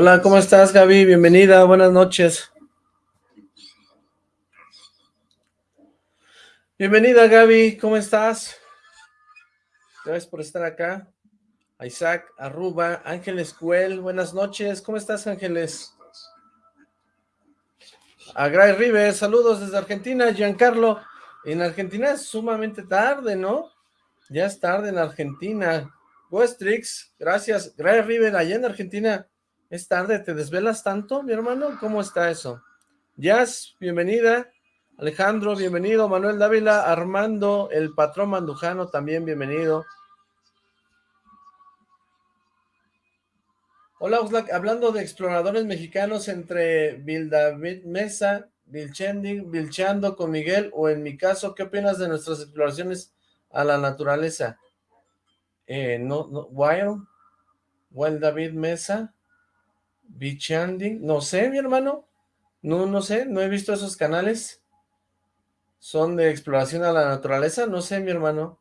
Hola, ¿cómo estás, Gaby? Bienvenida, buenas noches. Bienvenida, Gaby, ¿cómo estás? Gracias por estar acá. Isaac Arruba, Ángeles Cuel, buenas noches. ¿Cómo estás, Ángeles? A Gray River, saludos desde Argentina. Giancarlo, en Argentina es sumamente tarde, ¿no? Ya es tarde en Argentina. Westrix, gracias. Gray River, allá en Argentina es tarde. ¿Te desvelas tanto, mi hermano? ¿Cómo está eso? Jazz, bienvenida. Alejandro, bienvenido. Manuel Dávila, Armando, el patrón Mandujano, también bienvenido. Hola, Oxlack. Hablando de exploradores mexicanos entre Vildavid Mesa, Vilchending, Vilchando con Miguel, o en mi caso, ¿qué opinas de nuestras exploraciones a la naturaleza? Eh, no, no, Wild, Wild David Mesa, Vilchanding, no sé, mi hermano. No, no sé, no he visto esos canales son de exploración a la naturaleza, no sé, mi hermano.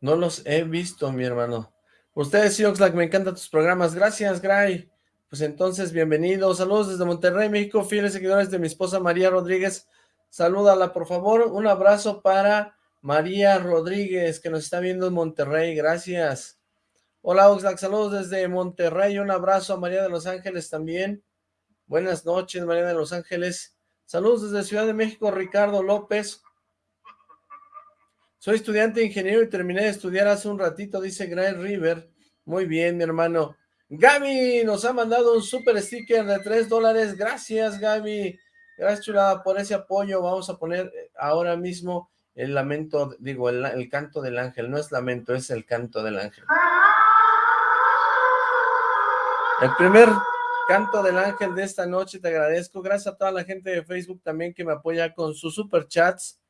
No los he visto, mi hermano. Ustedes, sí, Oxlack, me encantan tus programas. Gracias, Gray. Pues entonces, bienvenidos. Saludos desde Monterrey, México, fieles seguidores de mi esposa María Rodríguez. Salúdala, por favor. Un abrazo para María Rodríguez, que nos está viendo en Monterrey. Gracias. Hola, Oxlack. Saludos desde Monterrey. Un abrazo a María de Los Ángeles también. Buenas noches, María de Los Ángeles. Saludos desde Ciudad de México, Ricardo López. Soy estudiante de ingeniero y terminé de estudiar hace un ratito, dice Gray River. Muy bien, mi hermano. Gaby nos ha mandado un super sticker de 3 dólares. Gracias, Gaby. Gracias, chula, por ese apoyo. Vamos a poner eh, ahora mismo el lamento, digo, el, el canto del ángel. No es lamento, es el canto del ángel. El primer canto del ángel de esta noche, te agradezco. Gracias a toda la gente de Facebook también que me apoya con sus superchats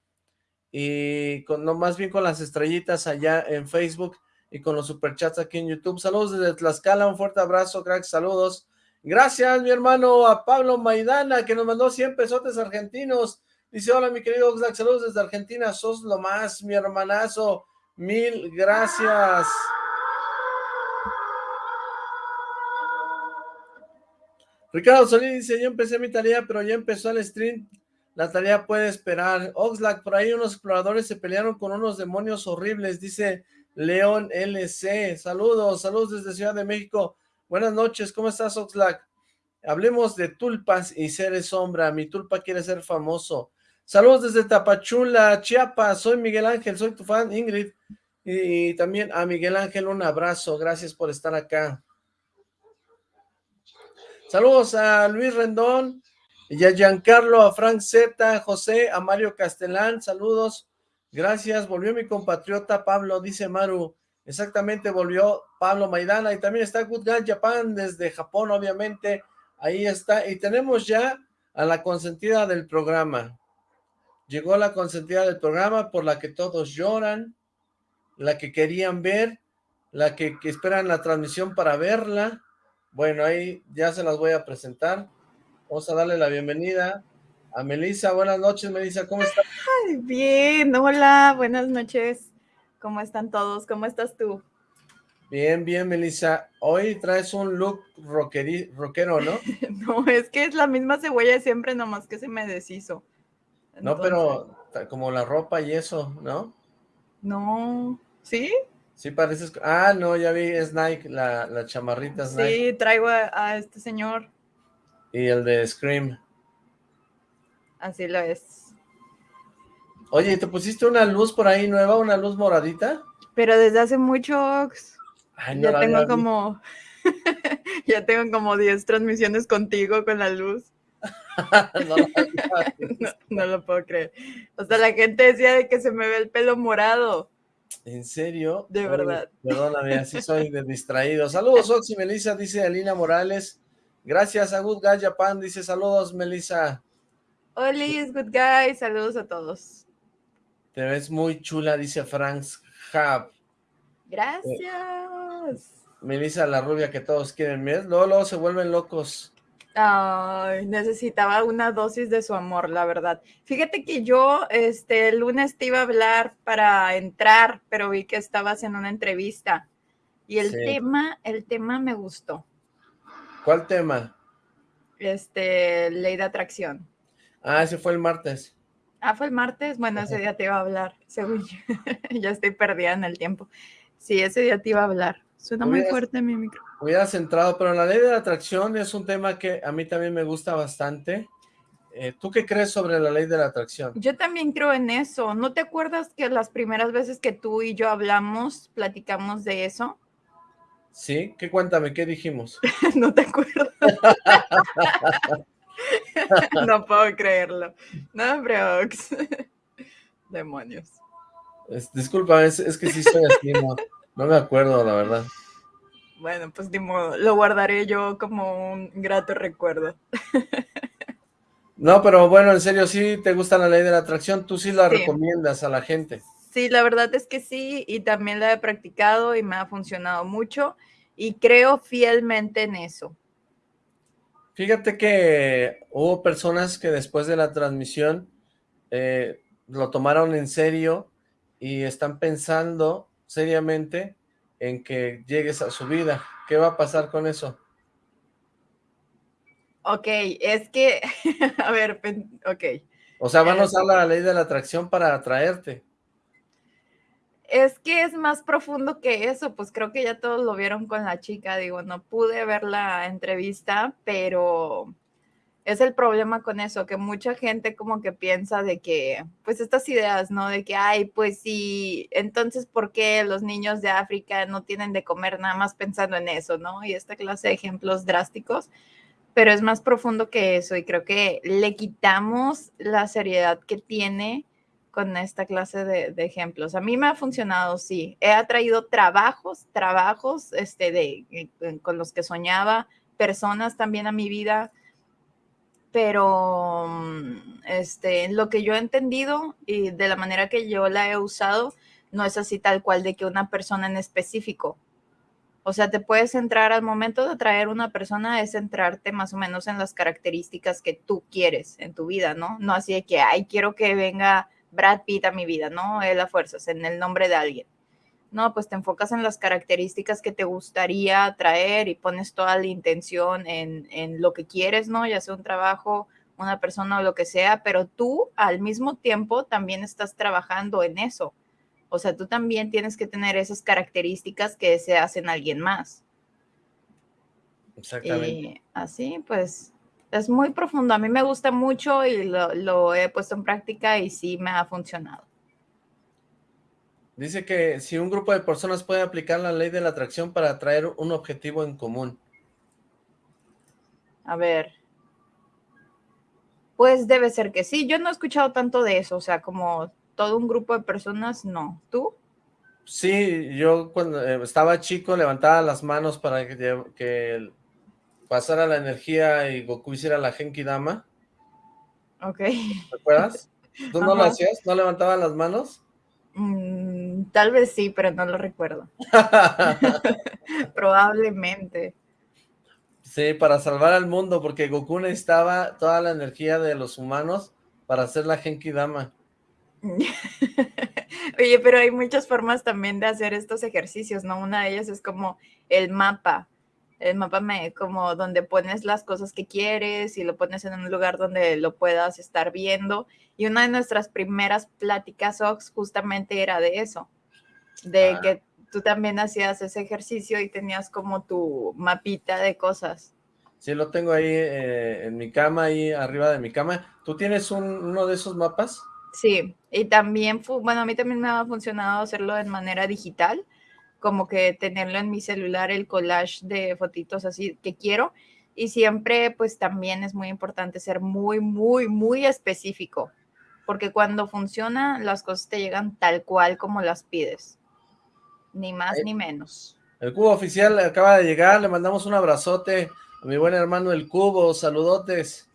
y con, no, más bien con las estrellitas allá en Facebook y con los superchats aquí en YouTube. Saludos desde Tlaxcala, un fuerte abrazo, cracks, saludos. Gracias, mi hermano, a Pablo Maidana, que nos mandó 100 pesotes argentinos. Dice, hola, mi querido Oxlack, saludos desde Argentina, sos lo más, mi hermanazo. Mil gracias. Ricardo Solís dice, yo empecé mi tarea, pero ya empezó el stream. La tarea puede esperar. Oxlack, por ahí unos exploradores se pelearon con unos demonios horribles, dice León LC. Saludos, saludos desde Ciudad de México. Buenas noches, ¿cómo estás, Oxlack? Hablemos de tulpas y seres sombra. Mi tulpa quiere ser famoso. Saludos desde Tapachula, Chiapas. Soy Miguel Ángel, soy tu fan, Ingrid. Y también a Miguel Ángel un abrazo. Gracias por estar acá. Saludos a Luis Rendón, y a Giancarlo, a Frank Z, a José, a Mario Castellán, saludos. Gracias, volvió mi compatriota Pablo, dice Maru. Exactamente, volvió Pablo Maidana y también está Good Guy Japan desde Japón, obviamente. Ahí está. Y tenemos ya a la consentida del programa. Llegó la consentida del programa por la que todos lloran, la que querían ver, la que, que esperan la transmisión para verla bueno, ahí ya se las voy a presentar. Vamos a darle la bienvenida a Melissa. Buenas noches, Melissa, ¿cómo estás? bien, hola, buenas noches. ¿Cómo están todos? ¿Cómo estás tú? Bien, bien, Melissa. Hoy traes un look rockero, ¿no? no, es que es la misma cebolla de siempre, nomás que se me deshizo. No, pero como la ropa y eso, ¿no? No, ¿sí? Sí, pareces... Ah, no, ya vi, es Nike, la, la chamarrita es Nike. Sí, traigo a, este señor. Y el de Scream. Así lo es. Oye, ¿te pusiste una luz por ahí nueva, una luz moradita? Pero desde hace mucho, ya tengo como... ya tengo como 10 transmisiones contigo con la luz. no, no, no, lo puedo creer. O sea, la gente decía de que se me ve el pelo morado. ¿En serio? De verdad. Perdóname, así soy de distraído. Saludos, Oxy Melissa, dice Alina Morales. Gracias a Good Guy Japan, dice saludos, Melissa. Hola, es Good Guy, saludos a todos. Te ves muy chula, dice Franks Hub. Gracias. Melissa, la rubia que todos quieren ver. Luego, luego se vuelven locos. Ay, necesitaba una dosis de su amor, la verdad. Fíjate que yo este el lunes te iba a hablar para entrar, pero vi que estabas en una entrevista. Y el tema, el tema me gustó. ¿Cuál tema? Este, ley de atracción. Ah, ese fue el martes. Ah, fue el martes. Bueno, ese día te iba a hablar, según yo. ya estoy perdida en el tiempo. Sí, ese día te iba a hablar. Suena muy fuerte mi micro. Hubiera centrado, pero la ley de la atracción es un tema que a mí también me gusta bastante. Eh, ¿Tú qué crees sobre la ley de la atracción? Yo también creo en eso. ¿No te acuerdas que las primeras veces que tú y yo hablamos, platicamos de eso? Sí, ¿qué cuéntame? ¿Qué dijimos? no te acuerdo. no puedo creerlo. No, Brooks. Demonios. disculpa, es, que sí soy así, no, no me acuerdo, la verdad. Bueno, pues lo guardaré yo como un grato recuerdo. no, pero bueno, en serio, sí te gusta la ley de la atracción, tú sí la recomiendas a la gente. Sí, la verdad es que sí, y también la he practicado y me ha funcionado mucho, y creo fielmente en eso. Fíjate que hubo personas que después de la transmisión eh, lo tomaron en serio y están pensando seriamente en que llegues a su vida. ¿Qué va a pasar con eso? Ok, es que, a ver, ok. O sea, van a usar la ley de la atracción para atraerte. Es que es más profundo que eso, pues creo que ya todos lo vieron con la chica, digo, no pude ver la entrevista, pero es el problema con eso, que mucha gente como que piensa de que, pues estas ideas, ¿no? De que, ay, pues sí, entonces, ¿por qué los niños de África no tienen de comer nada más pensando en eso, ¿no? Y esta clase de ejemplos drásticos, pero es más profundo que eso y creo que le quitamos la seriedad que tiene con esta clase de, ejemplos. A mí me ha funcionado, sí. He atraído trabajos, trabajos este, de, eh, con los que soñaba, personas también a mi vida, pero mm, este, lo que yo he entendido y de la manera que yo la he usado, no es así tal cual de que una persona en específico. O sea, te puedes centrar al momento de atraer una persona, es centrarte más o menos en las características que tú quieres en tu vida, ¿no? No así de que, ay, quiero que venga Brad Pitt a mi vida, ¿no? Es la fuerza, en el nombre de alguien. No, pues te enfocas en las características que te gustaría traer y pones toda la intención en, en lo que quieres, ¿no? Ya sea un trabajo, una persona o lo que sea, pero tú al mismo tiempo también estás trabajando en eso. O sea, tú también tienes que tener esas características que deseas en alguien más. Exactamente. Y así, pues, es muy profundo. A mí me gusta mucho y lo, he puesto en práctica y sí me ha funcionado. Dice que si un grupo de personas puede aplicar la ley de la atracción para atraer un objetivo en común. A ver. Pues debe ser que sí. Yo no he escuchado tanto de eso, o sea, como todo un grupo de personas, no. ¿Tú? Sí, yo cuando eh, estaba chico levantaba las manos para que, que pasara la energía y Goku hiciera la Genki Dama. Ok. ¿Te acuerdas? ¿Tú no lo hacías? ¿No levantaba las manos? Mm, tal vez sí, pero no lo recuerdo. Probablemente. Sí, para salvar al mundo, porque Goku necesitaba toda la energía de los humanos para hacer la Genki Dama. Oye, pero hay muchas formas también de hacer estos ejercicios, ¿no? Una de ellas es como el mapa el mapa me, como donde pones las cosas que quieres y lo pones en un lugar donde lo puedas estar viendo. Y una de nuestras primeras pláticas, Ox, justamente era de eso, de ah. que tú también hacías ese ejercicio y tenías como tu mapita de cosas. Sí, lo tengo ahí eh, en mi cama, ahí arriba de mi cama. ¿Tú tienes uno de esos mapas? Sí, y también, bueno, a mí también me ha funcionado hacerlo de manera digital, como que tenerlo en mi celular, el collage de fotitos así que quiero. Y siempre, pues también es muy importante ser muy, muy, muy específico, porque cuando funciona, las cosas te llegan tal cual como las pides, ni más ni menos. El cubo oficial acaba de llegar, le mandamos un abrazote a mi buen hermano el cubo, saludotes.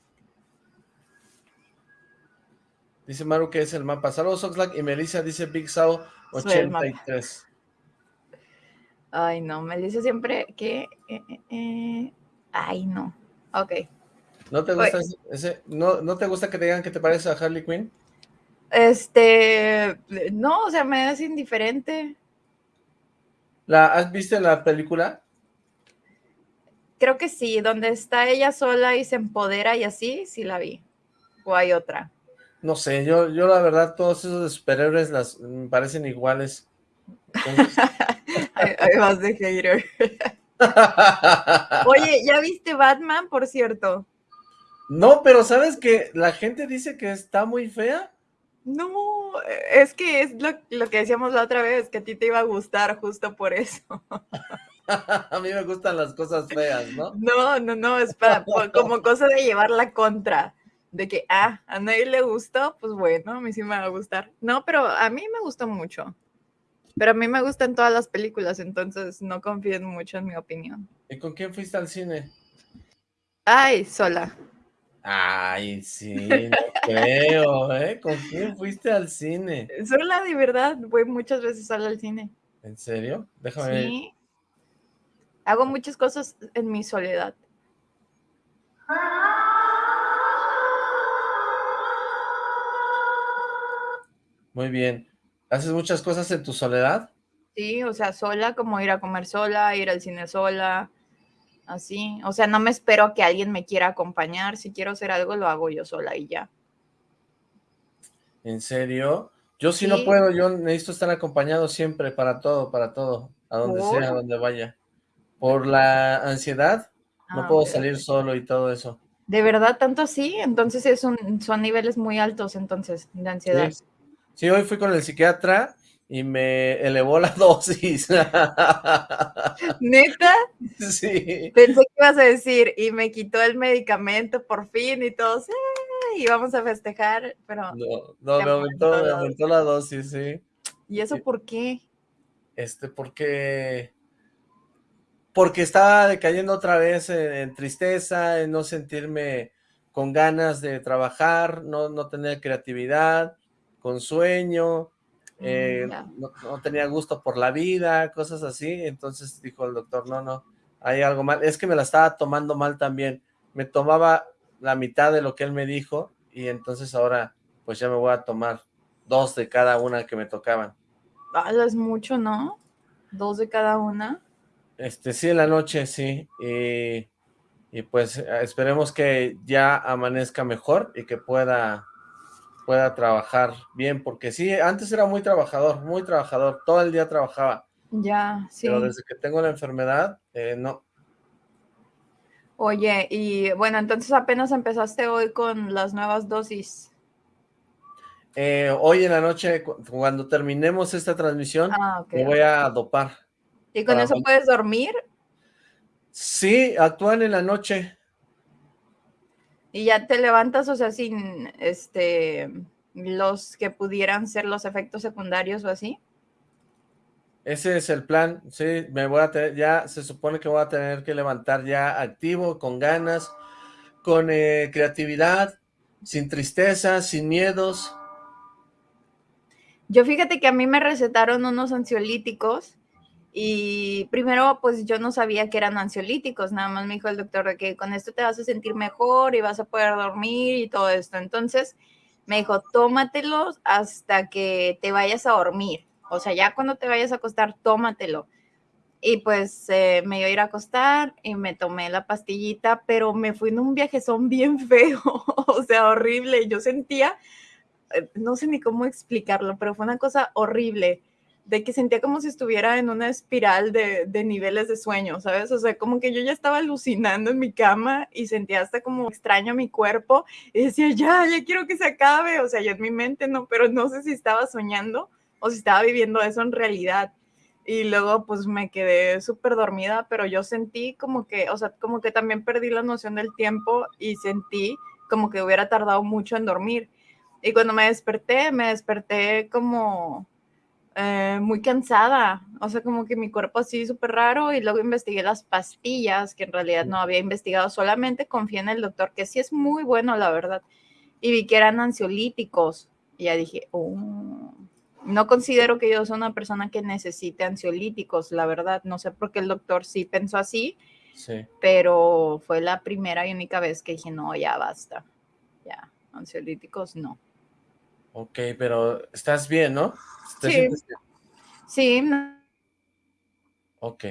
Dice Maru que es el mapa. Saludos Oxlack y Melissa dice Big Sao 83. Ay, no, me dice siempre que... Eh, eh, eh, ay, no. Ok. ¿No te gusta ese, no, no te gusta que te digan que te parece a Harley Quinn? Este, no, o sea, me es indiferente. ¿La, ¿Has visto la película? Creo que sí, donde está ella sola y se empodera y así, sí la vi. ¿O hay otra? No sé, yo, yo la verdad, todos esos superhéroes las me parecen iguales. hay, más de hater. Oye, ¿ya viste Batman, por cierto? No, pero ¿sabes que la gente dice que está muy fea? No, es que es lo, lo, que decíamos la otra vez, que a ti te iba a gustar justo por eso. a mí me gustan las cosas feas, ¿no? No, no, no, es para, como cosa de llevar la contra, de que, ah, a nadie le gustó, pues bueno, a mí sí me va a gustar. No, pero a mí me gustó mucho. Pero a mí me gustan todas las películas, entonces no confíen mucho en mi opinión. ¿Y con quién fuiste al cine? Ay, sola. Ay, sí, no creo, ¿eh? ¿Con quién fuiste al cine? Sola, de verdad, voy muchas veces sola al cine. ¿En serio? Déjame Sí. Hago muchas cosas en mi soledad. Muy bien. ¿Haces muchas cosas en tu soledad? Sí, o sea, sola, como ir a comer sola, ir al cine sola, así. O sea, no me espero que alguien me quiera acompañar. Si quiero hacer algo, lo hago yo sola y ya. ¿En serio? Yo si no puedo, yo necesito estar acompañado siempre, para todo, para todo, a donde sea, a donde vaya. Por la ansiedad, no ah, puedo salir solo y todo eso. ¿De verdad tanto así? Entonces es son niveles muy altos, entonces, de ansiedad. sí, hoy fui con el psiquiatra y me elevó la dosis. ¿Neta? Sí. Pensé que ibas a decir, y me quitó el medicamento por fin y todos, y vamos a festejar, pero... No, no me, aumentó, me aumentó la dosis, sí. ¿Y eso por qué? Este, porque... Porque estaba decayendo otra vez en, tristeza, en no sentirme con ganas de trabajar, no, no tener creatividad, con sueño, eh, mm, no, tenía gusto por la vida, cosas así, entonces dijo el doctor, no, no, hay algo mal, es que me la estaba tomando mal también, me tomaba la mitad de lo que él me dijo, y entonces ahora pues ya me voy a tomar dos de cada una que me tocaban. Ah, es mucho, ¿no? Dos de cada una. Este, sí, en la noche, sí, y, y pues esperemos que ya amanezca mejor y que pueda pueda trabajar bien, porque sí, antes era muy trabajador, muy trabajador, todo el día trabajaba. Ya, sí. Pero desde que tengo la enfermedad, eh, no. Oye, y bueno, entonces apenas empezaste hoy con las nuevas dosis. Eh, hoy en la noche, cuando terminemos esta transmisión, ah, me voy a dopar. ¿Y con eso puedes dormir? Sí, actúan en la noche. Y ya te levantas, o sea, sin este los que pudieran ser los efectos secundarios o así. Ese es el plan, sí, me voy a tener, ya se supone que voy a tener que levantar ya activo, con ganas, con eh, creatividad, sin tristeza, sin miedos. Yo fíjate que a mí me recetaron unos ansiolíticos y primero, pues yo no sabía que eran ansiolíticos, nada más me dijo el doctor de que con esto te vas a sentir mejor y vas a poder dormir y todo esto. Entonces me dijo, tómatelos hasta que te vayas a dormir. O sea, ya cuando te vayas a acostar, tómatelo. Y pues eh, me iba a ir a acostar y me tomé la pastillita, pero me fui en un viajezón bien feo, o sea, horrible. Yo sentía, eh, no sé ni cómo explicarlo, pero fue una cosa horrible de que sentía como si estuviera en una espiral de, niveles de sueño, ¿sabes? O sea, como que yo ya estaba alucinando en mi cama y sentía hasta como extraño mi cuerpo y decía, ya, ya quiero que se acabe, o sea, ya en mi mente no, pero no sé si estaba soñando o si estaba viviendo eso en realidad. Y luego pues me quedé súper dormida, pero yo sentí como que, o sea, como que también perdí la noción del tiempo y sentí como que hubiera tardado mucho en dormir. Y cuando me desperté, me desperté como eh, muy cansada, o sea, como que mi cuerpo así súper raro y luego investigué las pastillas, que en realidad no había investigado, solamente confié en el doctor, que sí es muy bueno, la verdad, y vi que eran ansiolíticos, y ya dije, oh, no considero que yo sea una persona que necesite ansiolíticos, la verdad, no sé por qué el doctor sí pensó así, Sí. Pero fue la primera y única vez que dije, no, ya basta. Ya, ansiolíticos no. Ok, pero estás bien, ¿no? sí. Sí. Ok.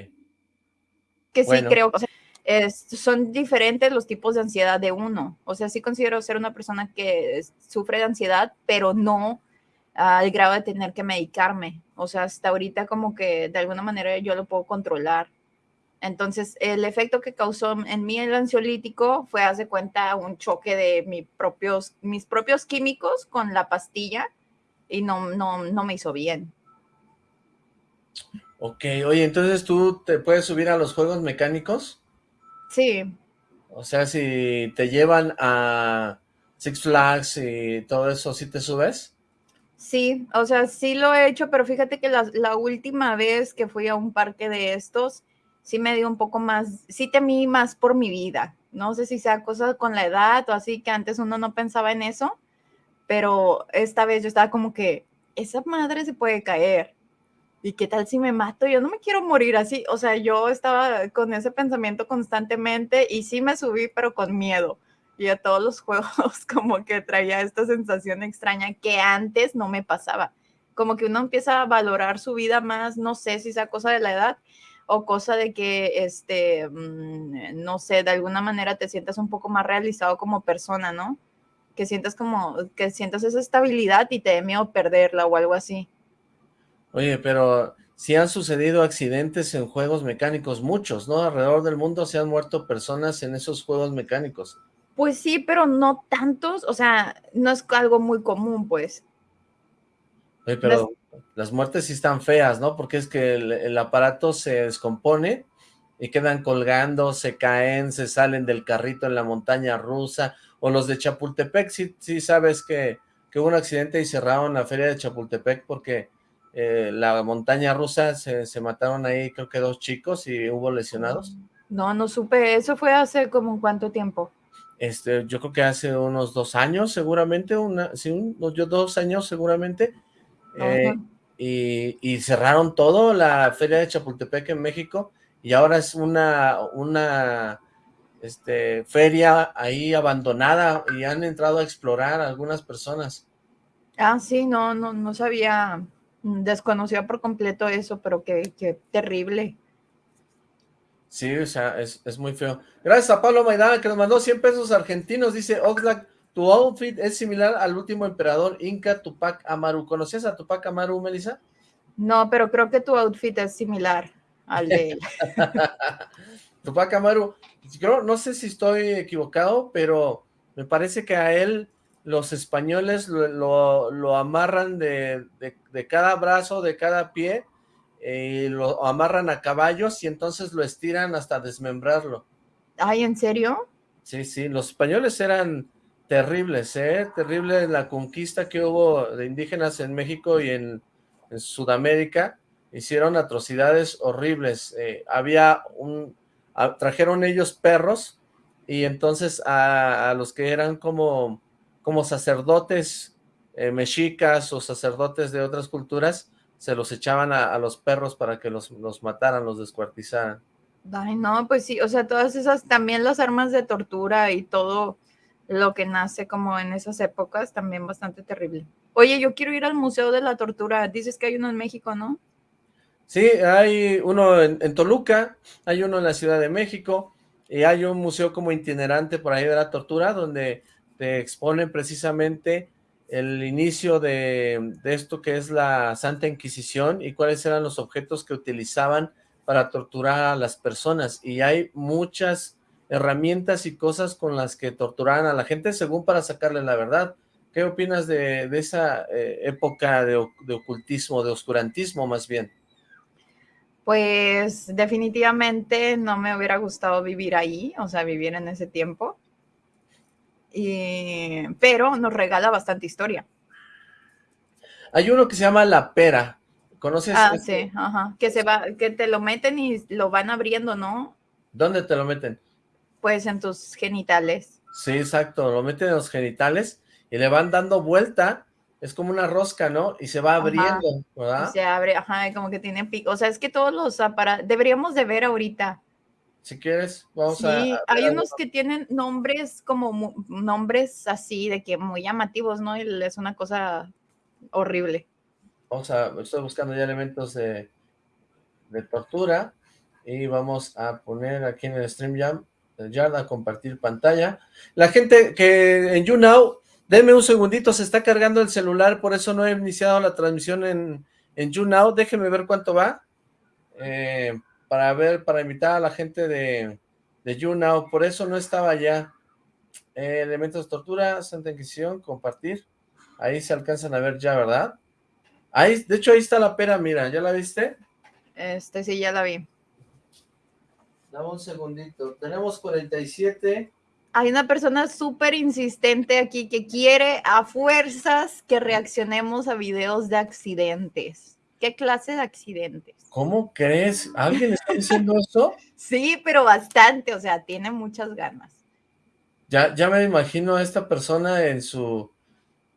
Que sí creo, o sea, son diferentes los tipos de ansiedad de uno. O sea, sí considero ser una persona que sufre de ansiedad, pero no al grado de tener que medicarme. O sea, hasta ahorita como que de alguna manera yo lo puedo controlar. Entonces, el efecto que causó en mí el ansiolítico fue, hace cuenta, un choque de propios, mis propios químicos con la pastilla y no, no, no me hizo bien. Ok, oye, entonces tú te puedes subir a los juegos mecánicos? Sí. O sea, si te llevan a Six Flags y todo eso, ¿sí te subes? Sí, o sea, sí lo he hecho, pero fíjate que la, última vez que fui a un parque de estos, sí me dio un poco más, sí temí más por mi vida. No sé si sea cosa con la edad o así, que antes uno no pensaba en eso, pero esta vez yo estaba como que, esa madre se puede caer. ¿y qué tal si me mato? Yo no me quiero morir así. O sea, yo estaba con ese pensamiento constantemente y sí me subí, pero con miedo. Y a todos los juegos como que traía esta sensación extraña que antes no me pasaba. Como que uno empieza a valorar su vida más, no sé si sea cosa de la edad o cosa de que, este, mm, no sé, de alguna manera te sientas un poco más realizado como persona, ¿no? Que sientas como, que sientas esa estabilidad y te dé miedo perderla o algo así. Oye, pero si han sucedido accidentes en juegos mecánicos, muchos, ¿no? Alrededor del mundo se han muerto personas en esos juegos mecánicos. Pues sí, pero no tantos, o sea, no es algo muy común, pues. Oye, pero las, muertes sí están feas, ¿no? Porque es que el, aparato se descompone y quedan colgando, se caen, se salen del carrito en la montaña rusa, o los de Chapultepec, sí, sí sabes que, que hubo un accidente y cerraron la feria de Chapultepec porque eh, la montaña rusa, se, mataron ahí creo que dos chicos y hubo lesionados. No, no supe, eso fue hace como cuánto tiempo. Este, yo creo que hace unos dos años seguramente, una, sí, yo dos años seguramente, eh, y, cerraron todo la feria de Chapultepec en México, y ahora es una, una este, feria ahí abandonada, y han entrado a explorar algunas personas. Ah, sí, no, no, no sabía desconocía por completo eso, pero qué, terrible. Sí, o sea, es, muy feo. Gracias a Pablo Maidana que nos mandó 100 pesos argentinos. Dice Oxlack, tu outfit es similar al último emperador Inca Tupac Amaru. ¿Conocías a Tupac Amaru, Melissa? No, pero creo que tu outfit es similar al de él. Tupac Amaru, yo no sé si estoy equivocado, pero me parece que a él los españoles lo, amarran de, cada brazo, de cada pie, y lo amarran a caballos y entonces lo estiran hasta desmembrarlo. Ay, ¿en serio? Sí, sí, los españoles eran terribles, ¿eh? Terrible la conquista que hubo de indígenas en México y en, Sudamérica. Hicieron atrocidades horribles. Eh, había un... trajeron ellos perros y entonces a los que eran como como sacerdotes eh, mexicas o sacerdotes de otras culturas, se los echaban a, los perros para que los, mataran, los descuartizaran. Ay, no, pues sí, o sea, todas esas, también las armas de tortura y todo lo que nace como en esas épocas, también bastante terrible. Oye, yo quiero ir al Museo de la Tortura, dices que hay uno en México, ¿no? Sí, hay uno en, Toluca, hay uno en la Ciudad de México, y hay un museo como itinerante por ahí de la tortura, donde te exponen precisamente el inicio de, esto que es la Santa Inquisición y cuáles eran los objetos que utilizaban para torturar a las personas. Y hay muchas herramientas y cosas con las que torturaban a la gente según para sacarle la verdad. ¿Qué opinas de, esa eh, época de, de ocultismo, de oscurantismo más bien? Pues definitivamente no me hubiera gustado vivir ahí, o sea, vivir en ese tiempo pero nos regala bastante historia. Hay uno que se llama La Pera. ¿Conoces? Ah, sí, ajá. Que se va, que te lo meten y lo van abriendo, ¿no? ¿Dónde te lo meten? Pues en tus genitales. Sí, exacto. Lo meten en los genitales y le van dando vuelta. Es como una rosca, ¿no? Y se va abriendo, ¿verdad? se abre, ajá, como que tiene pico. O sea, es que todos los aparatos, deberíamos de ver ahorita si quieres, vamos a... Sí, hay unos que tienen nombres como nombres así, de que muy llamativos, ¿no? Y es una cosa horrible. Vamos a, estoy buscando ya elementos de, de tortura y vamos a poner aquí en el StreamYard a compartir pantalla. La gente que en YouNow, denme un segundito, se está cargando el celular, por eso no he iniciado la transmisión en, en YouNow, déjenme ver cuánto va. Eh, para ver, para invitar a la gente de, de YouNow, por eso no estaba ya. Eh, elementos de tortura, Santa Inquisición, compartir. Ahí se alcanzan a ver ya, ¿verdad? Ahí, de hecho, ahí está la pera, mira, ¿ya la viste? Este, sí, ya la vi. Dame un segundito. Tenemos 47. Hay una persona súper insistente aquí que quiere a fuerzas que reaccionemos a videos de accidentes. ¿Qué clase de accidentes? ¿Cómo crees? ¿Alguien está diciendo eso? sí, pero bastante, o sea, tiene muchas ganas. Ya, ya me imagino a esta persona en su,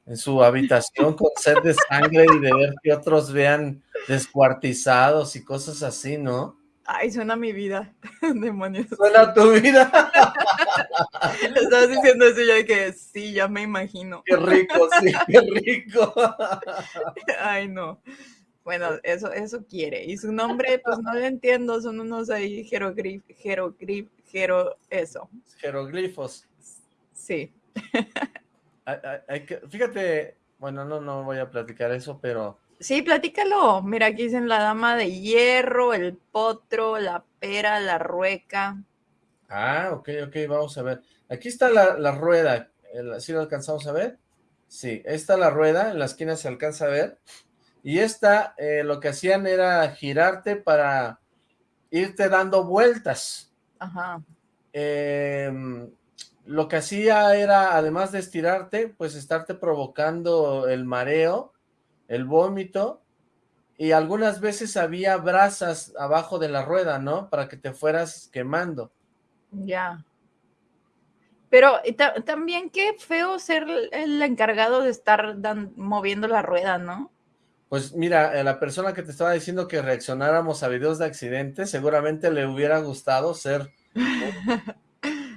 en su habitación con sed de sangre y de ver que otros vean descuartizados y cosas así, ¿no? Ay, suena mi vida, demonios. Suena tu vida. Estabas diciendo eso ya que sí, ya me imagino. Qué rico, sí, qué rico. Ay, no. Bueno, eso, eso quiere. Y su nombre, pues no lo entiendo, son unos ahí jeroglifos, jeroglif, jero, eso. Jeroglifos. Sí. fíjate, bueno, no, no voy a platicar eso, pero... Sí, platícalo. Mira, aquí dicen la dama de hierro, el potro, la pera, la rueca. Ah, ok, ok, vamos a ver. Aquí está la, rueda, ¿sí lo alcanzamos a ver? Sí, esta la rueda, en la esquina se alcanza a ver. Y esta, eh, lo que hacían era girarte para irte dando vueltas. Ajá. Em, lo que hacía era, además de estirarte, pues estarte provocando el mareo, el vómito, y algunas veces había brasas abajo de la rueda, ¿no? Para que te fueras quemando. Ya. Pero también qué feo ser el encargado de estar moviendo la rueda, ¿no? Pues mira, eh, la persona que te estaba diciendo que reaccionáramos a videos de accidentes, seguramente le hubiera gustado ser...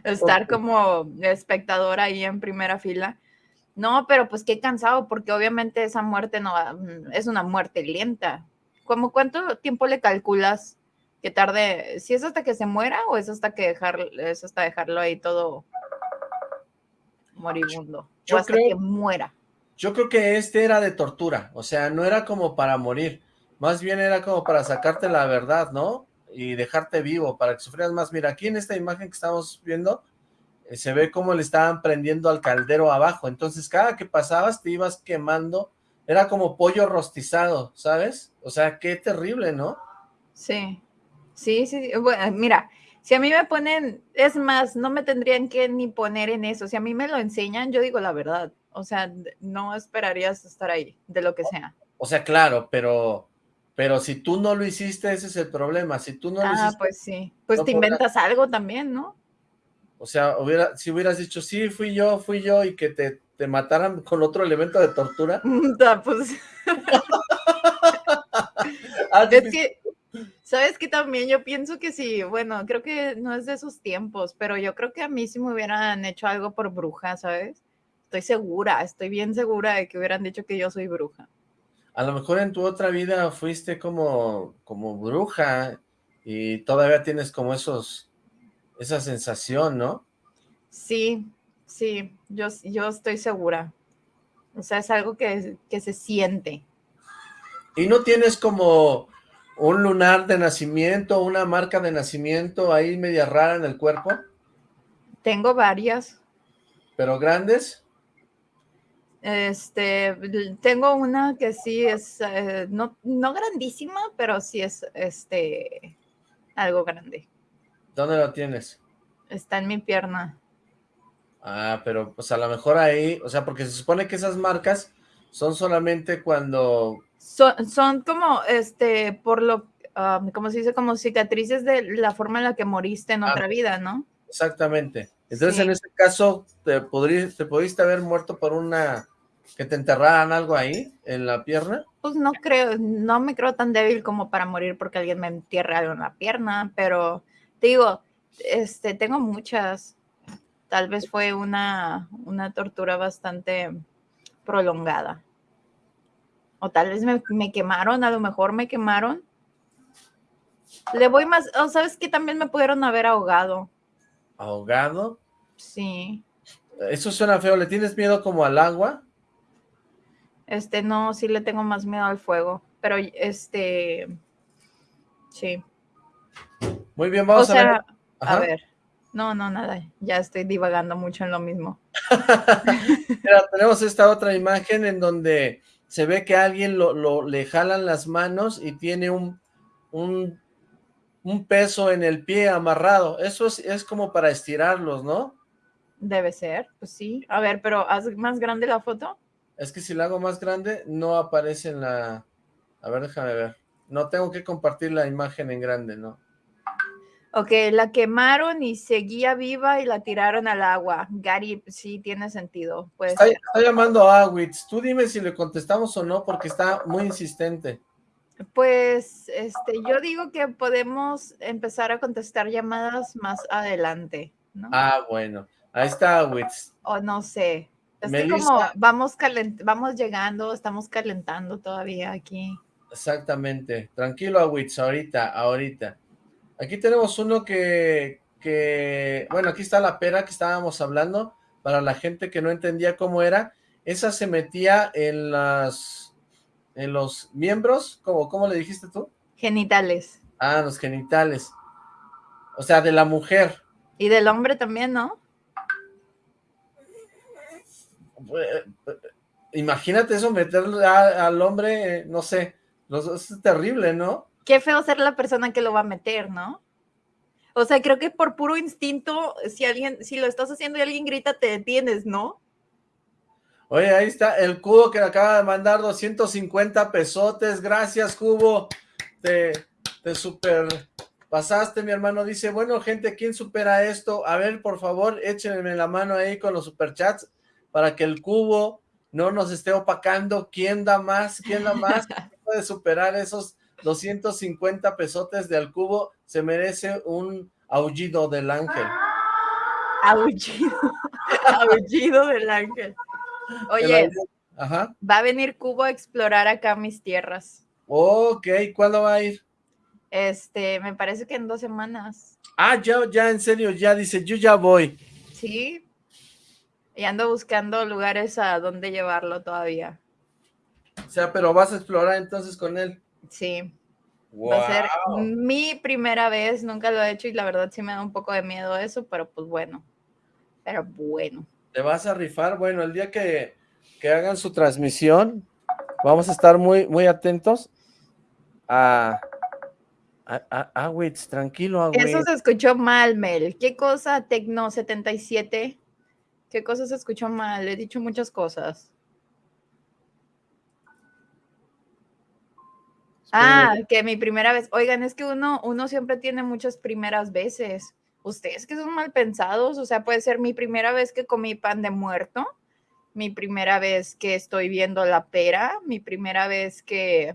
Estar como espectador ahí en primera fila. No, pero pues qué cansado, porque obviamente esa muerte no mm, es una muerte lenta. ¿Cómo cuánto tiempo le calculas que tarde? ¿Si es hasta que se muera o es hasta que dejar, es hasta dejarlo ahí todo moribundo? o hasta que muera. Yo creo que este era de tortura, o sea, no era como para morir, más bien era como para sacarte la verdad, ¿no? Y dejarte vivo, para que sufrieras más. Mira, aquí en esta imagen que estamos viendo, se ve cómo le estaban prendiendo al caldero abajo, entonces cada que pasabas te ibas quemando, era como pollo rostizado, ¿sabes? O sea, qué terrible, ¿no? Sí, sí, sí, bueno, mira, si a mí me ponen, es más, no me tendrían que ni poner en eso, si a mí me lo enseñan, yo digo la verdad, o sea, no esperarías estar ahí, de lo que sea. O sea, claro, pero, pero si tú no lo hiciste, ese es el problema. Si tú no lo ah, hiciste. Ah, pues sí. Pues te inventas algo también, ¿no? O sea, hubiera, si hubieras dicho, sí, fui yo, fui yo, y que te, te mataran con otro elemento de tortura. pues. Ah, es que, ¿sabes que También yo pienso que sí, bueno, creo que no es de esos tiempos, pero yo creo que a mí sí me hubieran hecho algo por bruja, ¿sabes? estoy segura, estoy bien segura de que hubieran dicho que yo soy bruja. A lo mejor en tu otra vida fuiste como, como bruja y todavía tienes como esos, esa sensación, ¿no? Sí, sí, yo, yo estoy segura. O sea, es algo que, que se siente. ¿Y no tienes como un lunar de nacimiento, una marca de nacimiento ahí media rara en el cuerpo? Tengo varias. ¿Pero grandes? Este, tengo una que sí es, eh, no, no grandísima, pero sí es, este, algo grande. ¿Dónde lo tienes? Está en mi pierna. Ah, pero pues a lo mejor ahí, o sea, porque se supone que esas marcas son solamente cuando... Son, son como, este, por lo, um, como se dice, como cicatrices de la forma en la que moriste en ah, otra vida, ¿no? Exactamente. Entonces, en este caso, te, te pudiste haber muerto por una ¿Que te enterraran algo ahí, en la pierna? Pues no creo, no me creo tan débil como para morir porque alguien me entierre algo en la pierna, pero te digo, Este, tengo muchas. Tal vez fue una, una tortura bastante prolongada. O tal vez me, me, quemaron, a lo mejor me quemaron. Le voy más, o sabes que también me pudieron haber ahogado. ¿Ahogado? Sí. Eso suena feo, ¿le tienes miedo como al agua? Este, no, sí le tengo más miedo al fuego, pero este, sí. Muy bien, vamos a ver. A ver, no, no, nada, ya estoy divagando mucho en lo mismo. Mira, tenemos esta otra imagen en donde se ve que alguien lo, le jalan las manos y tiene un, un, un, peso en el pie amarrado. Eso es, es como para estirarlos, ¿no? Debe ser, pues sí. A ver, pero haz más grande la foto. Es que si la hago más grande, no aparece en la... A ver, déjame ver. No tengo que compartir la imagen en grande, ¿no? Ok, la quemaron y seguía viva y la tiraron al agua. Gary, sí, tiene sentido. está, llamando a Awitz. Tú dime si le contestamos o no, porque está muy insistente. Pues, este, yo digo que podemos empezar a contestar llamadas más adelante, ¿no? Ah, bueno. Ahí está Awitz. O no sé. Es que como vamos, vamos llegando, estamos calentando todavía aquí. Exactamente. Tranquilo, Awitz, ahorita, ahorita. Aquí tenemos uno que, que, bueno, aquí está la pera que estábamos hablando, para la gente que no entendía cómo era. Esa se metía en las, en los miembros, ¿cómo, cómo le dijiste tú? Genitales. Ah, los genitales. O sea, de la mujer. Y del hombre también, ¿no? imagínate eso, meterle al hombre, no sé, es terrible, ¿no? Qué feo ser la persona que lo va a meter, ¿no? O sea, creo que por puro instinto, si alguien, si lo estás haciendo y alguien grita, te detienes, ¿no? Oye, ahí está el cubo que acaba de mandar 250 pesotes. Gracias, cubo. Te, te super pasaste, mi hermano. Dice, bueno, gente, ¿quién supera esto? A ver, por favor, échenme la mano ahí con los superchats para que el cubo no nos esté opacando quién da más, quién da más, puede superar esos 250 pesotes del cubo, se merece un aullido del ángel. Aullido, aullido del ángel. Oye, va a venir Cubo a explorar acá mis tierras. Ok, ¿cuándo va a ir? Este, me parece que en dos semanas. Ah, ya, ya, en serio, ya dice, yo ya voy. Sí, y ando buscando lugares a donde llevarlo todavía. O sea, pero vas a explorar entonces con él. Sí. Va a ser mi primera vez, nunca lo he hecho y la verdad sí me da un poco de miedo eso, pero pues bueno. Pero bueno. ¿Te vas a rifar? Bueno, el día que, hagan su transmisión, vamos a estar muy, muy atentos a... A, a, tranquilo, Eso se escuchó mal, Mel. ¿Qué cosa, Tecno 77? ¿Qué cosas se escuchó mal? He dicho muchas cosas. Ah, que mi primera vez. Oigan, es que uno, uno siempre tiene muchas primeras veces. Ustedes que son mal pensados, o sea, puede ser mi primera vez que comí pan de muerto, mi primera vez que estoy viendo la pera, mi primera vez que,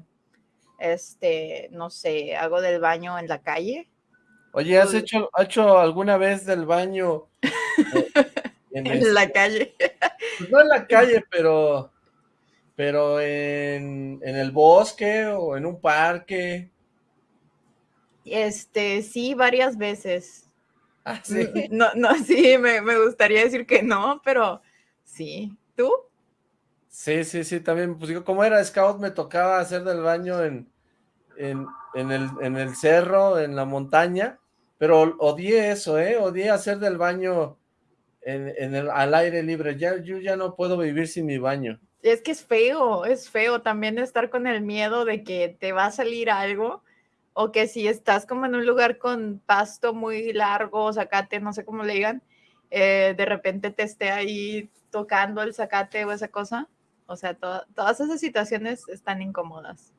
este, no sé, hago del baño en la calle. Oye, ¿has hecho, hecho alguna vez del baño En, la calle. Pues no en la calle, pero, pero en, el bosque o en un parque. Este, sí, varias veces. Ah, sí. No, no, sí, me, gustaría decir que no, pero sí. ¿Tú? Sí, sí, sí, también, pues digo, como era scout, me tocaba hacer del baño en, en, el, en el cerro, en la montaña, pero odié eso, ¿eh? Odié hacer del baño en, el, al aire libre. Ya, yo ya no puedo vivir sin mi baño. Es que es feo, es feo también estar con el miedo de que te va a salir algo o que si estás como en un lugar con pasto muy largo, zacate, no sé cómo le digan, eh, de repente te esté ahí tocando el zacate o esa cosa. O sea, todas esas situaciones están incómodas.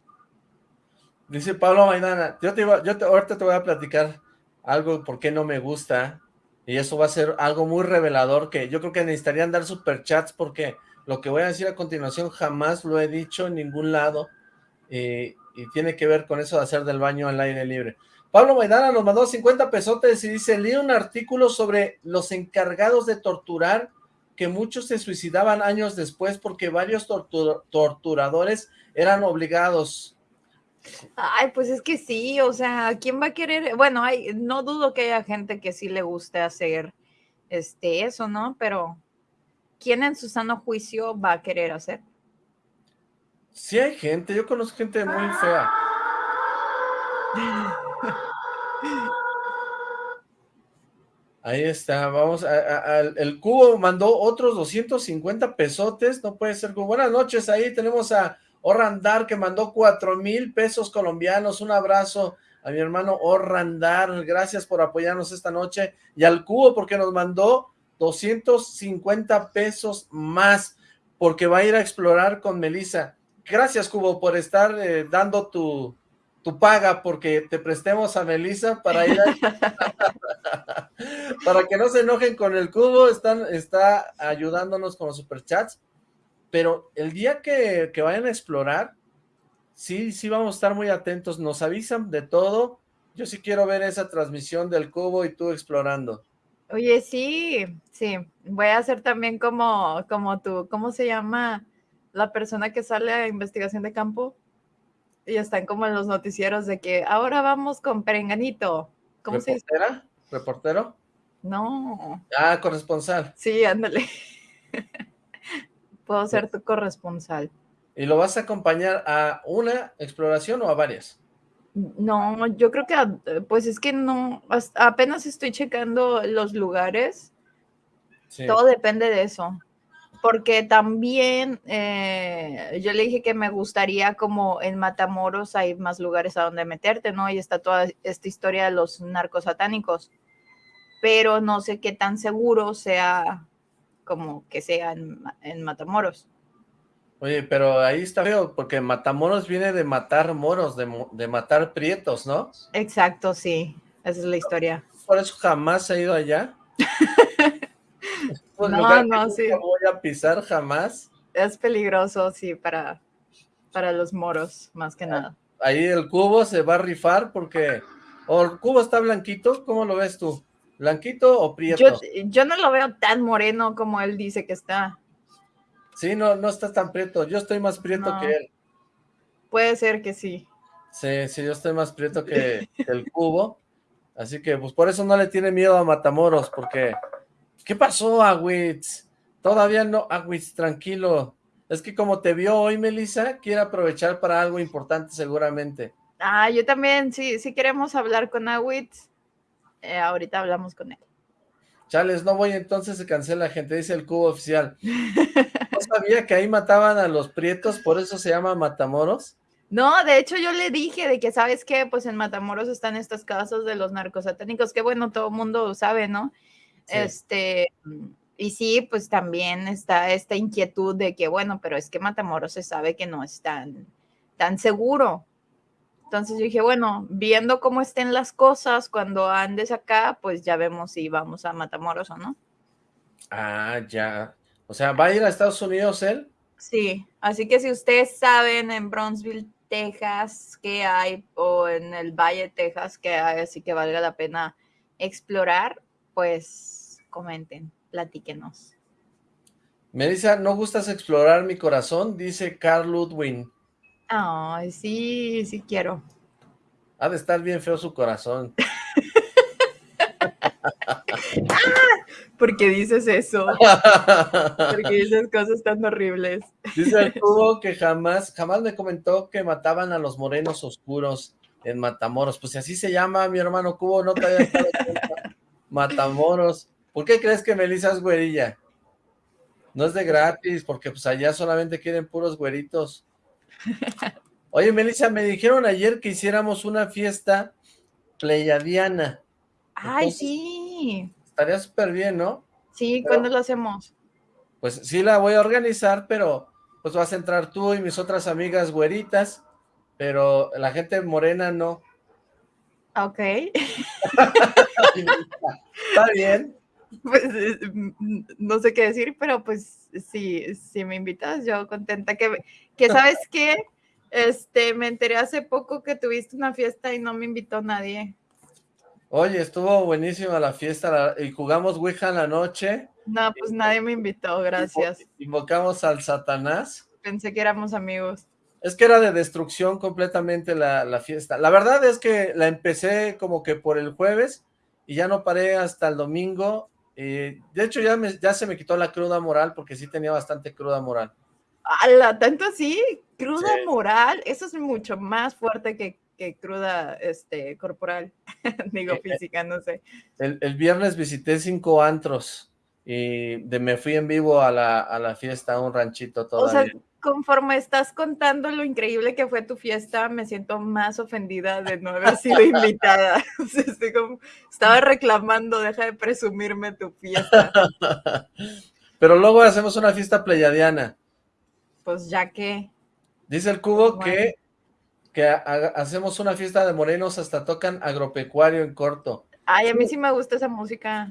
Dice Pablo Maidana, yo te iba, yo ahorita te voy a platicar algo por qué no me gusta y eso va a ser algo muy revelador que yo creo que necesitarían dar superchats porque lo que voy a decir a continuación jamás lo he dicho en ningún lado y tiene que ver con eso de hacer del baño al aire libre. Pablo Maidana nos mandó 50 pesotes y dice, leí un artículo sobre los encargados de torturar que muchos se suicidaban años después porque varios torturadores eran obligados. Ay, pues es que sí, o sea, ¿quién va a querer? Bueno, hay, no dudo que haya gente que sí le guste hacer este, eso, ¿no? Pero ¿quién en su sano juicio va a querer hacer? Sí hay gente, yo conozco gente muy fea. Ahí está, vamos, a, el cubo mandó otros 250 pesotes, no puede ser. Buenas noches, ahí tenemos a Orrandar que mandó 4 mil pesos colombianos, un abrazo a mi hermano Orrandar, gracias por apoyarnos esta noche, y al cubo porque nos mandó 250 pesos más, porque va a ir a explorar con Melissa. Gracias, Cubo, por estar eh, dando tu, tu paga porque te prestemos a Melissa para ir a... para que no se enojen con el cubo, están, está ayudándonos con los superchats, pero el día que, que vayan a explorar, sí, sí vamos a estar muy atentos, nos avisan de todo, yo sí quiero ver esa transmisión del cubo y tú explorando. Oye, sí, sí, voy a hacer también como, como tú, ¿cómo se llama la persona que sale a investigación de campo? y están como en los noticieros de que ahora vamos con Perenganito. ¿Cómo ¿Reportera? se ¿Reportero? No. Ah, corresponsal. Sí, ándale. Puedo ser tu corresponsal. ¿Y lo vas a acompañar a una exploración o a varias? No, yo creo que, pues es que no, apenas estoy checando los lugares. Todo depende de eso porque también eh, yo le dije que me gustaría como en Matamoros hay más lugares a donde meterte, ¿no? Y está toda esta historia de los narcos satánicos, pero no sé qué tan seguro sea como que sea en, Matamoros. Oye, pero ahí está feo, porque Matamoros viene de matar moros, de, de matar prietos, ¿no? Exacto, sí, esa es la historia. ¿Por eso jamás ha ido allá? no, no, sí. No voy a pisar jamás. Es peligroso, sí, para, para los moros, más que ah, nada. Ahí el cubo se va a rifar porque... ¿O el cubo está blanquito? ¿Cómo lo ves tú? ¿Blanquito o prieto? Yo, no lo veo tan moreno como él dice que está. Sí, no, no está tan prieto. Yo estoy más prieto que él. Puede ser que sí. Sí, sí, yo estoy más prieto que, que el cubo. Así que, pues, por eso no le tiene miedo a Matamoros, porque ¿Qué pasó, Agüitz? Todavía no, Agüitz, tranquilo. Es que como te vio hoy, Melissa, quiere aprovechar para algo importante seguramente. Ah, yo también, sí, sí queremos hablar con Agüitz. Eh, ahorita hablamos con él. Chales, no voy, entonces se cancela, gente, dice el cubo oficial. ¿No sabía que ahí mataban a los prietos, por eso se llama Matamoros? No, de hecho yo le dije de que, ¿sabes qué? Pues en Matamoros están estas casas de los narcosatánicos, que bueno, todo el mundo sabe, ¿no? Este, y sí, pues también está esta inquietud de que, bueno, pero es que Matamoros se sabe que no es tan, tan seguro. Entonces yo dije, bueno, viendo cómo estén las cosas cuando andes acá, pues ya vemos si vamos a Matamoros o no. Ah, ya. O sea, ¿va a ir a Estados Unidos él? Sí, así que si ustedes saben en Bronzeville, Texas, qué hay, o en el Valle, Texas, que hay, así que valga la pena explorar, pues comenten, platíquenos. Melissa, ¿no gustas explorar mi corazón? Dice Carl Ludwin. Ay, sí, sí quiero. Ha de estar bien feo su corazón. ¿Por qué dices eso? ¿Por qué dices cosas tan horribles? Dice cubo que jamás, jamás me comentó que mataban a los morenos oscuros en Matamoros. Pues si así se llama, mi hermano Cubo, no te había dado Matamoros. ¿Por qué crees que Melissa es güerilla? No es de gratis, porque pues allá solamente quieren puros güeritos. Oye, Melissa, me dijeron ayer que hiciéramos una fiesta pleiadiana. Ay, sí. Estaría súper bien, ¿no? Sí, ¿cuándo lo hacemos? Pues sí la voy a organizar, pero pues vas a entrar tú y mis otras amigas güeritas, pero la gente morena no. Ok. Está bien. Pues no sé qué decir, pero pues sí, si me invitas, yo contenta que, que sabes que este, me enteré hace poco que tuviste una fiesta y no me invitó nadie. Oye, estuvo buenísima la fiesta y jugamos Ouija en la noche. No, pues nadie me invitó, gracias. Invocamos al Satanás. Pensé que éramos amigos. Es que era de destrucción completamente la, fiesta. La verdad es que la empecé como que por el jueves y ya no paré hasta el domingo. de hecho, ya, ya se me quitó la cruda moral porque sí tenía bastante cruda moral. ¡Hala! ¿Tanto así? ¿Cruda moral? Eso es mucho más fuerte que, cruda este, corporal. Digo, eh, eh, física, no sé. El, viernes visité cinco antros y de, me fui en vivo a la, a la fiesta, a un ranchito todavía conforme estás contando lo increíble que fue tu fiesta, me siento más ofendida de no haber sido invitada. estaba reclamando, deja de presumirme tu fiesta. Pero luego hacemos una fiesta pleyadiana. Pues ya que. Dice el cubo que, que hacemos una fiesta de morenos, hasta tocan agropecuario en corto. Ay, a mí sí me gusta esa música.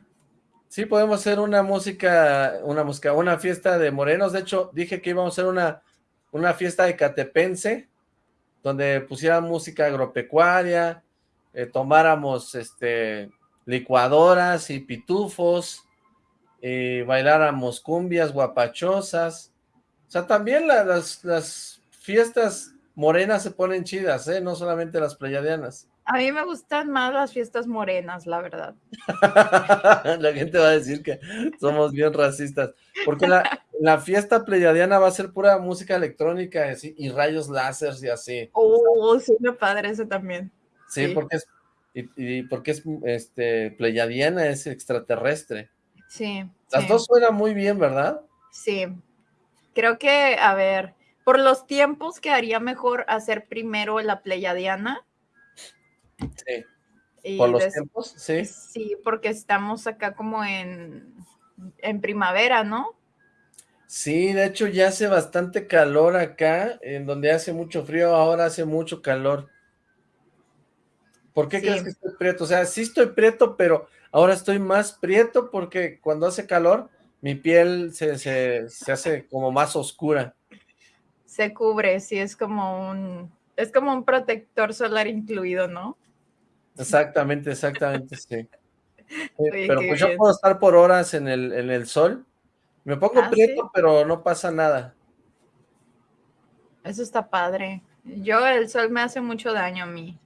Sí, podemos hacer una música, una música, una fiesta de morenos. De hecho, dije que íbamos a hacer una, una fiesta de catepense, donde pusiera música agropecuaria, eh, tomáramos este, licuadoras y pitufos, y bailáramos cumbias guapachosas. O sea, también las, las fiestas morenas se ponen chidas, ¿eh? No solamente las pleyadianas. A mí me gustan más las fiestas morenas, la verdad. la gente va a decir que somos bien racistas. Porque la, fiesta pleyadiana va a ser pura música electrónica y rayos láser y así. Oh, sí, me padre ese también. Sí, porque es, y, porque es este, pleyadiana, es extraterrestre. Sí. Las dos suenan muy bien, ¿verdad? Sí. Creo que, a ver, por los tiempos quedaría mejor hacer primero la pleyadiana Sí. ¿Por los tiempos? Sí. Sí, porque estamos acá como en, en primavera, ¿no? Sí, de hecho ya hace bastante calor acá, en donde hace mucho frío, ahora hace mucho calor. ¿Por qué crees que estoy prieto? O sea, sí estoy prieto, pero ahora estoy más prieto porque cuando hace calor, mi piel se, se hace como más oscura. Se cubre, sí, es como un, es como un protector solar incluido, ¿no? Exactamente, exactamente, sí. pero pues yo puedo estar por horas en el, en el sol. Me pongo ah, prieto, pero no pasa nada. Eso está padre. Yo, el sol me hace mucho daño a mí.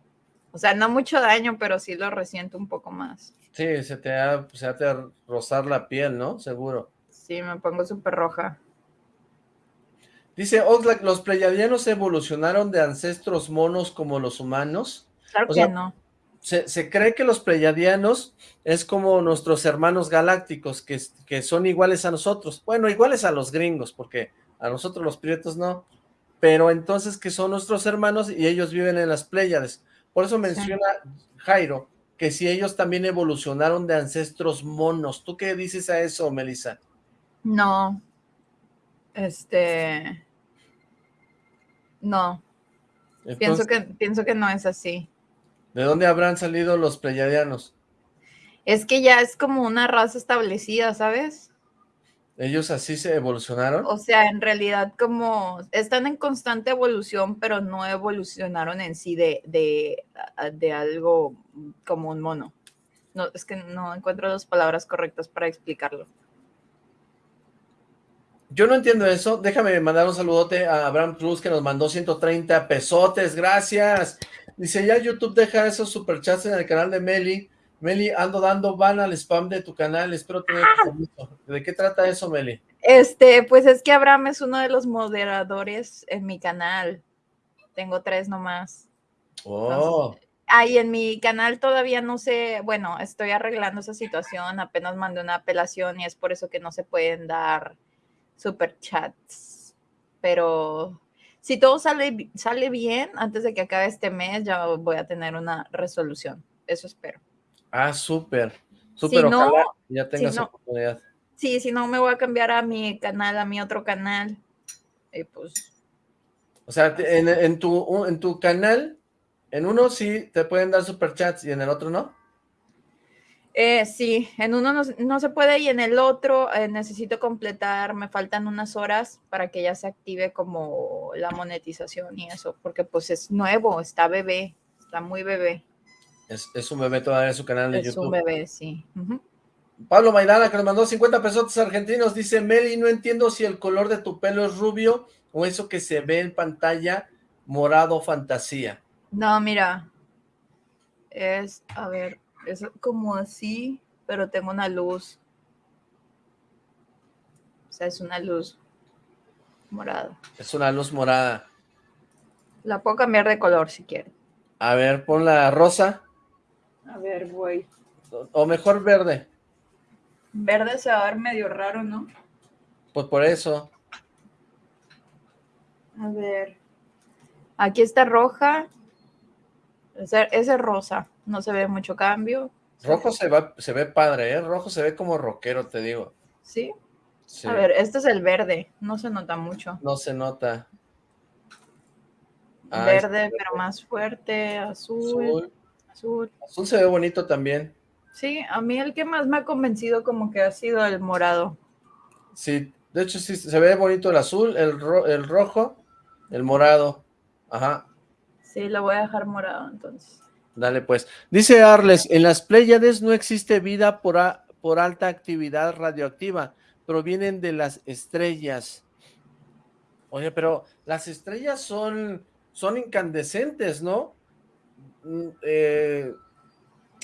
O sea, no mucho daño, pero sí lo resiento un poco más. Sí, se te, se hace rozar la piel, ¿no? Seguro. Sí, me pongo súper roja. Dice Oxlack, ¿los pleyadianos evolucionaron de ancestros monos como los humanos? Claro que no se, cree que los pleyadianos es como nuestros hermanos galácticos, que, que son iguales a nosotros. Bueno, iguales a los gringos, porque a nosotros los prietos no. Pero entonces que son nuestros hermanos y ellos viven en las Pléyades. Por eso menciona Jairo, que si ellos también evolucionaron de ancestros monos. ¿Tú qué dices a eso, Melissa? No. Este... No. pienso, que, pienso que no es así. ¿De dónde habrán salido los pleyadianos? Es que ya es como una raza establecida, ¿sabes? ¿Ellos así se evolucionaron? O sea, en realidad como están en constante evolución, pero no evolucionaron en sí de, de, de algo como un mono. No, es que no encuentro las palabras correctas para explicarlo. Yo no entiendo eso. Déjame mandar un saludote a Abraham Cruz que nos mandó 130 pesotes. Gracias. Dice, ya YouTube deja esos superchats en el canal de Meli. Meli, ando dando van al spam de tu canal, espero tener ah. ¿De qué trata eso, Meli? Este, pues es que Abraham es uno de los moderadores en mi canal. Tengo tres nomás. Oh. ahí en mi canal todavía no sé, bueno, estoy arreglando esa situación, apenas mandé una apelación y es por eso que no se pueden dar superchats. Pero si todo sale, sale bien, antes de que acabe este mes, ya voy a tener una resolución. Eso espero. Ah, súper. Súper, si no, ya tengas oportunidad. Sí, si no, me voy a cambiar a mi canal, a mi otro canal. Y pues... O sea, en, tu, en tu canal, en uno sí te pueden dar superchats y en el otro no. Eh, sí, en uno no, se puede y en el otro eh, necesito completar, me faltan unas horas para que ya se active como la monetización y eso, porque pues es nuevo, está bebé, está muy bebé. Es, un bebé todavía en su canal de YouTube. Es un bebé, sí. Pablo Maidana, que nos mandó 50 pesos argentinos, dice, Meli, no entiendo si el color de tu pelo es rubio o eso que se ve en pantalla morado fantasía. No, mira, es, a ver, es como así, pero tengo una luz. O sea, es una luz morada. Es una luz morada. La puedo cambiar de color si quieren. A ver, pon la rosa. A ver, voy. O mejor verde. Verde se va a ver medio raro, ¿no? Pues por eso. A ver. Aquí está roja. Ese, es rosa. No se ve mucho cambio. Rojo se, va, se ve padre, ¿eh? Rojo se ve como rockero, te digo. ¿Sí? ¿Sí? A ver, este es el verde. No se nota mucho. No se nota. verde, pero más fuerte. Azul. Azul. Azul se ve bonito también. Sí, a mí el que más me ha convencido como que ha sido el morado. Sí, de hecho sí, se ve bonito el azul, el, el rojo, el morado. Ajá. Sí, lo voy a dejar morado entonces. Dale pues. Dice Arles, en las Pléyades no existe vida por, por alta actividad radioactiva, provienen de las estrellas. Oye, pero las estrellas son, son incandescentes, ¿no? Mm, eh,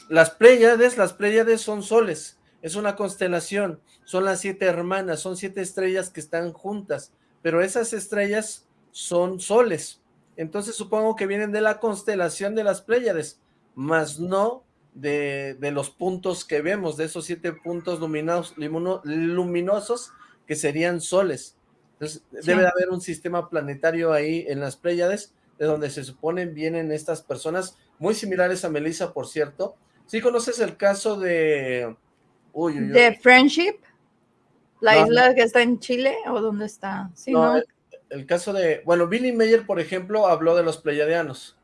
las Pléyades, las Pléyades son soles, es una constelación, son las siete hermanas, son siete estrellas que están juntas, pero esas estrellas son soles, entonces supongo que vienen de la constelación de las Pléyades, más no de, los puntos que vemos, de esos siete puntos luminosos que serían soles. Entonces debe de haber un sistema planetario ahí en las Pléyades, de donde se suponen vienen estas personas, muy similares a Melissa, por cierto, ¿Sí conoces el caso de... ¿De Friendship? ¿La isla que está en Chile o dónde está? Sí, no, El, caso de... Bueno, Billy Mayer, por ejemplo, habló de los pleiadianos.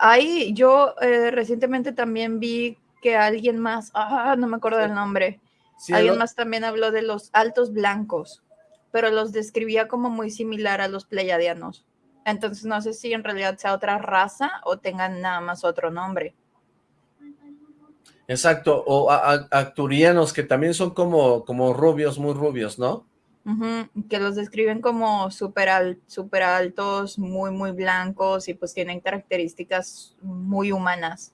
Ahí yo eh, recientemente también vi que alguien más... Ah, no me acuerdo del nombre. alguien más también habló de los altos blancos, pero los describía como muy similar a los pleiadianos. Entonces no sé si en realidad sea otra raza o tengan nada más otro nombre. Exacto, o acturianos que también son como, como rubios, muy rubios, ¿no? Que los describen como súper super altos, muy, muy blancos y pues tienen características muy humanas.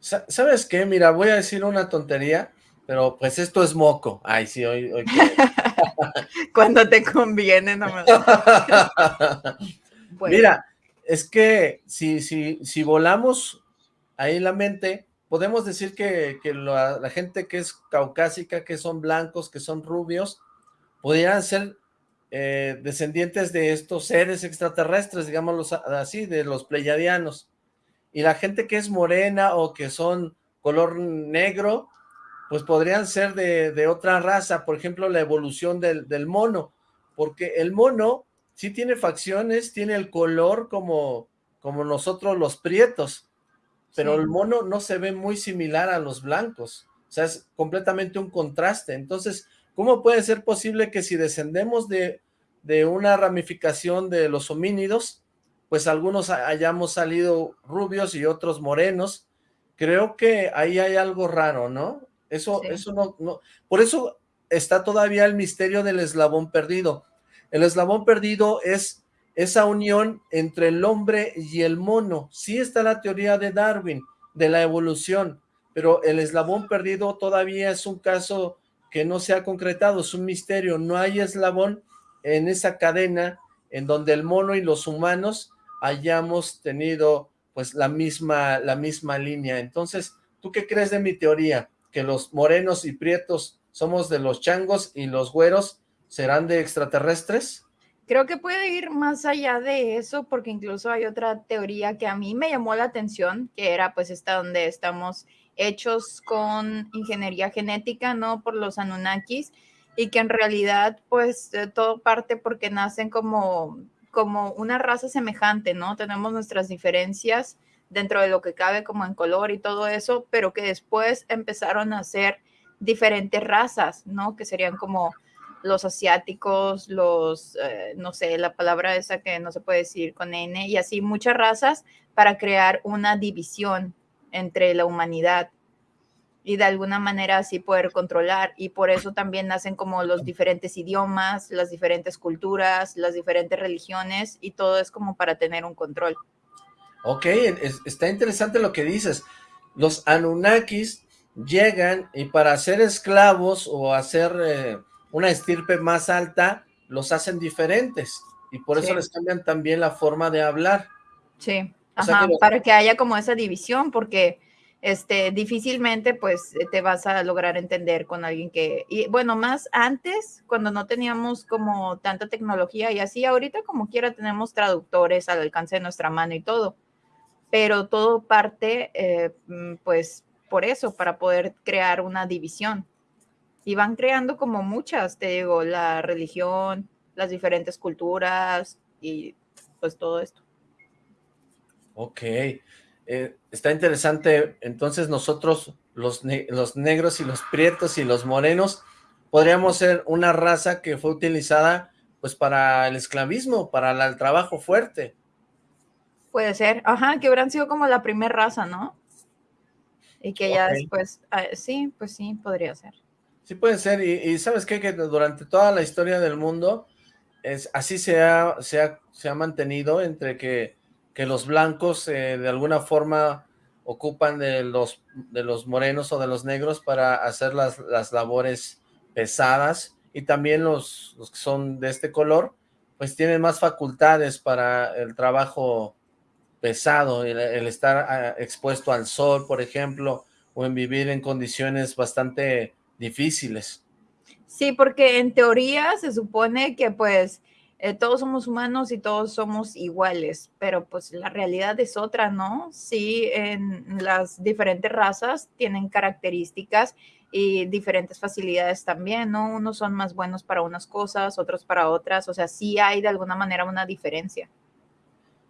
¿Sabes qué? Mira, voy a decir una tontería, pero pues esto es moco. Ay, sí, hoy... hoy Cuando te conviene, no me Mira, es que si, si, si volamos ahí la mente, podemos decir que, la, gente que es caucásica, que son blancos, que son rubios, pudieran ser eh, descendientes de estos seres extraterrestres, digámoslo así, de los pleyadianos. Y la gente que es morena o que son color negro, pues podrían ser de, otra raza, por ejemplo, la evolución del, del, mono, porque el mono sí tiene facciones, tiene el color como, como nosotros los prietos, pero el mono no se ve muy similar a los blancos, o sea, es completamente un contraste, entonces, ¿cómo puede ser posible que si descendemos de, de una ramificación de los homínidos, pues algunos hayamos salido rubios y otros morenos, creo que ahí hay algo raro, ¿no? Eso, eso no, no, por eso está todavía el misterio del eslabón perdido. El eslabón perdido es esa unión entre el hombre y el mono. Sí está la teoría de Darwin, de la evolución, pero el eslabón perdido todavía es un caso que no se ha concretado, es un misterio, no hay eslabón en esa cadena en donde el mono y los humanos hayamos tenido pues la misma, la misma línea. Entonces, ¿tú qué crees de mi teoría? ¿Que los morenos y prietos somos de los changos y los güeros serán de extraterrestres? Creo que puede ir más allá de eso, porque incluso hay otra teoría que a mí me llamó la atención, que era pues esta donde estamos hechos con ingeniería genética, ¿no? Por los Anunnakis, y que en realidad pues todo parte porque nacen como, como una raza semejante, ¿no? Tenemos nuestras diferencias dentro de lo que cabe como en color y todo eso, pero que después empezaron a ser diferentes razas, ¿no? Que serían como los asiáticos, los, eh, no sé, la palabra esa que no se puede decir con N, y así muchas razas para crear una división, entre la humanidad y de alguna manera así poder controlar. Y por eso también nacen como los diferentes idiomas, las diferentes culturas, las diferentes religiones y todo es como para tener un control. Ok, está interesante lo que dices. Los Anunnakis llegan y para ser esclavos o hacer eh, una estirpe más alta, los hacen diferentes. Y por eso les cambian también la forma de hablar. Sí, para que haya como esa división, porque este, difícilmente pues te vas a lograr entender con alguien que, y bueno, más antes, cuando no teníamos como tanta tecnología y así, ahorita como quiera tenemos traductores al alcance de nuestra mano y todo, pero todo parte eh, mm, pues por eso, para poder crear una división. Y van creando como muchas, te digo, la religión, las diferentes culturas y pues todo esto. Ok, eh, está interesante, entonces nosotros, los, los negros y los prietos y los morenos, podríamos ser una raza que fue utilizada pues para el esclavismo, para el trabajo fuerte. Puede ser, ajá, que hubieran sido como la primera raza, ¿no? Y que ya después, ah, sí, pues sí, podría ser. Sí puede ser, y, ¿sabes qué? Que durante toda la historia del mundo, es, así se ha, se ha mantenido entre que que los blancos eh, de alguna forma ocupan de los, de los morenos o de los negros para hacer las, las labores pesadas y también los, los, que son de este color pues tienen más facultades para el trabajo pesado, el, estar ah, expuesto al sol, por ejemplo, o en vivir en condiciones bastante difíciles. Sí, porque en teoría se supone que pues eh, todos somos humanos y todos somos iguales, pero pues la realidad es otra, ¿no? Sí, en las diferentes razas tienen características y diferentes facilidades también, ¿no? Unos son más buenos para unas cosas, otros para otras, o sea, sí hay de alguna manera una diferencia.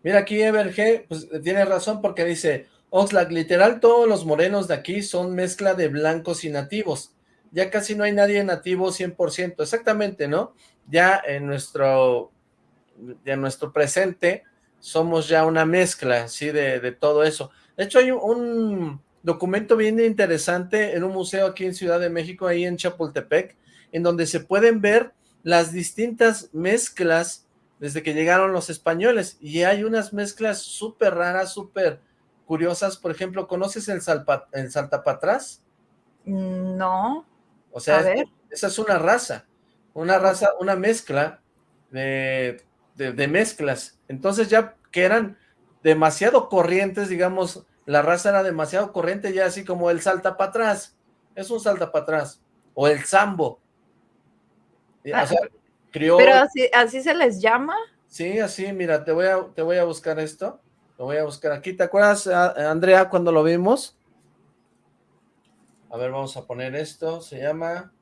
Mira, aquí Everge, pues tiene razón porque dice, Oxlack, literal todos los morenos de aquí son mezcla de blancos y nativos, ya casi no hay nadie nativo 100%, exactamente, ¿no? Ya en nuestro, en nuestro presente somos ya una mezcla, ¿sí? De, de todo eso. De hecho, hay un documento bien interesante en un museo aquí en Ciudad de México, ahí en Chapultepec, en donde se pueden ver las distintas mezclas desde que llegaron los españoles, y hay unas mezclas súper raras, súper curiosas, por ejemplo, ¿conoces el, salpa, el saltapatrás? No. O sea, esa es una raza, una raza, una mezcla de, mezclas. Entonces ya que eran demasiado corrientes, digamos, la raza era demasiado corriente, ya así como el salta para atrás, es un salta para atrás, o el sambo. Ah, pero así, así se les llama. Sí, así, mira, te voy a, te voy a buscar esto, lo voy a buscar aquí. ¿Te acuerdas, Andrea, cuando lo vimos? A ver, vamos a poner esto, se llama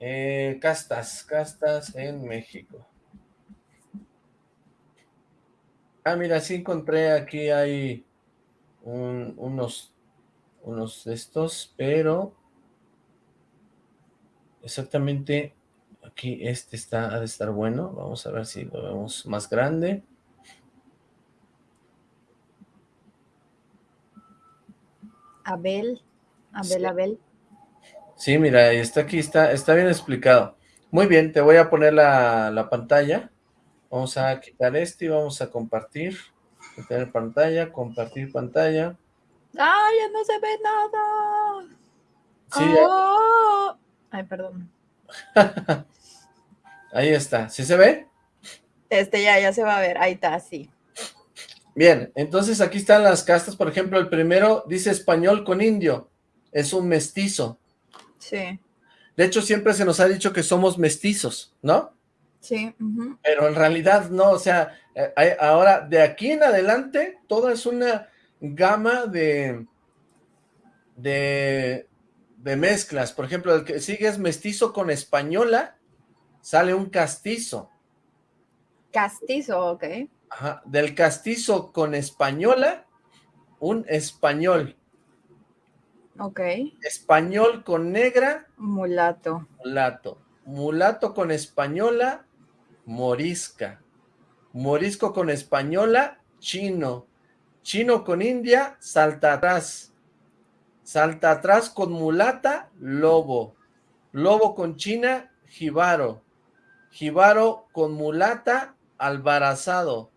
eh, castas, castas en México. Ah, mira, sí encontré, aquí hay unos, unos de estos, pero exactamente aquí este está, ha de estar bueno. Vamos a ver si lo vemos más grande. Abel, Abel, Abel. Sí, mira, está aquí, está, está bien explicado. Muy bien, te voy a poner la, pantalla. Vamos a quitar este y vamos a compartir. Quitar pantalla, compartir pantalla. ¡Ah, ya no se ve nada! Sí. Oh. Ay, perdón. Ahí está. ¿Sí se ve? Este ya, ya se va a ver. Ahí está, sí. Bien, entonces aquí están las castas. Por ejemplo, el primero dice español con indio. Es un mestizo. Sí. De hecho, siempre se nos ha dicho que somos mestizos, ¿no? Sí. Pero en realidad no, o sea, eh, ahora de aquí en adelante, todo es una gama de, de, de mezclas. Por ejemplo, el que sigue es mestizo con española, sale un castizo. Castizo, ok. Ajá, del castizo con española, un español. Ok. Español con negra. Mulato. Mulato. Mulato con española, morisca. Morisco con española, chino. Chino con india, salta atrás. Salta atrás con mulata, lobo. Lobo con china, jibaro. Jibaro con mulata, albarazado.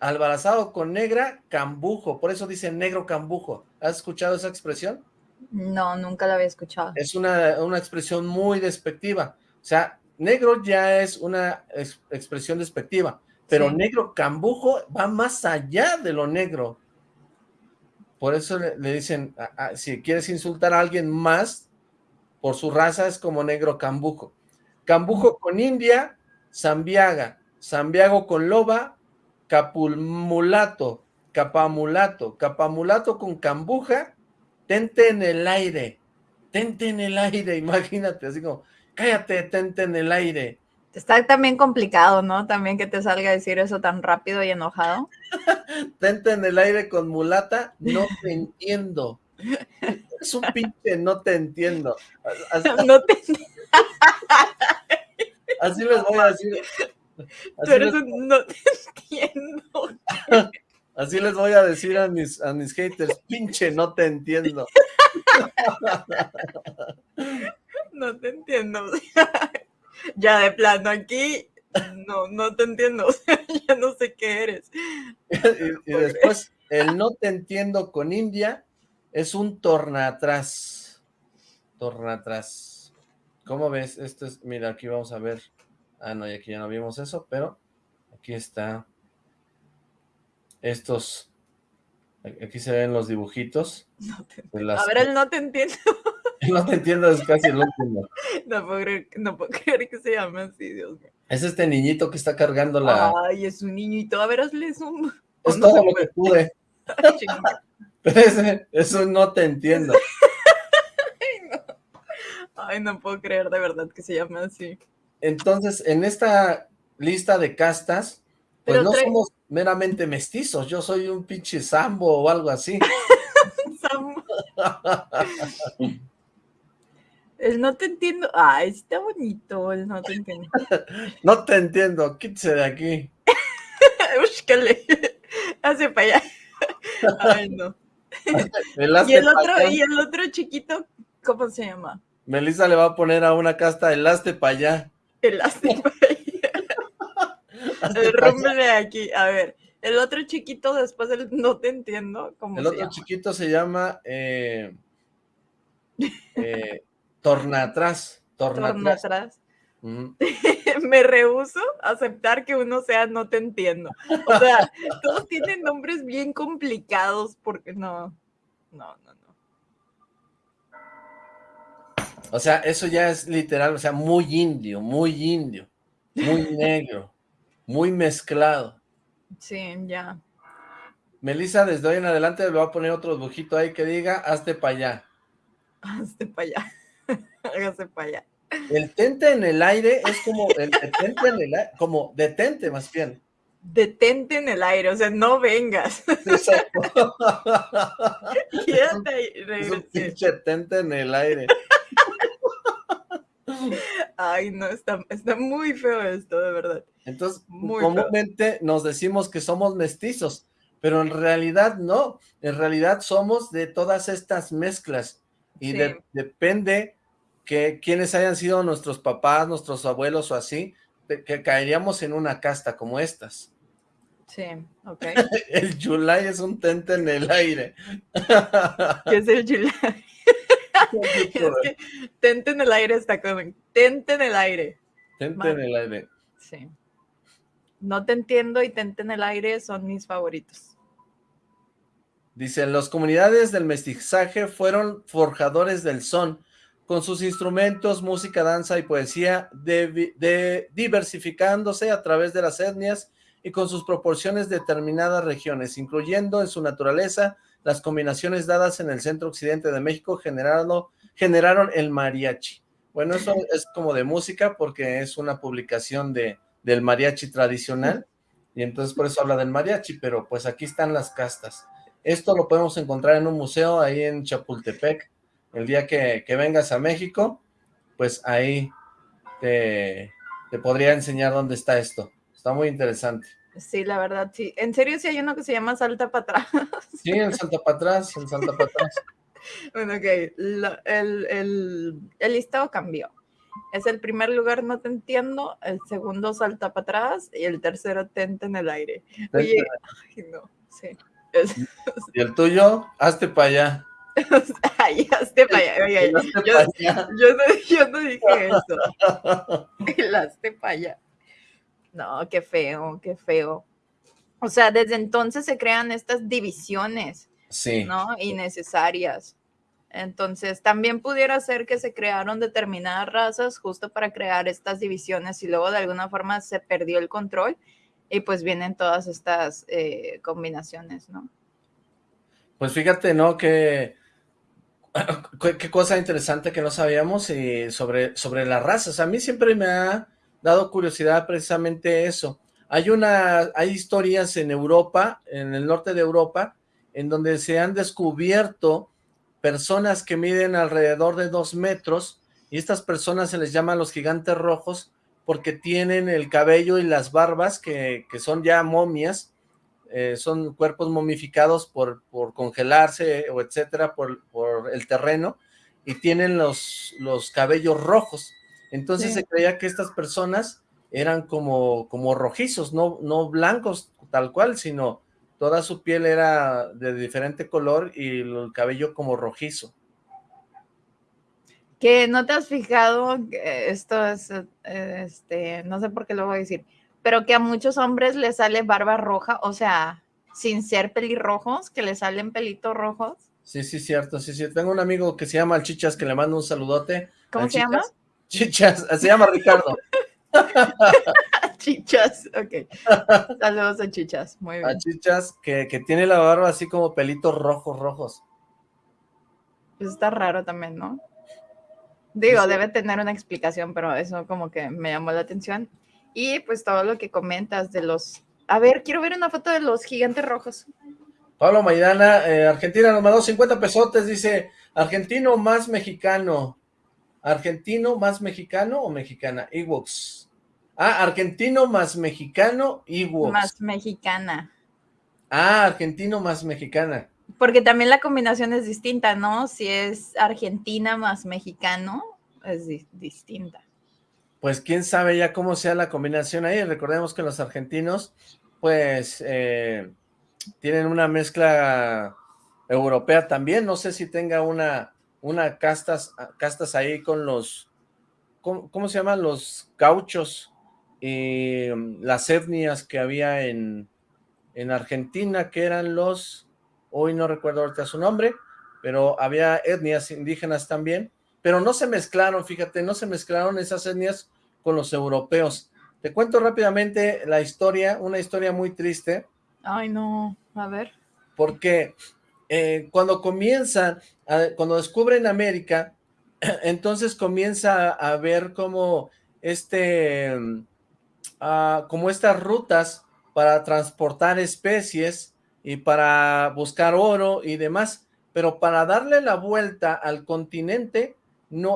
Albarazado con negra, cambujo. Por eso dice negro cambujo. ¿Has escuchado esa expresión? No, nunca la había escuchado. Es una, expresión muy despectiva. O sea, negro ya es una expresión despectiva, pero negro cambujo va más allá de lo negro. Por eso le, dicen, si quieres insultar a alguien más por su raza, es como negro cambujo. Cambujo con India, Zambiaga. Zambiago con loba, capulmulato, capamulato. Capamulato con cambuja, tente en el aire. Tente en el aire, imagínate, así como, cállate, tente en el aire. Está también complicado, ¿no? También que te salga a decir eso tan rápido y enojado. Tente en el aire con mulata, no te entiendo. Es un pinche, no te entiendo. Así, no te Así les voy a decir. Un, no te entiendo. Así les voy a decir a mis, a mis haters, pinche, no te entiendo. No te entiendo ya de plano aquí, no, no te entiendo, ya no sé qué eres. y, después, el no te entiendo con India es un torna atrás. Torna atrás. ¿Cómo ves? Esto es, mira, aquí vamos a ver. Ah, no, y aquí ya no vimos eso, pero aquí está. Estos, aquí se ven los dibujitos. A ver, el no te entiendo. No te entiendo, es casi el último. No puedo, creer, no puedo creer que se llame así, Dios mío. Es este niñito que está cargando la... Ay, es un niñito. A ver, hazle zoom. Es todo lo que pude. Pero ese, eso no te entiendo. Ay no. Ay, no puedo creer de verdad que se llame así. Entonces, en esta lista de castas, pues no somos meramente mestizos. Yo soy un pinche sambo o algo así. El no te entiendo. Ay, está bonito el no te entiendo. no te entiendo, quítese de aquí. Búscale. Hace para allá. Ay, no. y el otro, y el otro chiquito, ¿cómo se llama? Melissa le va a poner a una casta el para allá. El para allá. Rómpele aquí. A ver, el otro chiquito después del no te entiendo. ¿cómo el otro chiquito se llama eh, eh, Torna atrás. Torna, atrás. Me rehuso a aceptar que uno sea no te entiendo. O sea, todos tienen nombres bien complicados porque no, no, no, no. O sea, eso ya es literal, o sea, muy indio, muy indio, muy negro, muy mezclado. Sí, ya. Melissa, desde hoy en adelante le voy a poner otro dibujito ahí que diga, hazte para allá. Hazte para allá. Hágase para allá. El tente en el aire es como el detente en el aire, como detente más bien. Detente en el aire, o sea, no vengas. Exacto. Quédate ahí. Es un pinche tente en el aire. Ay, no, está, está muy feo esto, de verdad. Entonces, comúnmente nos decimos que somos mestizos, pero en realidad no. En realidad somos de todas estas mezclas y depende que quienes hayan sido nuestros papás, nuestros abuelos o así, que caeríamos en una casta como estas. Sí, ok. el Yulai es un tente en el aire. ¿Qué es el Yulai? tente en el aire está como, tente en el aire. Tente en el aire. Sí. No te entiendo y tente en el aire son mis favoritos. Dice, las comunidades del mestizaje fueron forjadores del son, con sus instrumentos, música, danza y poesía, de, diversificándose a través de las etnias y con sus proporciones de determinadas regiones, incluyendo en su naturaleza las combinaciones dadas en el centro occidente de México generaron el mariachi. Bueno, eso es como de música porque es una publicación de, del mariachi tradicional y entonces por eso habla del mariachi, pero pues aquí están las castas. Esto lo podemos encontrar en un museo ahí en Chapultepec. El día que, vengas a México, pues ahí te, podría enseñar dónde está esto. Está muy interesante. Sí, la verdad, sí. En serio, sí hay uno que se llama Salta para atrás. Sí, el Salta para atrás, el Salta para atrás. bueno, ok, el, el, el listado cambió. Es el primer lugar, no te entiendo, el segundo salta para atrás y el tercero tenta en el aire. Oye, ay, no, sí. ¿Y el tuyo? Hazte para allá. Ay, hazte para allá. Oye, yo, yo, no, yo, no, dije eso. El hazte para allá. No, qué feo, qué feo. O sea, desde entonces se crean estas divisiones, sí. ¿no? Innecesarias. Entonces, también pudiera ser que se crearon determinadas razas justo para crear estas divisiones y luego de alguna forma se perdió el control y pues vienen todas estas eh, combinaciones, ¿no? Pues fíjate, ¿no? Que qué cosa interesante que no sabíamos y sobre, sobre las razas. A mí siempre me ha dado curiosidad precisamente eso. Hay una, hay historias en Europa, en el norte de Europa, en donde se han descubierto personas que miden alrededor de dos metros y estas personas se les llama los gigantes rojos porque tienen el cabello y las barbas que, son ya momias, eh, son cuerpos momificados por, por congelarse o etcétera por, por, el terreno y tienen los, los cabellos rojos. Entonces se creía que estas personas eran como, como rojizos, no, no blancos tal cual, sino toda su piel era de diferente color y el cabello como rojizo. Que no te has fijado, esto es, este, no sé por qué lo voy a decir, pero que a muchos hombres les sale barba roja, o sea, sin ser pelirrojos, que le salen pelitos rojos. Sí, sí, cierto, sí, sí. Tengo un amigo que se llama Chichas, que le mando un saludote. ¿Cómo se llama? Chichas, se llama Ricardo. Chichas, ok. Saludos a Chichas, muy bien. A Chichas, que, tiene la barba así como pelitos rojos, rojos. Pues está raro también, ¿no? Digo, debe tener una explicación, pero eso como que me llamó la atención. Y pues todo lo que comentas de los... A ver, quiero ver una foto de los gigantes rojos. Pablo Maidana, eh, Argentina nos mandó 50 pesotes, dice, argentino más mexicano. ¿Argentino más mexicano o mexicana? Ewoks. Ah, argentino más mexicano, Ewoks. Más mexicana. Ah, argentino más mexicana. Porque también la combinación es distinta, ¿no? Si es argentina más mexicano, es distinta. Pues quién sabe ya cómo sea la combinación ahí. Recordemos que los argentinos, pues, eh, tienen una mezcla europea también. No sé si tenga una una castas, castas ahí con los, ¿cómo, se llaman? Los gauchos y mm, las etnias que había en, en Argentina, que eran los, hoy no recuerdo ahorita su nombre, pero había etnias indígenas también, pero no se mezclaron, fíjate, no se mezclaron esas etnias con los europeos. Te cuento rápidamente la historia, una historia muy triste. Ay, no, a ver. Porque eh, cuando comienzan, cuando descubren América, entonces comienza a ver como este, ah, como estas rutas para transportar especies y para buscar oro y demás, pero para darle la vuelta al continente,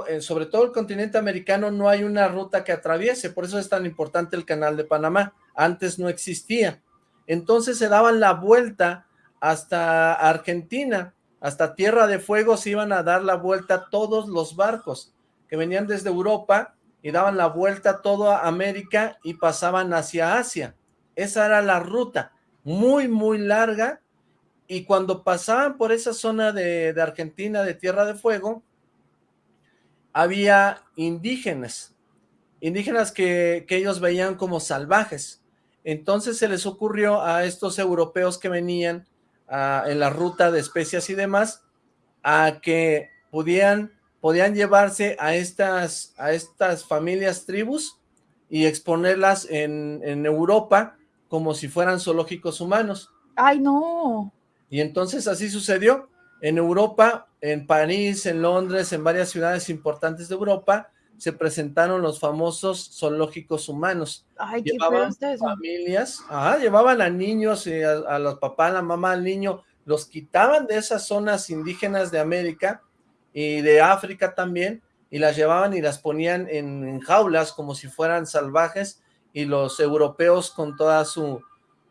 eh, sobre todo el continente americano, no hay una ruta que atraviese, por eso es tan importante el canal de Panamá, antes no existía. Entonces se daban la vuelta hasta Argentina, hasta Tierra de Fuego se iban a dar la vuelta todos los barcos que venían desde Europa y daban la vuelta a toda América y pasaban hacia Asia. Esa era la ruta, muy, muy larga, y cuando pasaban por esa zona de, Argentina, de Tierra de Fuego, había indígenas, indígenas que, que ellos veían como salvajes. Entonces se les ocurrió a estos europeos que venían en la ruta de especias y demás, a que podían, podían llevarse a estas, a estas familias tribus y exponerlas en, en Europa como si fueran zoológicos humanos. ¡Ay, no! Y entonces así sucedió. En Europa, en París, en Londres, en varias ciudades importantes de Europa, se presentaron los famosos zoológicos humanos. Ay, llevaban qué familias, llevaban a niños, y a, los papás, a la mamá, al niño, los quitaban de esas zonas indígenas de América y de África también, y las llevaban y las ponían en, jaulas como si fueran salvajes, y los europeos con toda su,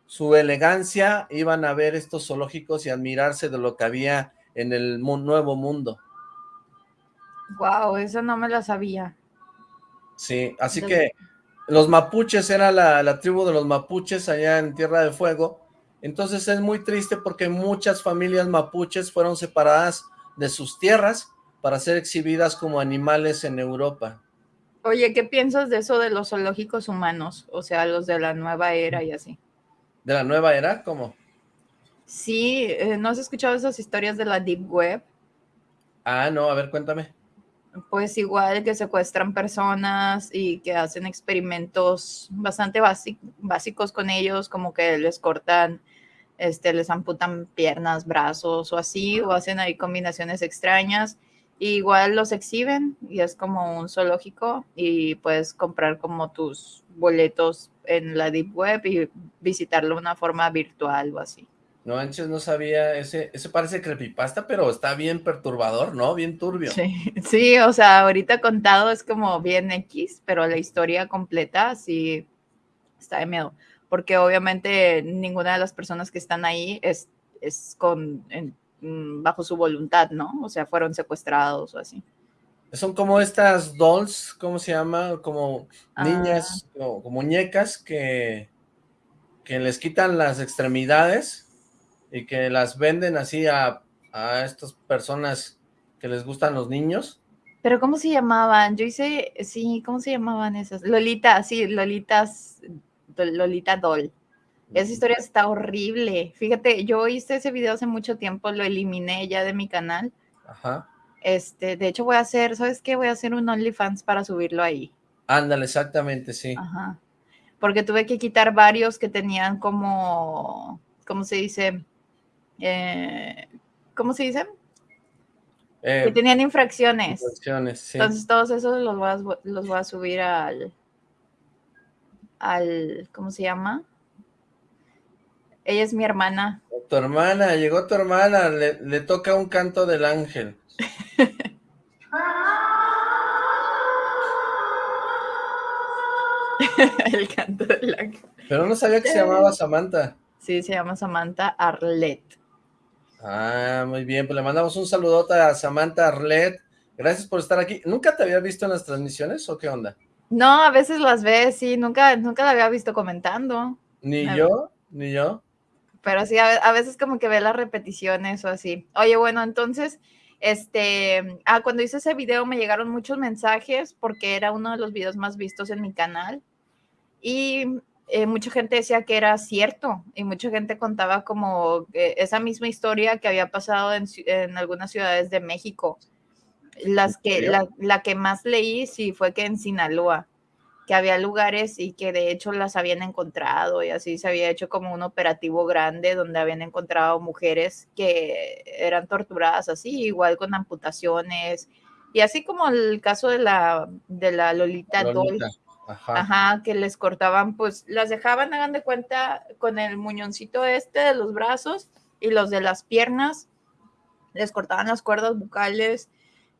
su elegancia iban a ver estos zoológicos y admirarse de lo que había en el nuevo mundo. Wow, eso no me lo sabía. Sí, así que los mapuches era la, la, tribu de los mapuches allá en Tierra del Fuego. Entonces es muy triste porque muchas familias mapuches fueron separadas de sus tierras para ser exhibidas como animales en Europa. Oye, ¿qué piensas de eso de los zoológicos humanos? O sea, los de la nueva era y así. ¿De la nueva era? ¿Cómo? Sí, eh, ¿no has escuchado esas historias de la Deep Web? Ah, no, a ver, cuéntame. Pues igual que secuestran personas y que hacen experimentos bastante básicos con ellos, como que les cortan, este, les amputan piernas, brazos o así, o hacen ahí combinaciones extrañas igual los exhiben y es como un zoológico y puedes comprar como tus boletos en la Deep Web y visitarlo de una forma virtual o así. No, antes no sabía, ese, ese parece creepypasta, pero está bien perturbador, ¿no? Bien turbio. Sí, sí, o sea, ahorita contado es como bien X, pero la historia completa sí está de miedo, porque obviamente ninguna de las personas que están ahí es, es con, bajo su voluntad, ¿no? O sea, fueron secuestrados o así. Son como estas dolls, ¿cómo se llama? Como niñas, ah. o, muñecas que, que les quitan las extremidades y que las venden así a, a estas personas que les gustan los niños. Pero ¿cómo se llamaban? Yo hice, sí, ¿cómo se llamaban esas? Lolita, sí, Lolitas, Lolita Doll. Esa historia está horrible. Fíjate, yo hice ese video hace mucho tiempo, lo eliminé ya de mi canal. Ajá. Este, de hecho voy a hacer, ¿sabes qué? Voy a hacer un OnlyFans para subirlo ahí. Ándale, exactamente, sí. Ajá. Porque tuve que quitar varios que tenían como, ¿cómo se dice? Eh, ¿Cómo se dice? Eh, que tenían infracciones. Infracciones, sí. Entonces todos esos los voy a, los voy a subir al, al, ¿cómo se llama? Ella es mi hermana. Tu hermana, llegó tu hermana, le, toca un canto del ángel. El canto del ángel. Pero no sabía que se llamaba Samantha. Sí, se llama Samantha Arlet. Ah, muy bien, pues le mandamos un saludote a Samantha Arlet. Gracias por estar aquí. ¿Nunca te había visto en las transmisiones o qué onda? No, a veces las ves, sí, nunca, nunca la había visto comentando. Ni yo, ni yo pero sí, a, veces como que ve las repeticiones o así. Oye, bueno, entonces, este, ah, cuando hice ese video me llegaron muchos mensajes porque era uno de los videos más vistos en mi canal y eh, mucha gente decía que era cierto y mucha gente contaba como esa misma historia que había pasado en, en algunas ciudades de México. Las que, la, la que más leí sí fue que en Sinaloa que había lugares y que de hecho las habían encontrado y así se había hecho como un operativo grande donde habían encontrado mujeres que eran torturadas así, igual con amputaciones y así como el caso de la, de la Lolita, Lolita. Ajá. que les cortaban, pues las dejaban, hagan de cuenta, con el muñoncito este de los brazos y los de las piernas, les cortaban las cuerdas bucales,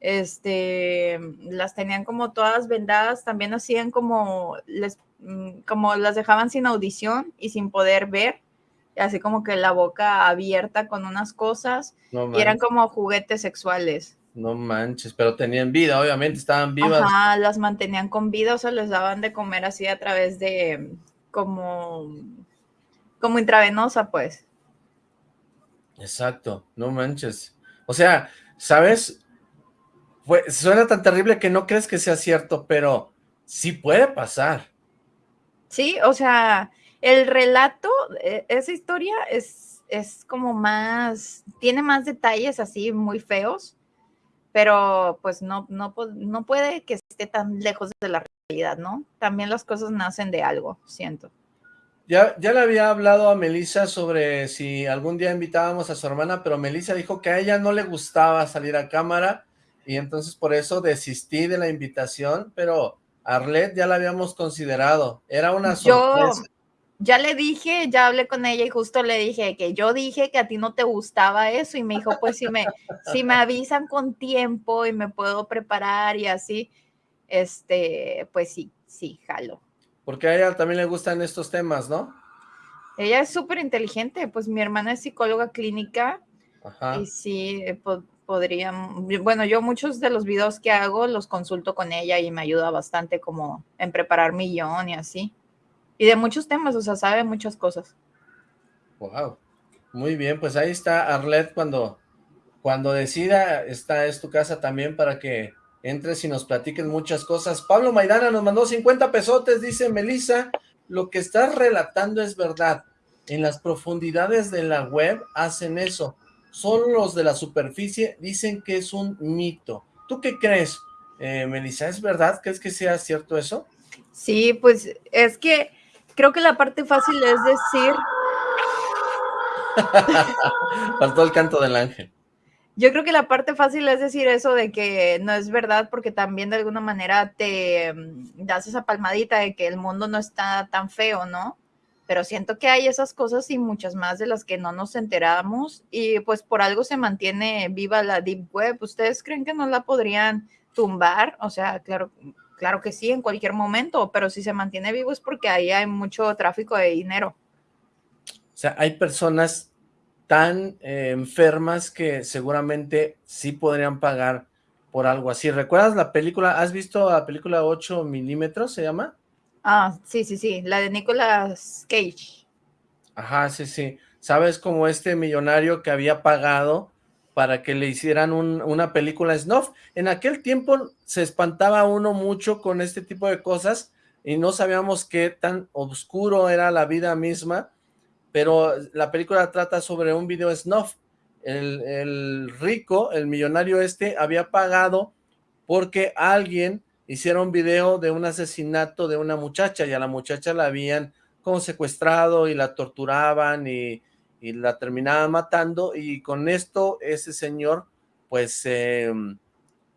este, las tenían como todas vendadas, también hacían como, les, mm, como las dejaban sin audición y sin poder ver, así como que la boca abierta con unas cosas, y eran como juguetes sexuales. No manches, pero tenían vida, obviamente, estaban vivas. Ajá, las mantenían con vida, o sea, les daban de comer así a través de, como, como intravenosa, pues. Exacto, no manches. O sea, ¿sabes? Suena tan terrible que no crees que sea cierto, pero sí puede pasar. Sí, o sea, el relato, e, esa historia es, es como más, tiene más detalles así muy feos, pero pues no, no, no puede que esté tan lejos de la realidad, ¿no? También las cosas nacen de algo, siento. Ya, ya le había hablado a Melissa sobre si algún día invitábamos a su hermana, pero Melissa dijo que a ella no le gustaba salir a cámara, y entonces por eso desistí de la invitación, pero Arlet ya la habíamos considerado, era una sorpresa. Yo ya le dije, ya hablé con ella y justo le dije que yo dije que a ti no te gustaba eso y me dijo, pues si me, si me avisan con tiempo y me puedo preparar y así, este, pues sí, sí, jalo. Porque a ella también le gustan estos temas, ¿no? Ella es súper inteligente, pues mi hermana es psicóloga clínica Y sí, eh, podrían, bueno, yo muchos de los videos que hago los consulto con ella y me ayuda bastante como en preparar mi guion y así. Y de muchos temas, o sea, sabe muchas cosas. Wow. Muy bien, pues ahí está Arlet cuando, cuando decida, esta es tu casa también para que entres y nos platiquen muchas cosas. Pablo Maidana nos mandó 50 pesotes, dice Melissa, lo que estás relatando es verdad. En las profundidades de la web hacen eso. Solo los de la superficie dicen que es un mito. ¿Tú qué crees, eh, Melissa? ¿Es verdad? ¿Crees que sea cierto eso? Sí, pues es que creo que la parte fácil es decir... Faltó el canto del ángel. Yo creo que la parte fácil es decir eso de que no es verdad porque también de alguna manera te mm, das esa palmadita de que el mundo no está tan feo, ¿no? Pero siento que hay esas cosas y muchas más de las que no nos enteramos y pues por algo se mantiene viva la Deep Web. ¿Ustedes creen que no la podrían tumbar? O sea, claro, claro que sí, en cualquier momento, pero si se mantiene vivo es porque ahí hay mucho tráfico de dinero. O sea, hay personas tan eh, enfermas que seguramente sí podrían pagar por algo así. ¿Recuerdas la película? ¿Has visto la película 8 milímetros, se llama? Ah, sí, sí, sí, la de Nicolas Cage. Ajá, sí, sí. ¿Sabes como este millonario que había pagado para que le hicieran una película snuff? En aquel tiempo se espantaba uno mucho con este tipo de cosas y no sabíamos qué tan oscuro era la vida misma pero la película trata sobre un video snuff. El, rico, el millonario este, había pagado porque alguien hiciera un video de un asesinato de una muchacha y a la muchacha la habían como secuestrado y la torturaban y, la terminaban matando y con esto ese señor pues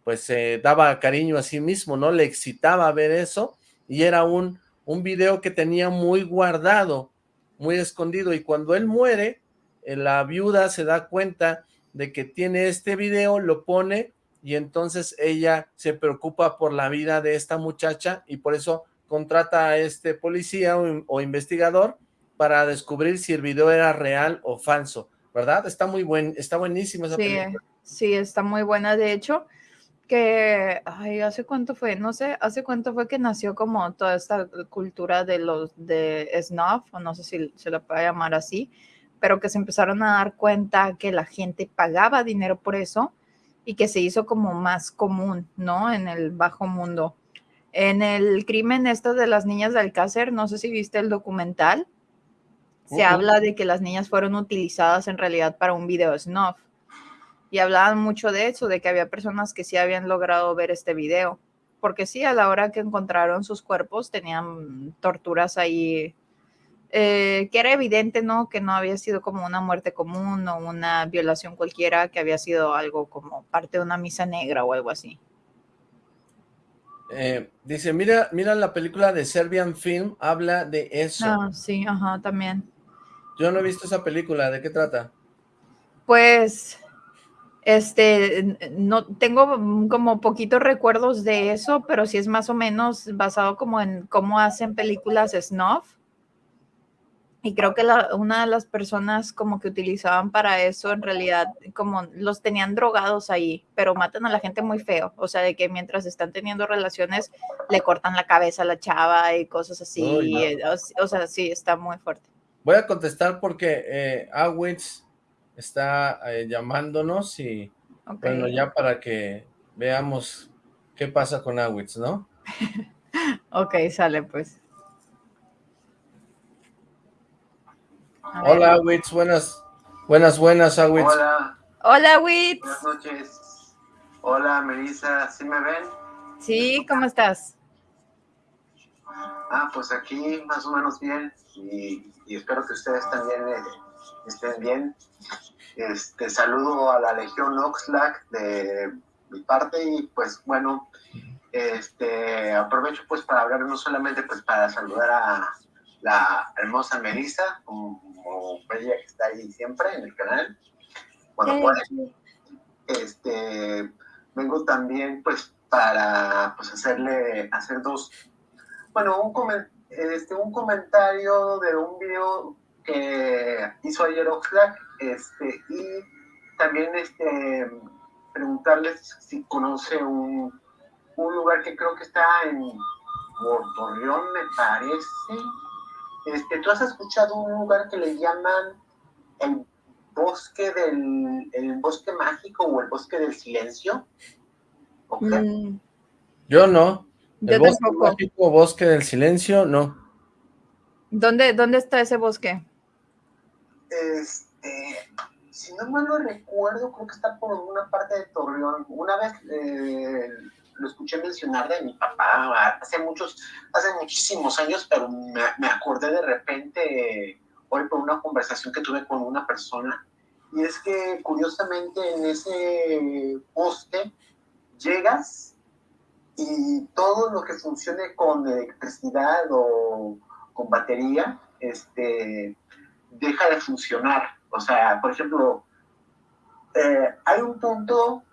pues se daba cariño a sí mismo, ¿no? Le excitaba ver eso y era un, un video que tenía muy guardado muy escondido y cuando él muere, eh, la viuda se da cuenta de que tiene este video, lo pone y entonces ella se preocupa por la vida de esta muchacha y por eso contrata a este policía o, investigador para descubrir si el video era real o falso, ¿verdad? Está muy buen, está buenísimo esa sí, Sí, está muy buena, de hecho, que, ay, ¿hace cuánto fue? No sé, ¿hace cuánto fue que nació como toda esta cultura de los, de snuff, o no sé si se la puede llamar así, pero que se empezaron a dar cuenta que la gente pagaba dinero por eso y que se hizo como más común, ¿no? En el bajo mundo. En el crimen esto de las niñas de Alcácer, no sé si viste el documental, se habla de que las niñas fueron utilizadas en realidad para un video snuff y hablaban mucho de eso, de que había personas que sí habían logrado ver este video, porque sí, a la hora que encontraron sus cuerpos tenían torturas ahí, eh, que era evidente, ¿no? Que no había sido como una muerte común o una violación cualquiera, que había sido algo como parte de una misa negra o algo así. Eh, dice, mira, mira la película de Serbian Film, habla de eso. Ah, sí, ajá, también. Yo no he visto esa película, ¿de qué trata? Pues este, no tengo como poquitos recuerdos de eso, pero sí es más o menos basado como en cómo hacen películas snuff. Y creo que una de las personas como que utilizaban para eso, en realidad, como los tenían drogados ahí, pero matan a la gente muy feo. O sea, de que mientras están teniendo relaciones, le cortan la cabeza a la chava y cosas así. Eh, o, sea, sí, está muy fuerte. Voy a contestar porque eh, Awitz está eh, llamándonos y bueno, ya para que veamos qué pasa con Awitz, ¿no? ok, sale pues. Hola Awitz, buenas, buenas, buenas Awitz. Hola. Hola Awitz. Buenas noches. Hola Melissa, ¿sí me ven? Sí, ¿cómo estás? Ah, pues aquí más o menos bien y, espero que ustedes también eh, estén bien. Este, saludo a la Legión Oxlack de mi parte y pues bueno, este, aprovecho pues para hablar no solamente pues para saludar a la hermosa Melissa, como, ella que está ahí siempre en el canal, cuando puede. Este, vengo también pues para pues hacerle, hacer dos, bueno, un, este, un comentario de un video que hizo ayer Oxlack este, y también este, preguntarles si conoce un, un lugar que creo que está en Torreón, me parece. Este, ¿Tú has escuchado un lugar que le llaman el bosque del el bosque mágico o el bosque del silencio? Mm. Yo no. El bosque mágico, bosque del silencio, no. ¿Dónde, ¿Dónde está ese bosque? Este, si no mal lo recuerdo, creo que está por una parte de Torreón. Una vez eh, lo escuché mencionar de mi papá hace muchos, hace muchísimos años, pero me, me acordé de repente hoy por una conversación que tuve con una persona. Y es que curiosamente en ese bosque llegas y todo lo que funcione con electricidad o con batería, este, deja de funcionar. O sea, por ejemplo, eh, hay un punto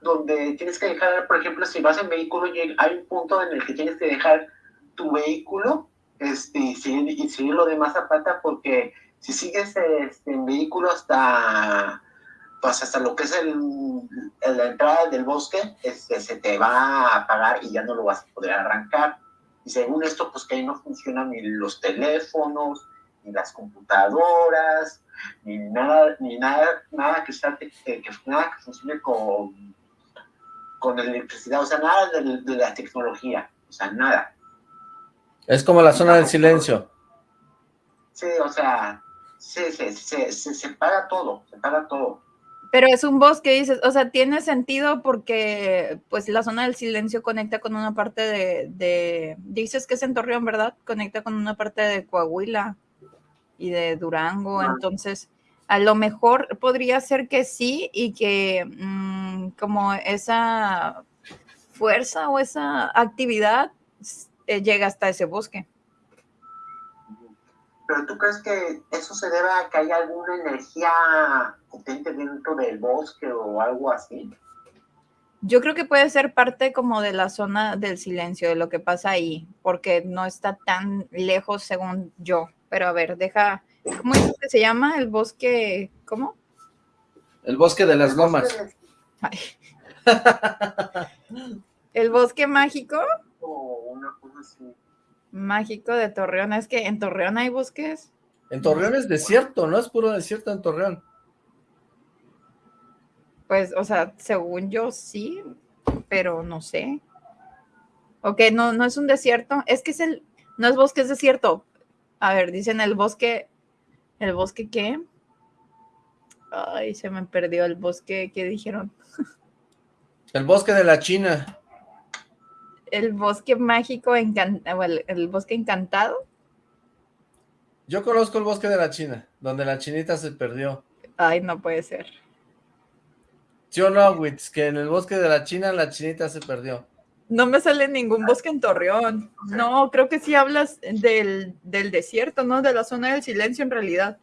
donde tienes que dejar, por ejemplo, si vas en vehículo, hay un punto en el que tienes que dejar tu vehículo este, y, seguir, lo demás a pata, porque si sigues este, en vehículo hasta, pues hasta lo que es el, la entrada del bosque, este, se te va a apagar y ya no lo vas a poder arrancar. Y según esto, pues que ahí no funcionan ni los teléfonos, ni las computadoras, ni nada, ni nada, nada que, que, nada que funcione con, con electricidad, o sea, nada de, la tecnología, o sea, nada. Es como la zona del silencio. Sí, o sea, se, se, se, se, paga todo, se paga todo. Pero es un bosque, dices, o sea, tiene sentido porque pues la zona del silencio conecta con una parte de, de, dices que es en Torreón, ¿verdad? Conecta con una parte de Coahuila y de Durango, entonces a lo mejor podría ser que sí y que mm, como esa fuerza o esa actividad eh, llega hasta ese bosque. ¿Pero tú crees que eso se debe a que hay alguna energía potente dentro del bosque o algo así? Yo creo que puede ser parte como de la zona del silencio, de lo que pasa ahí, porque no está tan lejos según yo. Pero a ver, deja, ¿cómo es que se llama? El bosque, ¿cómo? El bosque de las lomas. ¿El bosque mágico? Mágico de Torreón. Es que en Torreón hay bosques. En Torreón es desierto, ¿no? Es puro desierto en Torreón. Pues, o sea, según yo sí, pero no sé. Ok, no, no es un desierto. Es que es el, no es bosque, es desierto. A ver, dicen el bosque, ¿el bosque qué? Ay, se me perdió el bosque, ¿qué dijeron? El bosque de la China. El bosque mágico, encantado, el, bosque encantado. Yo conozco el bosque de la China, donde la chinita se perdió. Ay, no puede ser. ¿Sí o no, Witz? Que en el bosque de la China la chinita se perdió. No me sale ningún bosque en Torreón. No, creo que sí hablas del, desierto, ¿no? De la zona del silencio en realidad.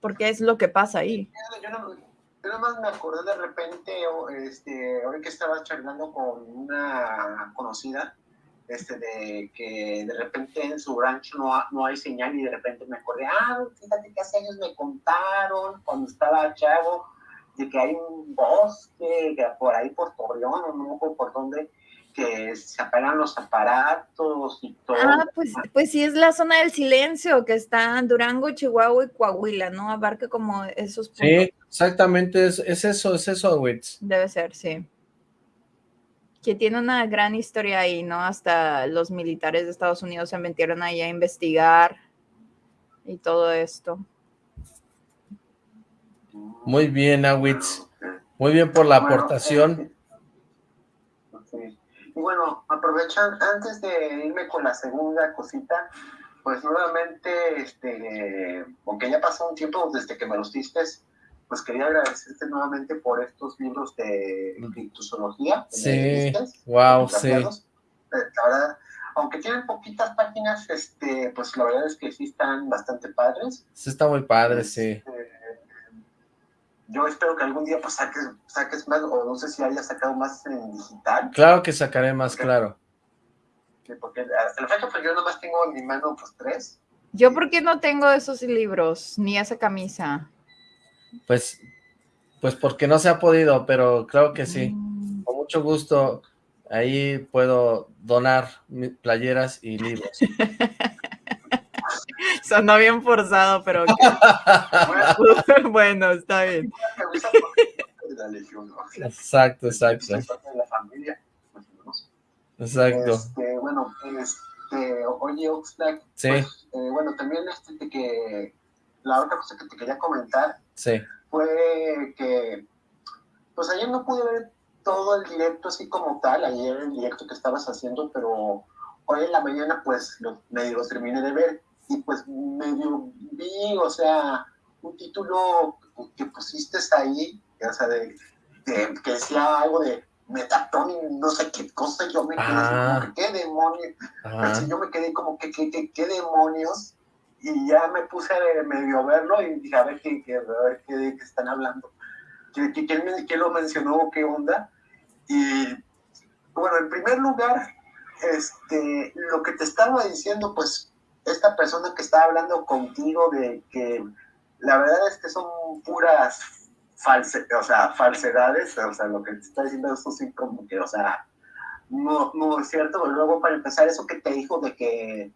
Porque es lo que pasa ahí. Yo, no, más me acordé de repente, este, ahora que estaba charlando con una conocida, este, de que de repente en su rancho no, no hay señal y de repente me acordé, ah, fíjate que hace años me contaron cuando estaba chavo, de que hay un bosque por ahí por Torreón o no por dónde que se apagan los aparatos y todo. Ah, pues, pues sí es la zona del silencio que está en Durango, Chihuahua y Coahuila, ¿no? Abarca como esos puntos. Sí, exactamente, es, eso, es eso, Witz. Debe ser, sí. Que tiene una gran historia ahí, ¿no? Hasta los militares de Estados Unidos se metieron ahí a investigar y todo esto. Muy bien, Awitz. Muy bien por la aportación. Y bueno, aprovechan, antes de irme con la segunda cosita, pues nuevamente, este, aunque ya pasó un tiempo desde que me los diste, pues quería agradecerte nuevamente por estos libros de criptozoología. Sí, wow, sí. Eh, la verdad, aunque tienen poquitas páginas, este, pues la verdad es que sí están bastante padres. Sí, está muy padre, sí. Yo espero que algún día pues saques, saques más, o no sé si haya sacado más en digital. Claro que sacaré más, claro. porque hasta la fecha pues yo nomás tengo en mi mano pues tres. Yo por qué no tengo esos libros, ni esa camisa. Pues, pues porque no se ha podido, pero claro que sí. Mm. Con mucho gusto, ahí puedo donar playeras y libros. Sonó bien forzado, pero bueno, está bien. Exacto, exacto. Exacto. Este, bueno, este, oye, Oxlack, sí. Pues, eh, bueno, también este, que la otra cosa que te quería comentar sí. fue que, pues ayer no pude ver todo el directo así como tal, ayer el directo que estabas haciendo, pero hoy en la mañana pues lo, medio lo terminé de ver y pues medio vi, o sea, un título que pusiste ahí, o sea, de, que decía algo de Metatron no sé qué cosa, yo me quedé ah. como que, ¿qué demonios? Pues, yo me quedé como que, ¿qué, qué, demonios? Y ya me puse a medio verlo y dije, a ver qué, qué, a ver qué, están hablando. ¿Quién, quién, lo mencionó? ¿Qué onda? Y bueno, en primer lugar, este, lo que te estaba diciendo, pues, esta persona que está hablando contigo de que la verdad es que son puras false, o sea, falsedades, o sea, lo que te está diciendo eso sí como que, o sea, no, no es cierto. Luego, para empezar, eso que te dijo de que,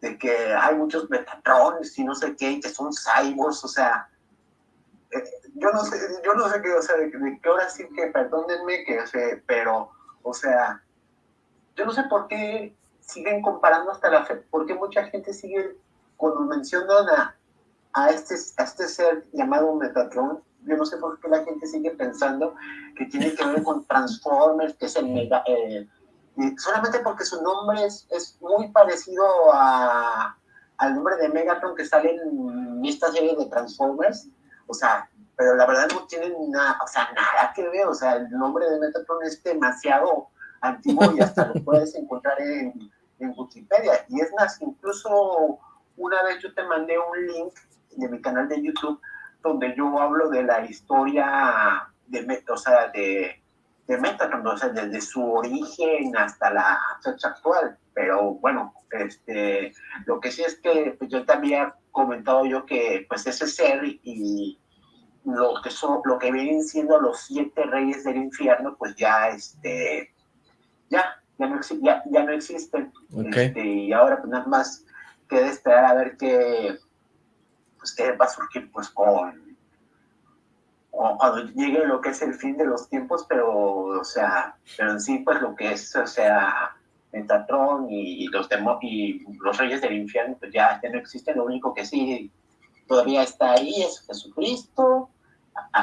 de que hay muchos metatrones y no sé qué, que son cyborgs, o sea, eh, yo no sé, yo no sé qué, o sea, de, qué hora sí que, perdónenme, que, o sea, pero, o sea, yo no sé por qué siguen comparando hasta la fe, porque mucha gente sigue, cuando mencionan a, a, este, a este ser llamado Metatron, yo no sé por qué la gente sigue pensando que tiene que ver con Transformers, que es el mega... Eh, solamente porque su nombre es, es muy parecido a, al nombre de Megatron que sale en esta serie de Transformers. O sea, pero la verdad no tienen nada, o sea, nada que ver. O sea, el nombre de Megatron es demasiado antiguo y hasta lo puedes encontrar en, en Wikipedia. Y es más, incluso una vez yo te mandé un link de mi canal de YouTube donde yo hablo de la historia de, o sea, de, de Metatron, o sea, desde su origen hasta la fecha actual. Pero bueno, este, lo que sí es que pues, yo también he comentado yo que pues ese ser y lo que son, lo que vienen siendo los siete reyes del infierno, pues ya este, ya, ya no, ya, ya no existen. Este, y ahora pues nada más queda esperar a ver qué pues que va a surgir pues con, cuando llegue lo que es el fin de los tiempos, pero o sea, pero en sí pues lo que es, o sea, Metatron y los y los reyes del infierno pues ya, ya no existen, lo único que sí todavía está ahí es Jesucristo,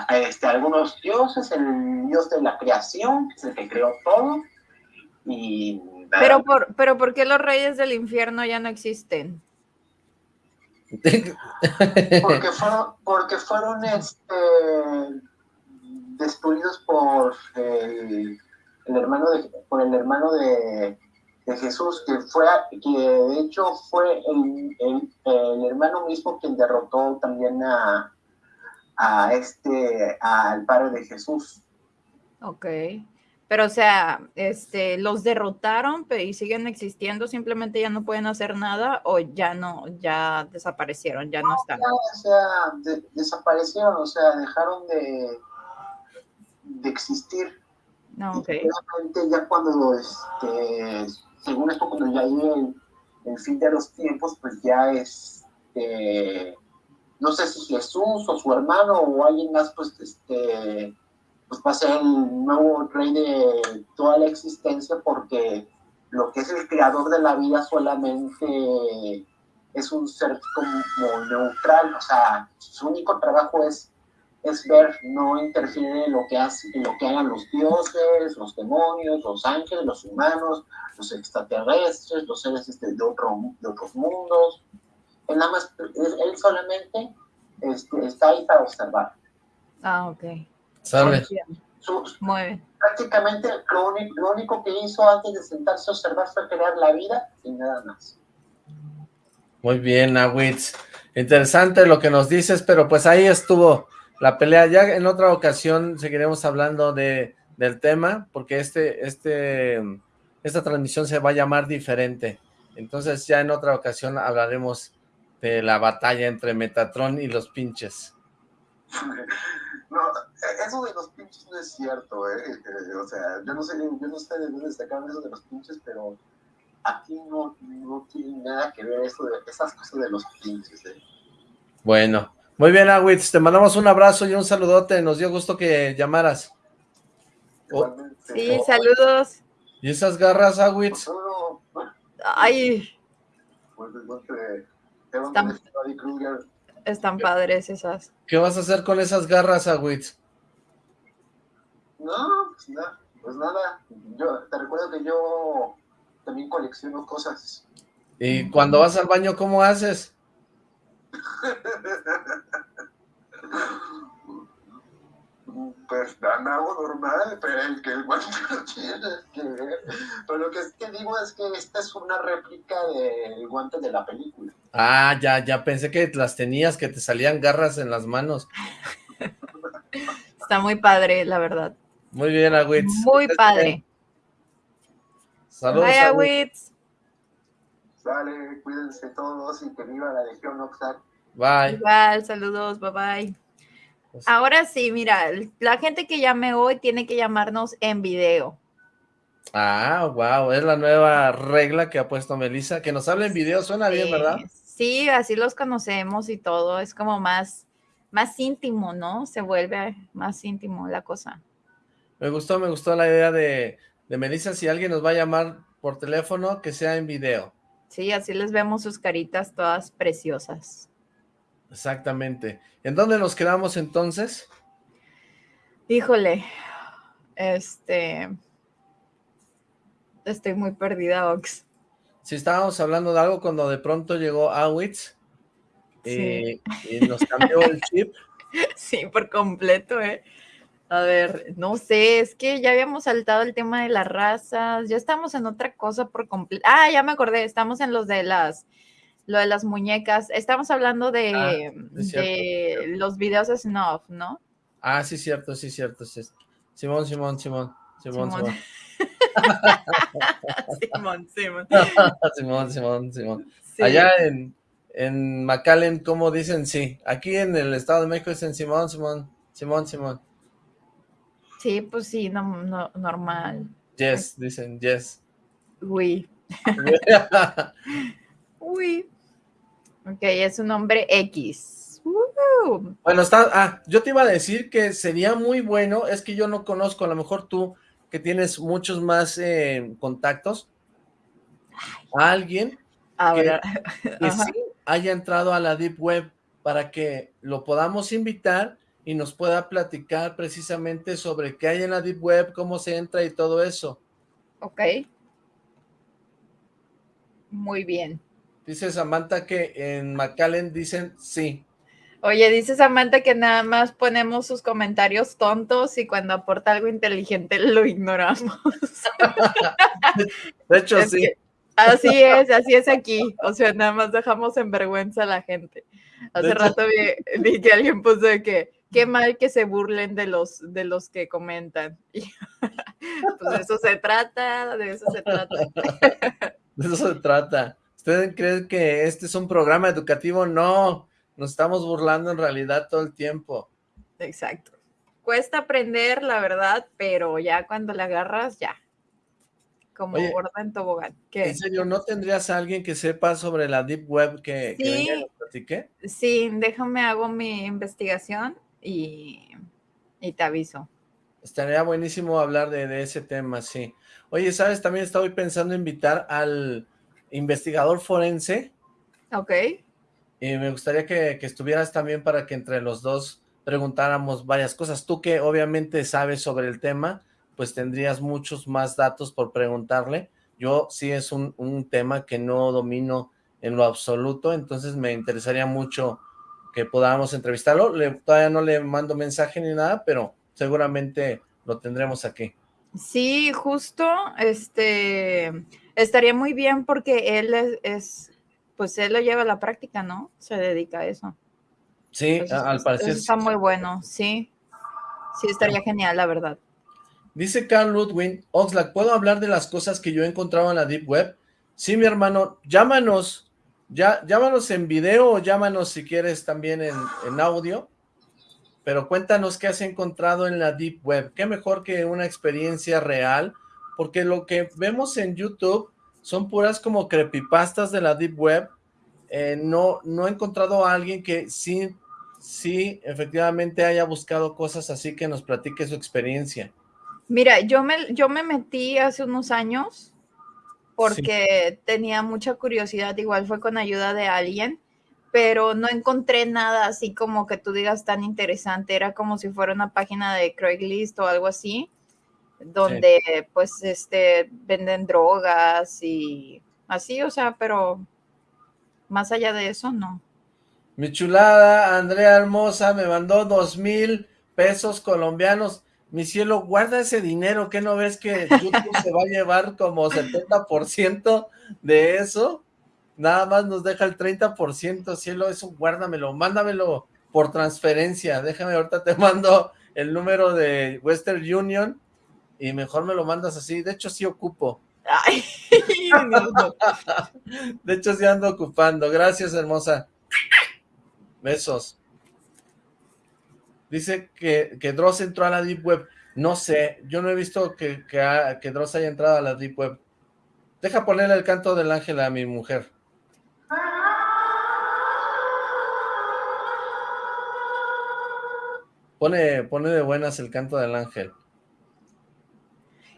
este, algunos dioses, el dios de la creación, el que creó todo, y... Pero por, pero ¿por qué los reyes del infierno ya no existen? porque fueron, porque fueron este, destruidos por el, hermano de, por el hermano de, Jesús, que fue, que de hecho fue el, el, hermano mismo quien derrotó también a, a este, al padre de Jesús. Ok. Pero, o sea, este, los derrotaron y siguen existiendo, simplemente ya no pueden hacer nada o ya no, ya desaparecieron, ya no, están. o sea, desaparecieron, o sea, dejaron de, de existir. No, ok. ya cuando, este, según esto, cuando ya llegue el, fin de los tiempos, pues ya es, este, no sé si Jesús o su hermano o alguien más, pues, este pues va a ser nuevo rey de toda la existencia porque lo que es el creador de la vida solamente es un ser como neutral, o sea, su único trabajo es, es ver, no interfiere en lo que, hace, en lo que hagan los dioses, los demonios, los ángeles, los humanos, los extraterrestres, los seres este, de, otro, de otros mundos. Él, nada más, él solamente este, está ahí para observar. Ah, ok. ¿Sabes? Prácticamente lo único, que hizo antes de sentarse a observar fue crear la vida y nada más. Muy bien, Awitz. Interesante lo que nos dices, pero pues ahí estuvo la pelea. Ya en otra ocasión seguiremos hablando de, del tema, porque este, este, esta transmisión se va a llamar diferente. Entonces ya en otra ocasión hablaremos de la batalla entre Metatron y los pinches. no, eso de los pinches no es cierto, ¿eh? eh o sea, yo no sé, yo no sé de dónde sacaron eso de los pinches, pero aquí no, no tiene nada que ver eso de esas cosas de los pinches, ¿eh? Bueno, muy bien, Awitz, te mandamos un abrazo y un saludote, nos dio gusto que llamaras. sí, saludos. ¿Y esas garras, Awitz? Ay. Están, están padres esas. ¿Qué vas a hacer con esas garras, Awitz? No, pues nada, pues nada. Yo te recuerdo que yo también colecciono cosas. ¿Y cuando vas al baño, cómo haces? pues dan algo normal, pero el que el guante no tiene que ver. Pero lo que, es que digo es que esta es una réplica del guante de la película. Ah, ya, ya pensé que las tenías, que te salían garras en las manos. Está muy padre, la verdad. Muy bien, Agüitz. Muy padre. Saludos, Bye, Agüitz. Sale, cuídense todos y que viva la Legión Oxlack. Bye. Igual, saludos, bye bye. Pues Ahora sí, mira, la gente que llame hoy tiene que llamarnos en video. Ah, wow, es la nueva regla que ha puesto Melissa, que nos hable en video, suena bien, ¿verdad? Sí, así los conocemos y todo, es como más, más íntimo, ¿no? Se vuelve más íntimo la cosa. Me gustó, me gustó la idea de, de Melissa, si alguien nos va a llamar por teléfono, que sea en video. Sí, así les vemos sus caritas todas preciosas. Exactamente. ¿En dónde nos quedamos entonces? Híjole, este... Estoy muy perdida, Ox. Si estábamos hablando de algo cuando de pronto llegó Awitz eh, y nos cambió el chip. Sí, por completo, ¿eh? A ver, no sé, es que ya habíamos saltado el tema de las razas, ya estamos en otra cosa por completo. Ah, ya me acordé, estamos en los de las lo de las muñecas. Estamos hablando de, ah, los videos de snuff, ¿no? Ah, sí, cierto, sí, cierto. Sí. Simón, Simón, Simón, Simón, Simón. Simón, Simón. Simón, Simón, Simón. Allá en, en McAllen, ¿cómo dicen sí? Aquí en el Estado de México dicen Simón, Simón, Simón, Simón. Sí, pues sí, no, no, normal. Yes, dicen yes. Uy. Uy. Ok, es un nombre X. Bueno, está, ah, yo te iba a decir que sería muy bueno, es que yo no conozco, a lo mejor tú, que tienes muchos más eh, contactos, a alguien que, sí haya entrado a la Deep Web para que lo podamos invitar y nos pueda platicar precisamente sobre qué hay en la Deep Web, cómo se entra y todo eso. Ok. Muy bien. Dice Samantha que en McAllen dicen sí. Oye, dice Samantha que nada más ponemos sus comentarios tontos y cuando aporta algo inteligente lo ignoramos. De hecho, sí. Así es, así es aquí. O sea, nada más dejamos en vergüenza a la gente. Hace rato vi, que alguien puso de que qué mal que se burlen de los, de los que comentan. pues de eso se trata, de eso se trata. De eso se trata. ¿Ustedes creen que este es un programa educativo? No, nos estamos burlando en realidad todo el tiempo. Exacto. Cuesta aprender, la verdad, pero ya cuando la agarras, ya. Como gorda en tobogán. ¿En serio, no tendrías a alguien que sepa sobre la Deep Web que, sí, que Sí, déjame hago mi investigación y, y te aviso. Estaría buenísimo hablar de, de ese tema, sí. Oye, ¿sabes? También estaba pensando invitar al investigador forense. Ok. Y me gustaría que, estuvieras también para que entre los dos preguntáramos varias cosas. Tú que obviamente sabes sobre el tema, pues tendrías muchos más datos por preguntarle. Yo sí es un, un tema que no domino en lo absoluto, entonces me interesaría mucho que podamos entrevistarlo. Le, todavía no le mando mensaje ni nada, pero seguramente lo tendremos aquí. Sí, justo, este, estaría muy bien porque él es, pues él lo lleva a la práctica, ¿no? Se dedica a eso. Sí, al parecer. está muy bueno, sí. Sí, estaría genial, la verdad. Dice Carl Ludwig, Oxlack, ¿puedo hablar de las cosas que yo he encontrado en la Deep Web? Sí, mi hermano, llámanos, ya, llámanos en video o llámanos si quieres también en, en audio pero cuéntanos qué has encontrado en la Deep Web. Qué mejor que una experiencia real, porque lo que vemos en YouTube son puras como creepypastas de la Deep Web. Eh, no, no he encontrado a alguien que sí, sí, efectivamente haya buscado cosas así que nos platique su experiencia. Mira, yo me, yo me metí hace unos años porque tenía mucha curiosidad, igual fue con ayuda de alguien, pero no encontré nada así como que tú digas tan interesante, era como si fuera una página de Craigslist o algo así, donde pues este venden drogas y así, o sea, pero más allá de eso, no. Mi chulada, Andrea Hermosa, me mandó dos mil pesos colombianos mi cielo, guarda ese dinero, ¿qué no ves que YouTube se va a llevar como 70% de eso? Nada más nos deja el 30%, cielo, eso guárdamelo, mándamelo por transferencia, déjame, ahorita te mando el número de Western Union y mejor me lo mandas así, de hecho sí ocupo. de hecho sí ando ocupando, gracias hermosa. Besos. Dice que, que Dross entró a la Deep Web. No sé, yo no he visto que, que, Dross haya entrado a la Deep Web. Deja ponerle el canto del ángel a mi mujer. Pone, pone de buenas el canto del ángel.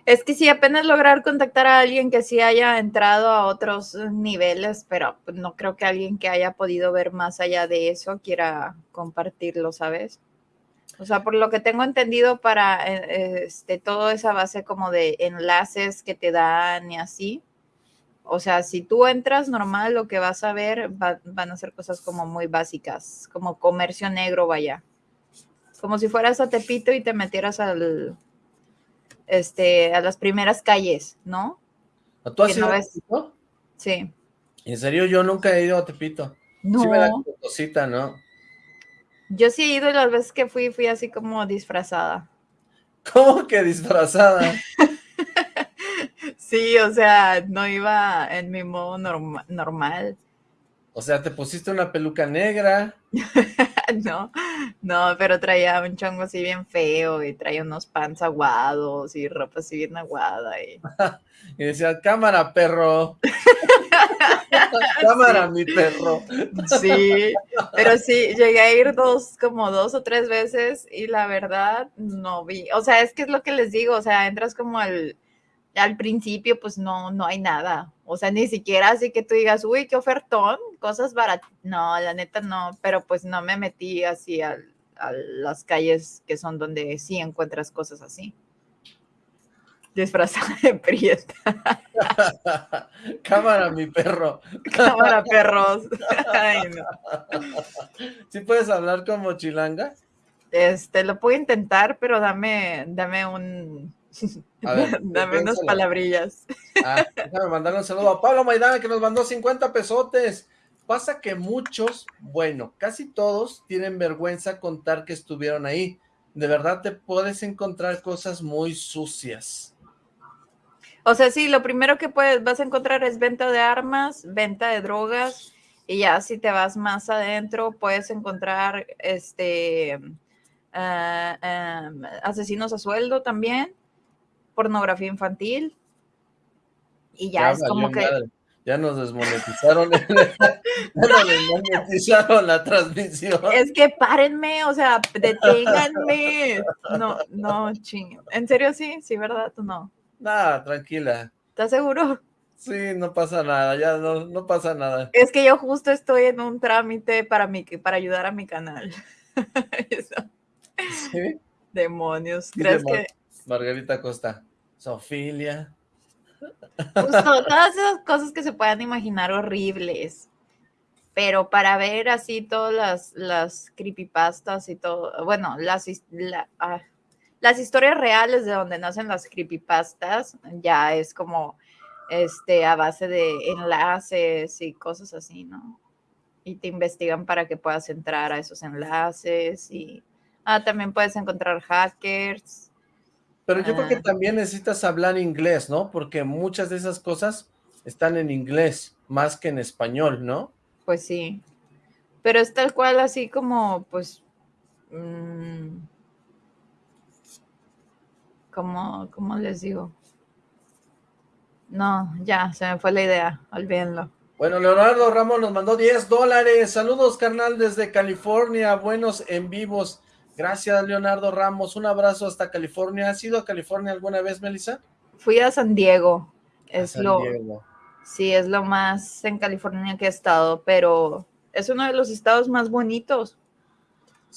Es que sí, apenas lograr contactar a alguien que sí haya entrado a otros niveles, pero no creo que alguien que haya podido ver más allá de eso quiera compartirlo, ¿sabes? O sea, por lo que tengo entendido para eh, este, toda esa base como de enlaces que te dan y así. O sea, si tú entras normal, lo que vas a ver van a ser cosas como muy básicas, como comercio negro, vaya. Como si fueras a Tepito y te metieras al, este, a las primeras calles, ¿no? ¿Tú has ido a Tepito? Sí. En serio, yo nunca he ido a Tepito. No. Sí me da cosita, ¿no? Yo sí he ido y las veces que fui, fui así como disfrazada. ¿Cómo que disfrazada? sí, o sea, no iba en mi modo normal. O sea, ¿te pusiste una peluca negra? no, no, pero traía un chongo así bien feo y traía unos pants aguados y ropa así bien aguada. Y, y decía, cámara, perro. cámara, mi perro. sí, pero sí, llegué a ir dos, como dos o tres veces y la verdad no vi. O sea, es que es lo que les digo, o sea, entras como al al principio pues no, no hay nada. O sea, ni siquiera así que tú digas, uy, qué ofertón, cosas baratas. No, la neta no, pero pues no me metí así a, las calles que son donde sí encuentras cosas así. Disfrazada de prieta. Cámara, mi perro. Cámara, perros. Ay, no. ¿Sí puedes hablar como chilanga? Este, lo puedo intentar, pero dame, dame un, Dame unas palabrillas. Ah, déjame mandarle un saludo a Pablo Maidana que nos mandó 50 pesotes. Pasa que muchos, bueno, casi todos tienen vergüenza contar que estuvieron ahí. De verdad te puedes encontrar cosas muy sucias. O sea, sí, lo primero que puedes, vas a encontrar es venta de armas, venta de drogas, y ya si te vas más adentro, puedes encontrar este ah, ah, asesinos a sueldo también pornografía infantil. Y ya, es como que... Ya nos desmonetizaron, ya nos desmonetizaron la transmisión. Es que párenme, o sea, deténganme. No, no, ching. ¿En serio sí? Sí, ¿verdad? ¿Tú no? Nada, tranquila. ¿Estás seguro? Sí, no pasa nada, ya no, no pasa nada. Es que yo justo estoy en un trámite para, mi, para ayudar a mi canal. ¿Sí? Demonios. ¿Crees que...? Margarita Costa. Sofilia. Todas esas cosas que se puedan imaginar horribles. Pero para ver así todas las, las creepypastas y todo, bueno, las, ah, las historias reales de donde nacen las creepypastas, ya es como este a base de enlaces y cosas así, ¿no? Y te investigan para que puedas entrar a esos enlaces y ah, también puedes encontrar hackers pero yo creo que ah. también necesitas hablar inglés, ¿no? Porque muchas de esas cosas están en inglés, más que en español, ¿no? Pues sí. Pero es tal cual así como, pues, Mm, ¿cómo, ¿Cómo les digo? No, ya, se me fue la idea, olvídenlo. Bueno, Leonardo Ramos nos mandó 10 dólares. Saludos, carnal, desde California. Buenos en vivos. Gracias, Leonardo Ramos. Un abrazo hasta California. ¿Has ido a California alguna vez, Melissa? Fui a San Diego. Es lo, Sí, es lo más en California que he estado, pero es uno de los estados más bonitos.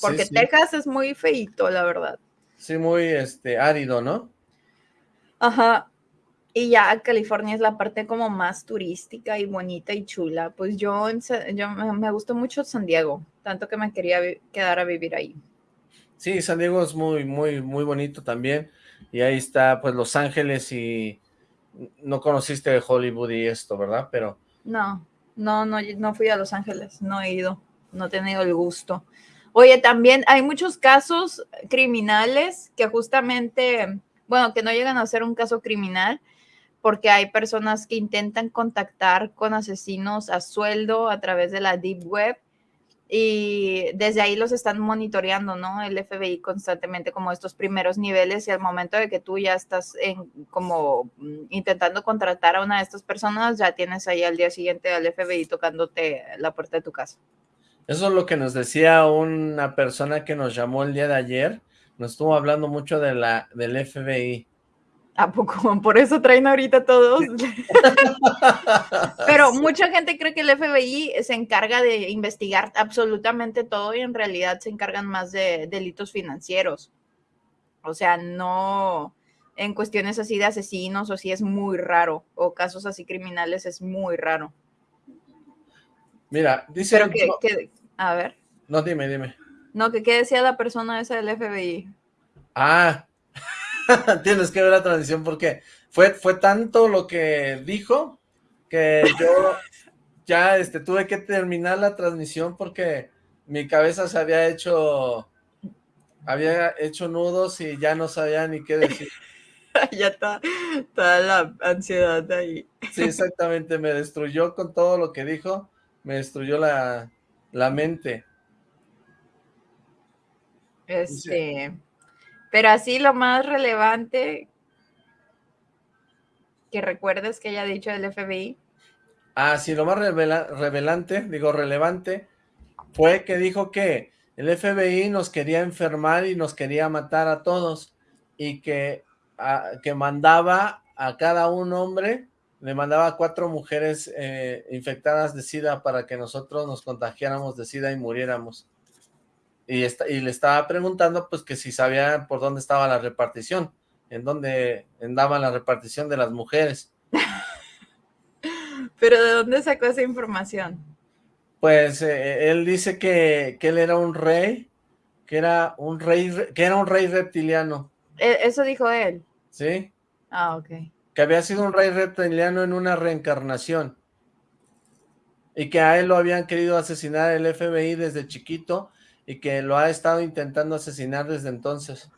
Porque Texas es muy feito, la verdad. Sí, muy este árido, ¿no? Ajá. Y ya California es la parte como más turística y bonita y chula. Pues yo, yo me gustó mucho San Diego, tanto que me quería quedar a vivir ahí. Sí, San Diego es muy, muy, muy bonito también. Y ahí está, pues, Los Ángeles y no conociste Hollywood y esto, ¿verdad? Pero... No, no, no, no fui a Los Ángeles, no he ido, no he tenido el gusto. Oye, también hay muchos casos criminales que justamente, bueno, que no llegan a ser un caso criminal, porque hay personas que intentan contactar con asesinos a sueldo a través de la Deep Web y desde ahí los están monitoreando, ¿no? El FBI constantemente como estos primeros niveles y al momento de que tú ya estás en, como mm, intentando contratar a una de estas personas, ya tienes ahí al día siguiente al FBI tocándote la puerta de tu casa. Eso es lo que nos decía una persona que nos llamó el día de ayer, nos estuvo hablando mucho de la, del FBI. ¿A poco? Por eso traen ahorita todos. Pero mucha gente cree que el FBI se encarga de investigar absolutamente todo y en realidad se encargan más de delitos financieros. O sea, no en cuestiones así de asesinos o si es muy raro, o casos así criminales es muy raro. Mira, dice... Pero que, a ver. No, dime, dime. No, que qué decía la persona esa del FBI. Ah, Tienes que ver la transmisión porque fue, fue tanto lo que dijo que yo ya este, tuve que terminar la transmisión porque mi cabeza se había hecho había hecho nudos y ya no sabía ni qué decir. ya está toda la ansiedad ahí. Sí, exactamente, me destruyó con todo lo que dijo, me destruyó la, la mente. Este... Pero así lo más relevante que recuerdes que haya dicho el FBI. Ah, sí, lo más revelante, digo relevante, fue que dijo que el FBI nos quería enfermar y nos quería matar a todos y que, que mandaba a cada un hombre, le mandaba a cuatro mujeres eh, infectadas de SIDA para que nosotros nos contagiáramos de SIDA y muriéramos y, le estaba preguntando pues que si sabía por dónde estaba la repartición, en dónde andaba la repartición de las mujeres. ¿Pero de dónde sacó esa información? Pues eh, él dice que, él era un rey, que era un rey, que era un rey reptiliano. E, ¿Eso dijo él? Sí. Ah, ok. Que había sido un rey reptiliano en una reencarnación. Y que a él lo habían querido asesinar el FBI desde chiquito y que lo ha estado intentando asesinar desde entonces.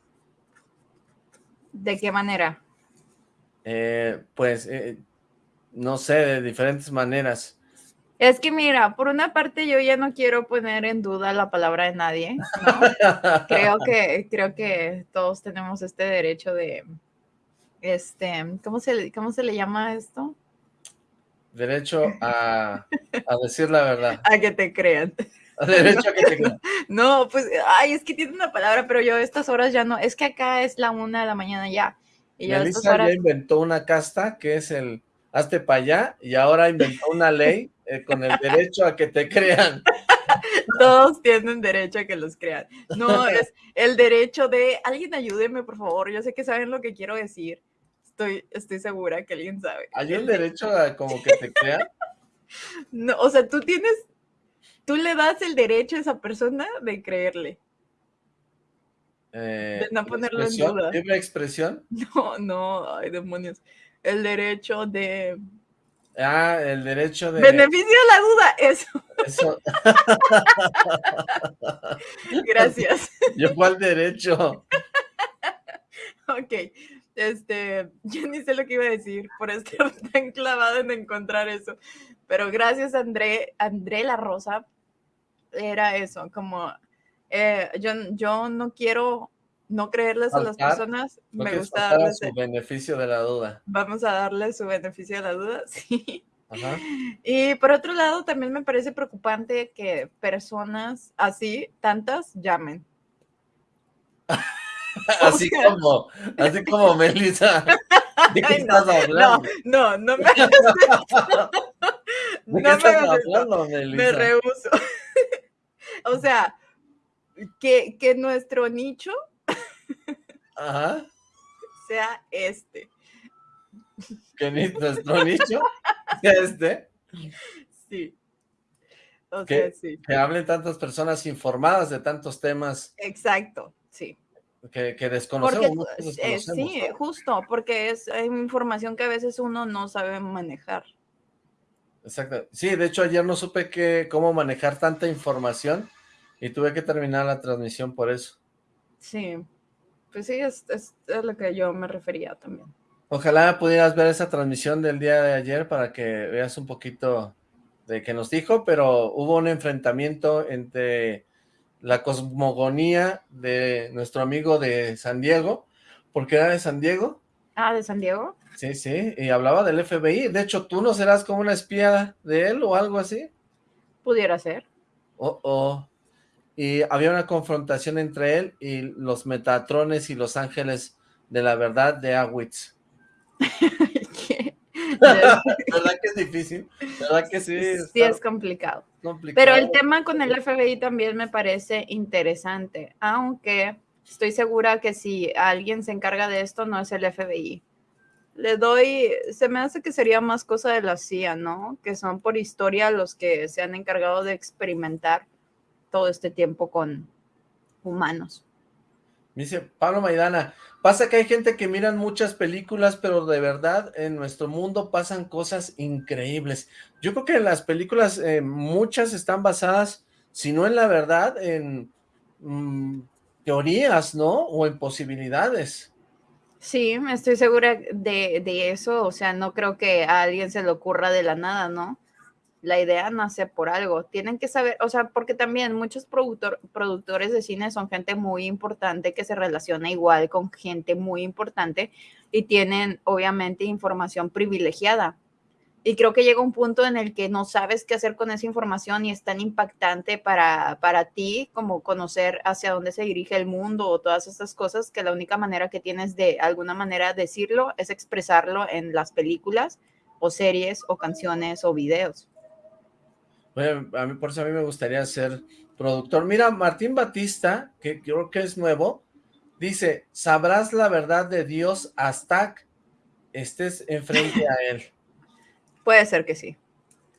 ¿De qué manera? Eh, pues, eh, no sé, de diferentes maneras. Es que mira, por una parte yo ya no quiero poner en duda la palabra de nadie. creo que creo que todos tenemos este derecho de, este, ¿cómo se, cómo se le llama esto? Derecho a, a decir la verdad. A que te crean. Derecho a que te No, pues, ay, es que tiene una palabra, pero yo estas horas ya no, es que acá es la una de la mañana ya. Y ya inventó una casta que es el hazte para allá y ahora inventó una ley eh, con el derecho a que te crean. Todos tienen derecho a que los crean. No, es el derecho de, alguien ayúdeme, por favor, yo sé que saben lo que quiero decir. Estoy, estoy segura que alguien sabe. ¿Hay un derecho a como que te crean? No, o sea, tú tienes tú le das el derecho a esa persona de creerle. Eh, de no ponerlo en duda. ¿Libre expresión? No, no, ay demonios. El derecho de... Ah, el derecho de... Beneficio de la duda, eso. Eso. Gracias. ¿Yo cuál derecho? ok, este, yo ni sé lo que iba a decir por estar tan clavado en encontrar eso. Pero gracias, André, André La Rosa. Era eso, como eh, yo, yo no quiero no creerles a las personas, me gusta darles su beneficio de la duda. Vamos a darle su beneficio de la duda, sí. Y por otro lado, también me parece preocupante que personas así, tantas, llamen. así como, así como Melissa. ¿De qué estás hablando? No, no, no me ¿De qué estás hablando? Me rehuso. o sea, que, que nuestro nicho Ajá. sea este. Que nuestro nicho sea este. Sí. O que, sea, sí. Que hablen tantas personas informadas de tantos temas. Exacto, sí. Que, que desconocemos. Eh, sí, justo, porque es información que a veces uno no sabe manejar. Exacto. Sí, de hecho ayer no supe que, cómo manejar tanta información y tuve que terminar la transmisión por eso. Sí, pues sí, es, es, a lo que yo me refería también. Ojalá pudieras ver esa transmisión del día de ayer para que veas un poquito de qué nos dijo, pero hubo un enfrentamiento entre la cosmogonía de nuestro amigo de San Diego, porque era de San Diego. Ah, ¿de San Diego? Sí, sí, y hablaba del FBI. De hecho, ¿tú no serás como una espía de él o algo así? Pudiera ser. Oh, oh y había una confrontación entre él y los Metatrones y los Ángeles de la Verdad de Awitz. ¿Verdad que es difícil? ¿Verdad que sí? Sí, es complicado. Pero el tema con el FBI también me parece interesante, aunque estoy segura que si alguien se encarga de esto no es el FBI. Le doy, se me hace que sería más cosa de la CIA, ¿no? Que son por historia los que se han encargado de experimentar todo este tiempo con humanos. dice Pablo Maidana, pasa que hay gente que miran muchas películas, pero de verdad en nuestro mundo pasan cosas increíbles. Yo creo que las películas eh, muchas están basadas, si no en la verdad, en mm, teorías, ¿no? O en posibilidades. Sí, estoy segura de, de, eso, o sea, no creo que a alguien se le ocurra de la nada, ¿no? la idea nace por algo. Tienen que saber, o sea, porque también muchos productores de cine son gente muy importante que se relaciona igual con gente muy importante y tienen obviamente información privilegiada. Y creo que llega un punto en el que no sabes qué hacer con esa información y es tan impactante para, para ti como conocer hacia dónde se dirige el mundo o todas estas cosas que la única manera que tienes de alguna manera decirlo es expresarlo en las películas o series o canciones o videos a mí por eso a mí me gustaría ser productor. Mira, Martín Batista, que creo que es nuevo, dice, sabrás la verdad de Dios hasta estés enfrente a él. Puede ser que sí.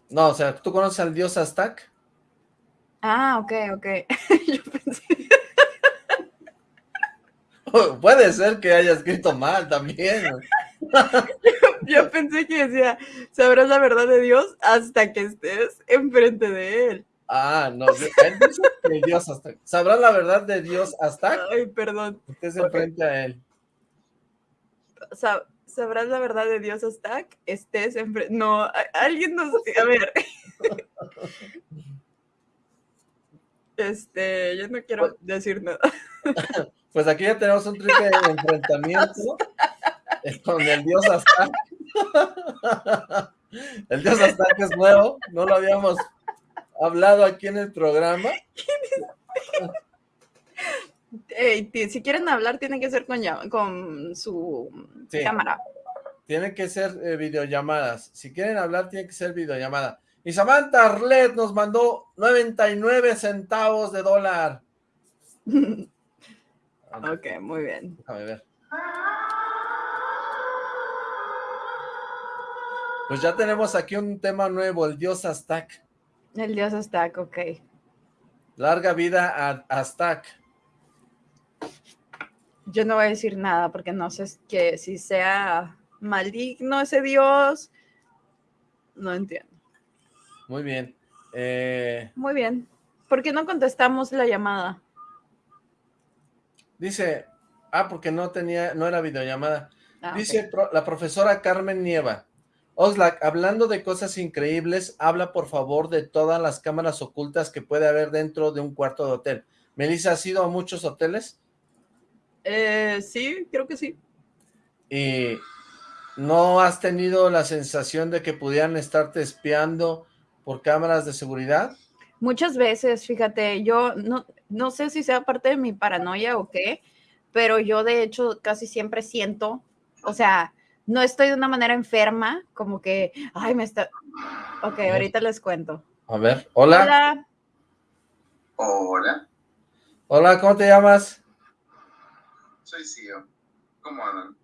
No, o sea, ¿tú conoces al Dios Aztac? Ah, ok, ok. Yo pensé... Puede ser que haya escrito mal también. Yo pensé que decía, sabrás la verdad de Dios hasta que estés enfrente de él. Ah, no, él dice que Dios hasta, sabrás la verdad de Dios hasta Ay, perdón. estés enfrente a él. Sabrás la verdad de Dios hasta que estés enfrente, no, alguien nos, a ver. Este, yo no quiero pues decir nada. Pues aquí ya tenemos un triple enfrentamiento con el dios Aztac. El dios Aztac es nuevo, no lo habíamos hablado aquí en el programa. Si quieren hablar, tiene que ser con, con su cámara. Tiene que ser eh, videollamadas. Si quieren hablar, tiene que ser videollamada. Y Samantha Arlet nos mandó 99 centavos de dólar. ok, muy bien. Déjame ver. Pues ya tenemos aquí un tema nuevo, el dios Aztac. El dios Aztac, ok. Larga vida a Aztac. Yo no voy a decir nada porque no sé que si sea maligno ese dios, no entiendo. Muy bien. Eh, Muy bien. ¿Por qué no contestamos la llamada? Dice, ah, porque no tenía, no era videollamada. Ah, Dice la profesora Carmen Nieva. Oxlack, hablando de cosas increíbles, habla por favor de todas las cámaras ocultas que puede haber dentro de un cuarto de hotel. Melissa, ¿has ido a muchos hoteles? Eh, sí, creo que sí. ¿Y no has tenido la sensación de que pudieran estarte espiando por cámaras de seguridad? Muchas veces, fíjate, yo no, no sé si sea parte de mi paranoia o qué, pero yo de hecho casi siempre siento, o sea, no estoy de una manera enferma, como que, ay, me está... Ok, ahorita les cuento. A ver, hola. Hola. Hola. Hola, ¿cómo te llamas? Soy Sio. ¿Cómo andan?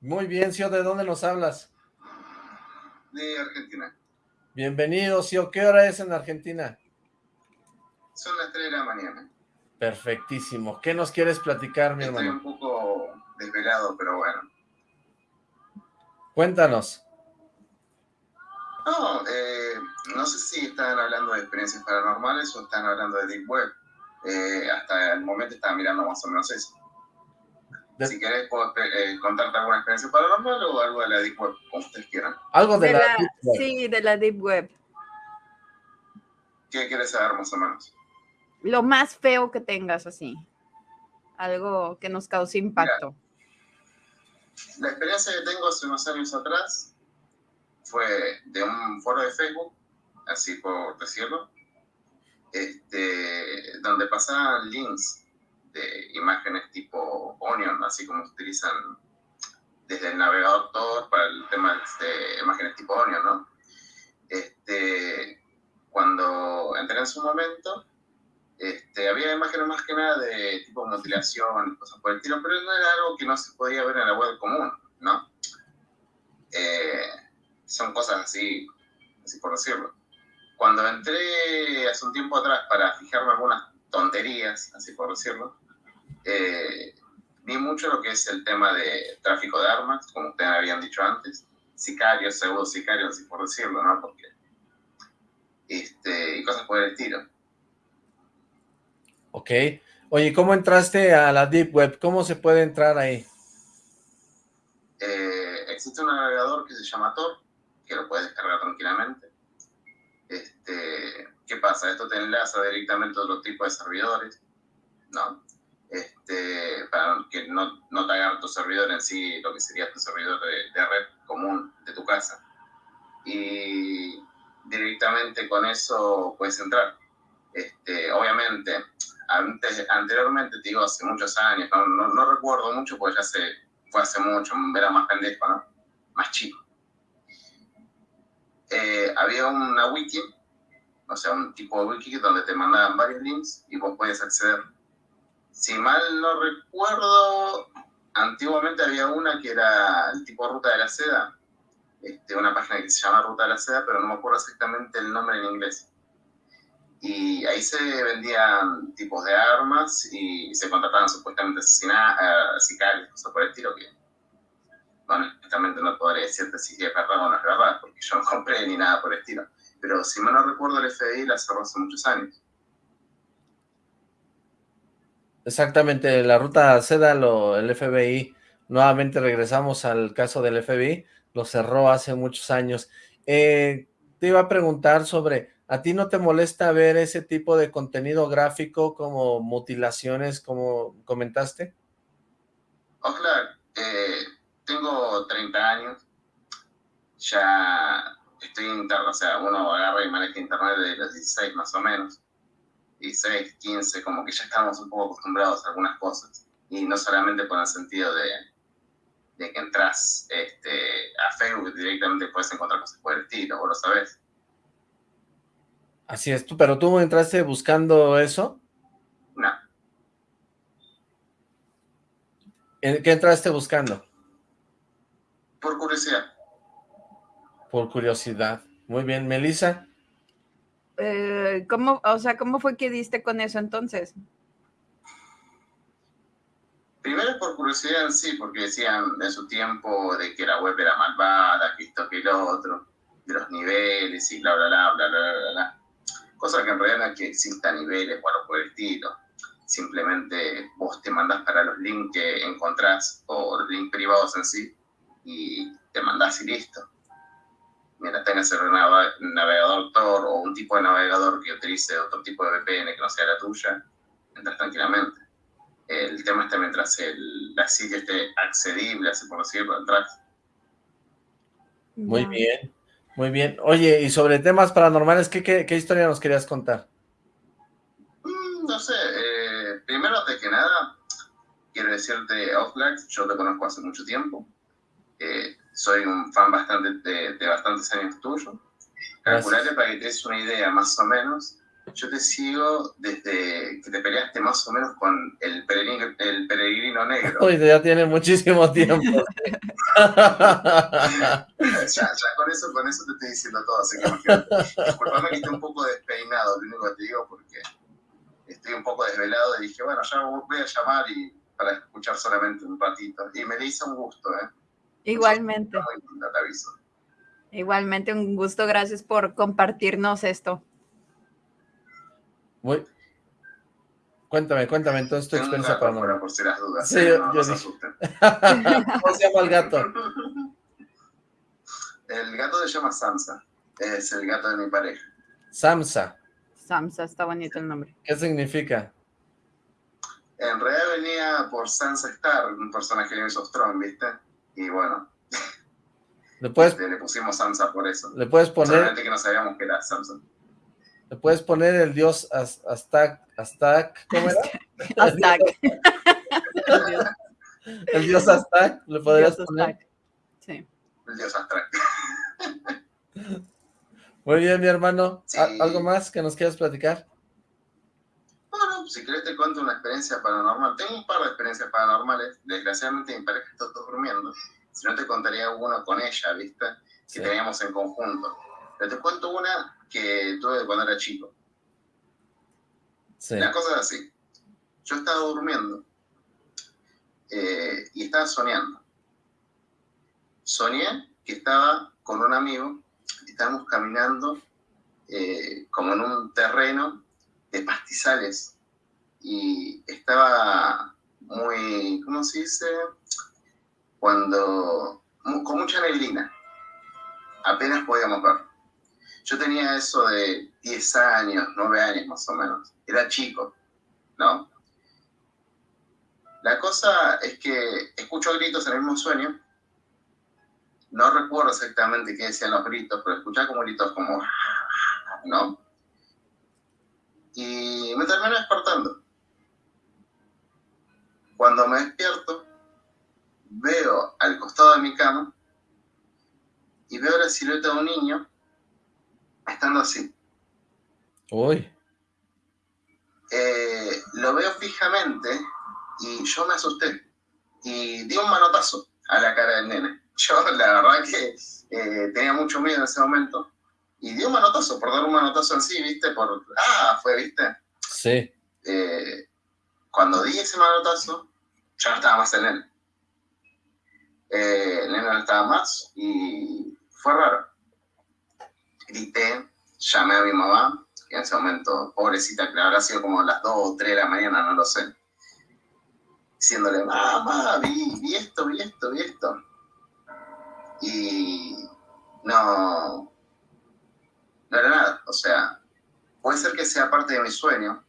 Muy bien, Sio, ¿de dónde nos hablas? De Argentina. Bienvenido, Sio. ¿Qué hora es en Argentina? Son las 3 de la mañana. Perfectísimo. ¿Qué nos quieres platicar, mi hermano? Estoy un poco desvelado, pero bueno. Cuéntanos. No, eh, no sé si están hablando de experiencias paranormales o están hablando de Deep Web. Eh, hasta el momento estaba mirando más o menos eso. Si querés, puedo eh, contarte alguna experiencia paranormal o algo de la Deep Web, como ustedes quieran. Algo de, la, Deep Web. Sí, de la Deep Web. ¿Qué quieres saber más o menos? Lo más feo que tengas así. Algo que nos cause impacto. la experiencia que tengo hace unos años atrás fue de un foro de Facebook, así por decirlo, este, donde pasaban links de imágenes tipo Onion, así como utilizan desde el navegador Tor para el tema de imágenes tipo Onion, ¿no? Este, cuando entré en su momento, este, había imágenes más que nada de tipo mutilación, cosas por el estilo, pero no era algo que no se podía ver en la web común, ¿no? Eh, son cosas así, así por decirlo. Cuando entré hace un tiempo atrás para fijarme algunas tonterías, así por decirlo, eh, vi mucho lo que es el tema de tráfico de armas, como ustedes habían dicho antes, sicarios, pseudo sicarios, así por decirlo, ¿no? Porque, este, y cosas por el estilo. Ok. Oye, ¿cómo entraste a la Deep Web? ¿Cómo se puede entrar ahí? Eh, existe un navegador que se llama Tor, que lo puedes descargar tranquilamente. Este, ¿Qué pasa? Esto te enlaza directamente a otro tipo de servidores, ¿no? Este, para que no, no te hagan tu servidor en sí, lo que sería tu servidor de, red común de tu casa. Y directamente con eso puedes entrar. Este, obviamente, antes, anteriormente, te digo, hace muchos años, no, no, recuerdo mucho porque ya se, fue hace mucho, era más pendejo, ¿no? Más chico. Eh, había una wiki, o sea, un tipo de wiki donde te mandaban varios links y vos podías acceder. Si mal no recuerdo, antiguamente había una que era el tipo Ruta de la Seda, este, una página que se llama Ruta de la Seda, pero no me acuerdo exactamente el nombre en inglés. Y ahí se vendían tipos de armas y se contrataban supuestamente asesinados, sicarios, cosas por el estilo que honestamente no podré decirte si es verdad o no es verdad, porque yo no compré ni nada por el estilo. Pero si mal no recuerdo, el FBI la cerró hace muchos años. Exactamente, la ruta seda, lo, el FBI, nuevamente regresamos al caso del FBI, lo cerró hace muchos años. Eh, te iba a preguntar sobre, ¿a ti no te molesta ver ese tipo de contenido gráfico como mutilaciones, como comentaste? Oh, claro. Eh, tengo 30 años, ya estoy interno, o sea, uno agarra y maneja internet de los 16 más o menos, 16, 15, como que ya estamos un poco acostumbrados a algunas cosas, y no solamente por el sentido de, de que entras este, a Facebook directamente puedes encontrar cosas por el estilo, vos lo sabés. Así es, tú, pero tú entraste buscando eso? No. ¿Qué entraste buscando? Por curiosidad. Por curiosidad. Muy bien, Melissa. Eh, ¿cómo, o sea, ¿cómo fue que diste con eso entonces? Primero por curiosidad en sí, porque decían en su tiempo de que la web era malvada, que esto, que lo otro, de los niveles y bla, bla, bla, bla, bla, bla, bla. Cosa que en realidad no es que existan niveles o algo por el estilo. Simplemente vos te mandás para los links que encontrás o los links privados en sí y te mandas y listo. Mira, tengas el navegador Tor o un tipo de navegador que utilice otro tipo de VPN que no sea la tuya, entras tranquilamente. El tema está mientras el, la silla esté accedible, así por decirlo, entras. Muy bien, muy bien. Oye, y sobre temas paranormales, ¿qué, qué, historia nos querías contar? Mm, no sé, eh, primero de que nada, quiero decirte, Outlax, yo te conozco hace mucho tiempo. Eh, soy un fan bastante de, de bastantes años tuyo. Calculate para que te des una idea más o menos. Yo te sigo desde que te peleaste más o menos con el peregrino, el peregrino negro. Uy, ya tiene muchísimo tiempo. ya, ya con eso, con eso te estoy diciendo todo, así que imagínate. Disculpame que esté un poco despeinado, lo único que te digo, porque estoy un poco desvelado y dije, bueno, ya voy a llamar y para escuchar solamente un ratito. Y me le hizo un gusto, ¿eh? Igualmente. Igualmente, un gusto. Gracias por compartirnos esto. Muy... Cuéntame, cuéntame entonces tu experiencia paranormal. Por si las dudas. Sí, ¿eh? yo, se ¿Cómo se llama el gato? El gato se llama Samsa. Es el gato de mi pareja. Samsa. Samsa, está bonito el nombre. ¿Qué significa? En realidad venía por Sansa Star, un personaje de Game of ¿viste? Y bueno, le, puedes, le, pusimos Samsa por eso. Le puedes poner... Solamente que no sabíamos que era Samsa. Le puedes poner el dios Aztac, Aztac, ¿cómo era? Aztac. el dios Aztac, ¿le podrías poner? Sí. El dios Aztac. Muy bien, mi hermano. ¿Algo más que nos quieras platicar? Bueno, si querés te cuento una experiencia paranormal. Tengo un par de experiencias paranormales. Desgraciadamente mi pareja está durmiendo. Si no te contaría una con ella, ¿viste? Que teníamos en conjunto. Pero te cuento una que tuve cuando era chico. Sí. La cosa es así. Yo estaba durmiendo eh, y estaba soñando. Soñé que estaba con un amigo, estábamos caminando eh, como en un terreno de pastizales y estaba muy, ¿cómo se dice? Cuando, con mucha neblina, apenas podíamos ver. Yo tenía eso de 10 años, 9 años más o menos, era chico, ¿no? La cosa es que escucho gritos en el mismo sueño, no recuerdo exactamente qué decían los gritos, pero escuchaba como gritos como, ¿no? y me termino despertando. Cuando me despierto, veo al costado de mi cama y veo la silueta de un niño estando así. Uy. Eh, lo veo fijamente y yo me asusté y di un manotazo a la cara del nene. Yo la verdad que eh, tenía mucho miedo en ese momento y dio un manotazo, por dar un manotazo en sí, ¿viste? Por, ah, fue, ¿viste? Sí. Eh, cuando di ese manotazo, ya no estaba más en él. Eh, el nene no estaba más y fue raro. Grité, llamé a mi mamá, que en ese momento, pobrecita, que habrá sido como las 2 o 3 de la mañana, no lo sé. Diciéndole, mamá, vi, vi esto, vi esto, vi esto. Y no, no era nada. O sea, puede ser que sea parte de mi sueño,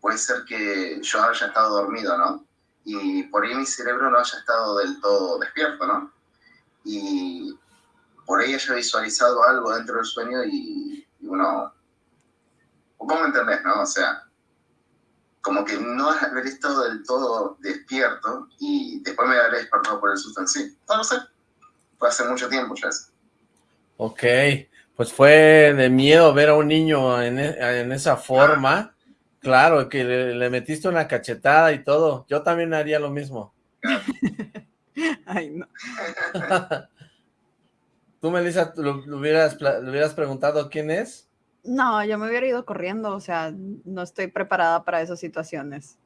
puede ser que yo haya estado dormido, ¿no? Y por ahí mi cerebro no haya estado del todo despierto, ¿no? Y por ahí haya visualizado algo dentro del sueño y, uno... ¿Cómo me entendés, no? O sea, como que no haber estado del todo despierto y después me habré despertado por el susto en sí. No lo sé. Fue hace mucho tiempo ya eso. Ok pues fue de miedo ver a un niño en, e, esa forma. Claro, que le, metiste una cachetada y todo. Yo también haría lo mismo. Ay, no. ¿Tú, Melissa, lo, hubieras, le hubieras preguntado quién es? No, yo me hubiera ido corriendo, o sea, no estoy preparada para esas situaciones.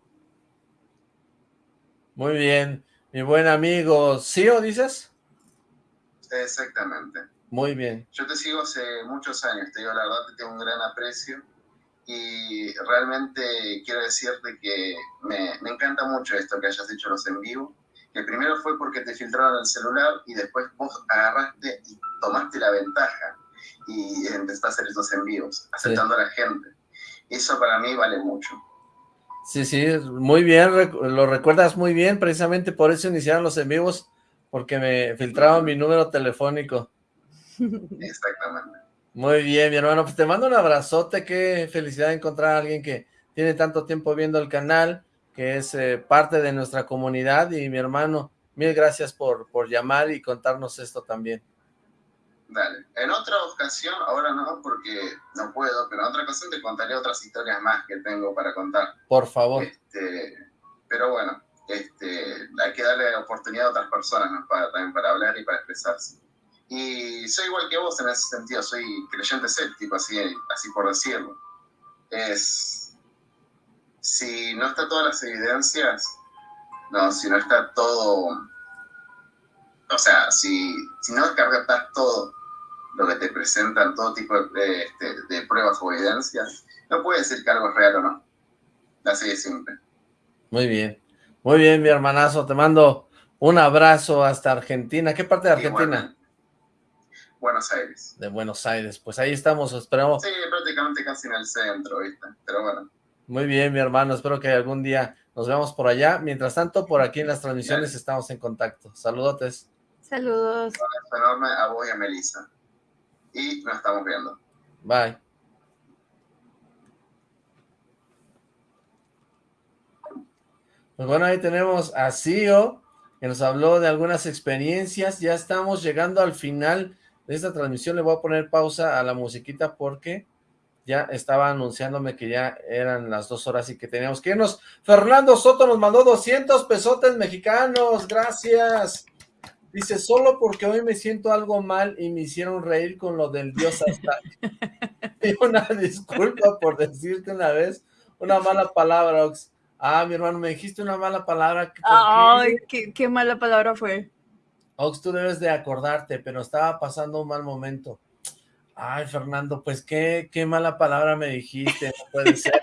Muy bien, mi buen amigo, ¿sí o dices? Exactamente. Muy bien. Yo te sigo hace muchos años, te digo la verdad, te tengo un gran aprecio y realmente quiero decirte que me, me encanta mucho esto que hayas hecho los en vivo, que primero fue porque te filtraron el celular y después vos agarraste y tomaste la ventaja y empezaste a hacer esos en vivos, aceptando a la gente. Eso para mí vale mucho. Sí, sí, muy bien, lo recuerdas muy bien, precisamente por eso iniciaron los en vivos, porque me filtraron mi número telefónico. Exactamente. Muy bien, mi hermano, pues te mando un abrazote, qué felicidad encontrar a alguien que tiene tanto tiempo viendo el canal, que es eh, parte de nuestra comunidad, y mi hermano, mil gracias por, por llamar y contarnos esto también. Dale. En otra ocasión, ahora no porque no puedo, pero en otra ocasión te contaré otras historias más que tengo para contar. Por favor. Este, pero bueno, este, hay que darle oportunidad a otras personas para, también para hablar y para expresarse. Y soy igual que vos en ese sentido, soy creyente escéptico, así, así por decirlo. Es, si no está todas las evidencias, no, si no está todo, o sea, si, si no descargas todo lo que te presentan, todo tipo de, este, de pruebas o evidencias, no puede decir que algo es real o no. Así de simple. Muy bien. Muy bien, mi hermanazo. Te mando un abrazo hasta Argentina. ¿Qué parte de Argentina? Buenos Aires. De Buenos Aires. Pues ahí estamos, esperamos. Sí, prácticamente casi en el centro, ¿viste? Pero bueno. Muy bien, mi hermano. Espero que algún día nos veamos por allá. Mientras tanto, por aquí en las transmisiones estamos en contacto. Saludotes. Saludos. Un enorme a vos y a Melissa y nos estamos viendo. Bye. Pues bueno, ahí tenemos a Cio, que nos habló de algunas experiencias. Ya estamos llegando al final de esta transmisión. Le voy a poner pausa a la musiquita porque ya estaba anunciándome que ya eran las dos horas y que teníamos que irnos. Fernando Soto nos mandó 200 pesotes mexicanos. Gracias. Dice, solo porque hoy me siento algo mal y me hicieron reír con lo del dios hasta y una disculpa por decirte una vez una mala palabra, Ox. Ah, mi hermano, me dijiste una mala palabra. Ay, qué? Qué, mala palabra fue. Ox, tú debes de acordarte, pero estaba pasando un mal momento. Ay, Fernando, pues qué, qué mala palabra me dijiste, no puede ser.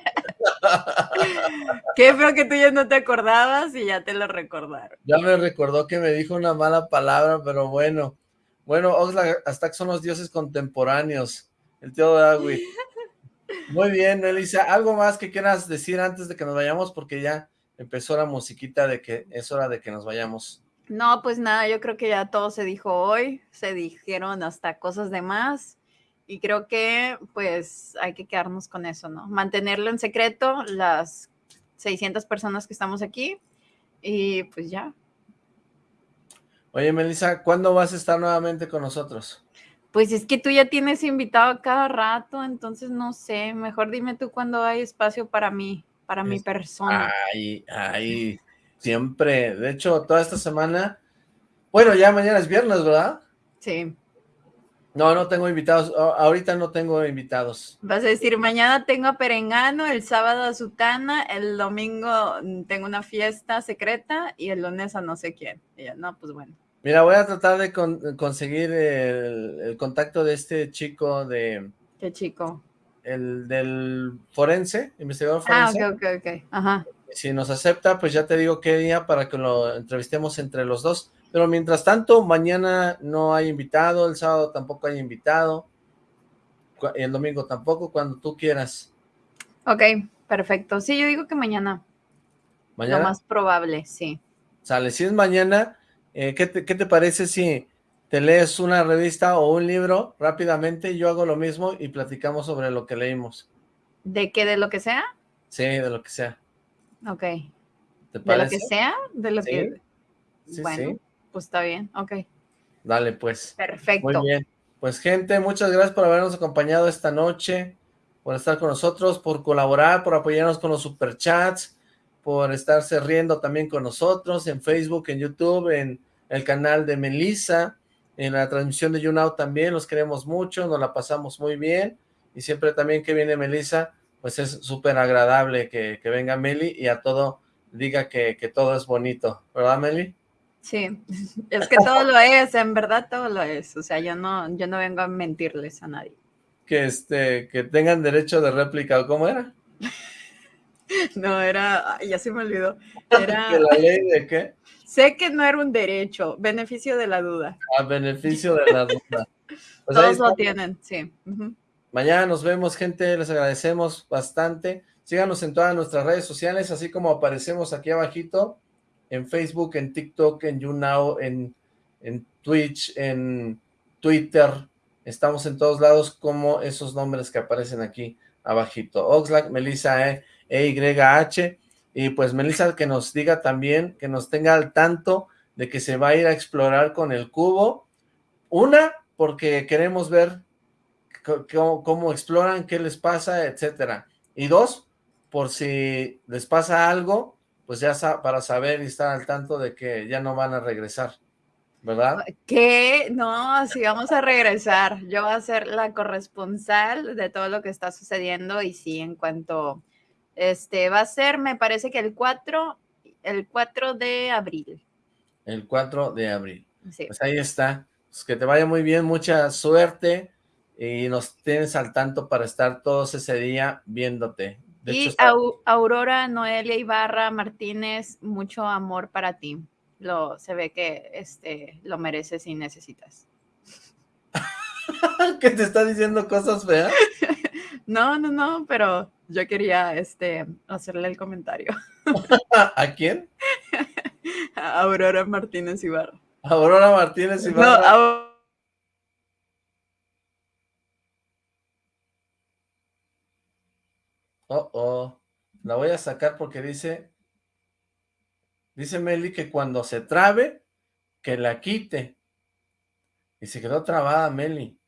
Qué feo que tú ya no te acordabas y ya te lo recordaron. Ya me recordó que me dijo una mala palabra, pero bueno. Bueno, Oxlack, hasta que son los dioses contemporáneos. El tío Dagui. Muy bien, Elisa. ¿Algo más que quieras decir antes de que nos vayamos? Porque ya empezó la musiquita de que es hora de que nos vayamos. No, pues nada, yo creo que ya todo se dijo hoy. Se dijeron hasta cosas de más. Y creo que pues hay que quedarnos con eso, ¿no? Mantenerlo en secreto, las 600 personas que estamos aquí y pues ya. Oye, Melissa, ¿cuándo vas a estar nuevamente con nosotros? Pues es que tú ya tienes invitado cada rato, entonces no sé, mejor dime tú cuándo hay espacio para mí, para mi persona. Ay, ay, siempre. De hecho, toda esta semana, bueno, ya mañana es viernes, ¿verdad? Sí. No, no tengo invitados. Ahorita no tengo invitados. Vas a decir, mañana tengo a Perengano, el sábado a Sutana, el domingo mm, tengo una fiesta secreta y el lunes a no sé quién. no, pues bueno. Mira, voy a tratar de conseguir el, contacto de este chico de... ¿Qué chico? El del forense, investigador forense. Ah, ok, ok, ok. Ajá. Si nos acepta, pues ya te digo qué día para que lo entrevistemos entre los dos. Pero mientras tanto, mañana no hay invitado, el sábado tampoco hay invitado, el domingo tampoco, cuando tú quieras. Ok, perfecto. Sí, yo digo que mañana. ¿Mañana? Lo más probable, sí. Sale, si es mañana, eh, ¿qué, te, parece si te lees una revista o un libro rápidamente? Yo hago lo mismo y platicamos sobre lo que leímos. ¿De qué? ¿De lo que sea? Sí, de lo que sea. Ok. ¿De lo que sea? De lo que... Sí, bueno. Sí pues está bien, ok. Dale, pues. Perfecto. Muy bien. Pues gente, muchas gracias por habernos acompañado esta noche, por estar con nosotros, por colaborar, por apoyarnos con los superchats, por estarse riendo también con nosotros en Facebook, en YouTube, en el canal de Melissa, en la transmisión de YouNow también, los queremos mucho, nos la pasamos muy bien, y siempre también que viene Melissa, pues es súper agradable que, venga Meli y a todo diga que, que todo es bonito, ¿verdad Meli? Sí, es que todo lo es, en verdad todo lo es. O sea, yo no, yo no vengo a mentirles a nadie. Que este, que tengan derecho de réplica, ¿o cómo era? No, era, ya se me olvidó. Era... la ley de qué? Sé que no era un derecho, beneficio de la duda. Ah, beneficio de la duda. Pues Todos lo tienen, sí. Mañana nos vemos, gente, les agradecemos bastante. Síganos en todas nuestras redes sociales, así como aparecemos aquí abajito, en Facebook, en TikTok, en YouNow, en, en Twitch, en Twitter. Estamos en todos lados como esos nombres que aparecen aquí abajito. Oxlack, Melissa E, e Y H. Y pues Melissa que nos diga también, que nos tenga al tanto de que se va a ir a explorar con el cubo. Una, porque queremos ver cómo, exploran, qué les pasa, etcétera. Y dos, por si les pasa algo, pues ya para saber y estar al tanto de que ya no van a regresar, ¿verdad? ¿Qué? No, sí vamos a regresar. Yo voy a ser la corresponsal de todo lo que está sucediendo y sí, en cuanto, este, va a ser, me parece que el 4, el 4 de abril. El 4 de abril. Sí. Pues ahí está. Pues que te vaya muy bien, mucha suerte y nos tienes al tanto para estar todos ese día viéndote. y Aurora Noelia Ibarra Martínez, mucho amor para ti. Lo, se ve que este, lo mereces y necesitas. ¿Que te está diciendo cosas feas? no, no, no, pero yo quería este, hacerle el comentario. ¿A quién? A Aurora Martínez Ibarra. Aurora Martínez Ibarra. No, Oh, oh. La voy a sacar porque dice... Dice Meli que cuando se trabe, que la quite. Y se quedó trabada Meli.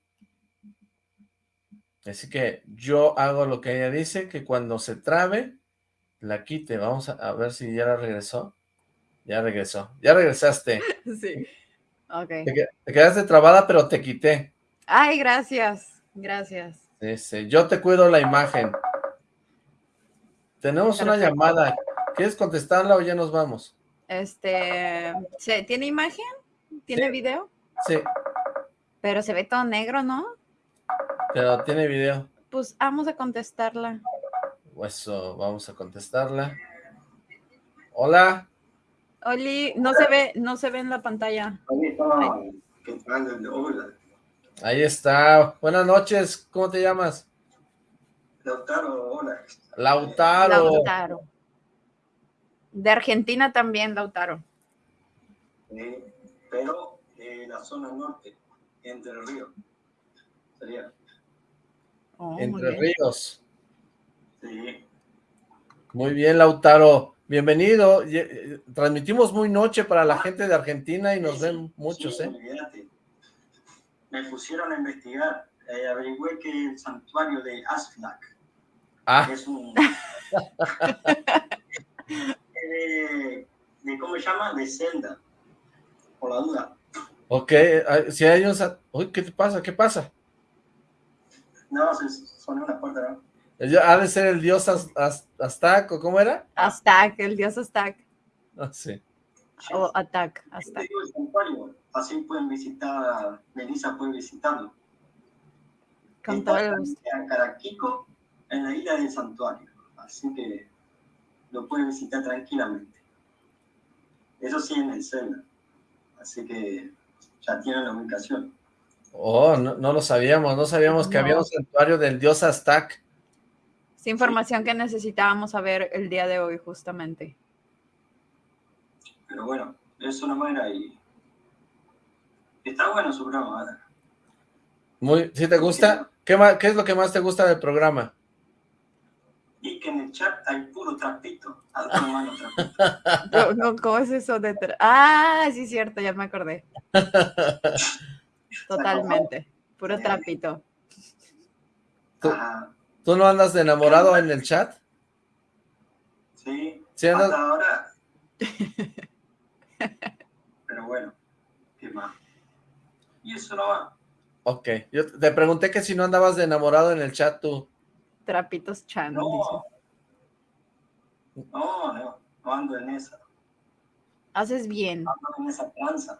Así que yo hago lo que ella dice, que cuando se trabe, la quite. Vamos a, ver si ya la regresó. Ya regresó. Ya regresaste. Sí. Ok. Te, quedaste trabada, pero te quité. Ay, gracias. Gracias. Sí, sí. Yo te cuido la imagen. Tenemos una llamada. ¿Quieres contestarla o ya nos vamos? Este, ¿tiene imagen? ¿Tiene video? Sí. Pero se ve todo negro, ¿no? Pero tiene video. Pues vamos a contestarla. Eso, vamos a contestarla. Hola. Oli, no se ve, no se ve en la pantalla. Ahí está. Buenas noches, ¿cómo te llamas? Lautaro, hola. Lautaro. Lautaro. De Argentina también, Lautaro. pero en la zona norte, Entre Ríos. Sería. Oh, Entre Ríos. Sí. Muy bien, Lautaro. Bienvenido. Eh, transmitimos muy noche para la gente de Argentina y nos ven muchos, ¿eh? Me pusieron a investigar. Eh, averigüé que el santuario de Asflack Ah. Es un... de, ¿Cómo se llama? De Zelda. Por la duda. Ok, si hay un... Uy, ¿qué te pasa? ¿Qué pasa? No, se sonó una puerta, ¿no? Ha de ser el dios Aztac, ¿o cómo era? Aztac, el dios Aztac. Ah, sí. O Atac, Aztac. Así pueden visitar, Melissa puede visitarlo. Con todo el gusto. Caraquico en la isla del santuario, así que lo puede visitar tranquilamente. Eso sí en el así que ya tienen la ubicación. Oh, no, no lo sabíamos, no sabíamos que había un santuario del dios Aztac. Es información que necesitábamos saber el día de hoy, justamente. Pero bueno, eso no era y está bueno su programa. Muy, ¿sí te gusta? ¿Qué, más, ¿Qué es lo que más te gusta del programa? Y que en el chat hay puro trapito. trapito. No, ¿Cómo es eso de Ah, sí, cierto, ya me acordé. Totalmente. Puro trapito. ¿Tú, no andas de enamorado en el chat? Sí, ¿Sí hasta ahora. Pero bueno, ¿qué más? Y eso no va. Ok, yo te pregunté que si no andabas de enamorado en el chat tú. Trapitos Chan. No. no, no, no ando en esa. Haces bien. Ando en esa tranza.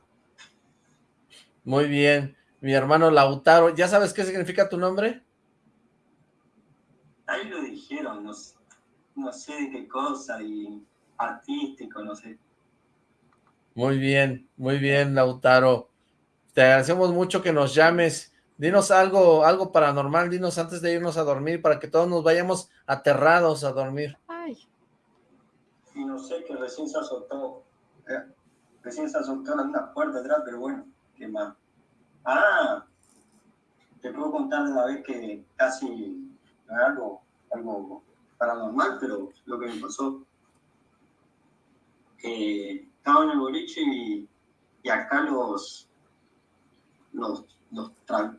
Muy bien. Mi hermano Lautaro, ¿ya sabes qué significa tu nombre? Ahí lo dijeron, no sé, no sé de qué cosa, y artístico, no sé. Muy bien, muy bien, Lautaro. Te agradecemos mucho que nos llames Dinos algo, algo paranormal, dinos antes de irnos a dormir, para que todos nos vayamos aterrados a dormir. Ay. Y no sé, que recién se azotó, eh, recién se azotó una puerta atrás, pero bueno, qué más. Ah, te puedo contar la vez que casi, algo, algo paranormal, pero lo que me pasó, que estaba en el boliche y, y acá los, los los,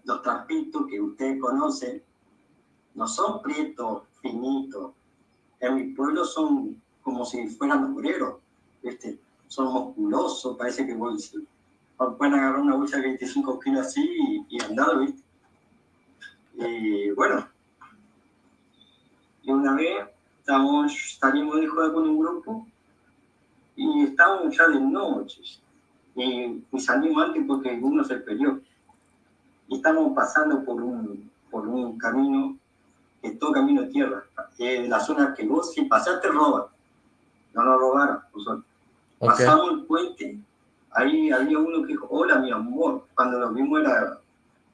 los trapitos que ustedes conocen no son prietos, finitos. En mi pueblo son como si fueran obreros, ¿viste? Son musculosos, parece que pueden agarrar una bolsa de 25 kilos así y, andar, ¿viste? Y bueno, y una vez estábamos, salimos de jugar con un grupo y estábamos ya de noche. Y, y salimos antes porque uno se peleó y estamos pasando por un, por un camino que es todo camino de tierra, es la zona que vos si pasaste roban, no nos robaron, pasamos el puente, ahí había uno que dijo, hola mi amor, cuando lo vimos era,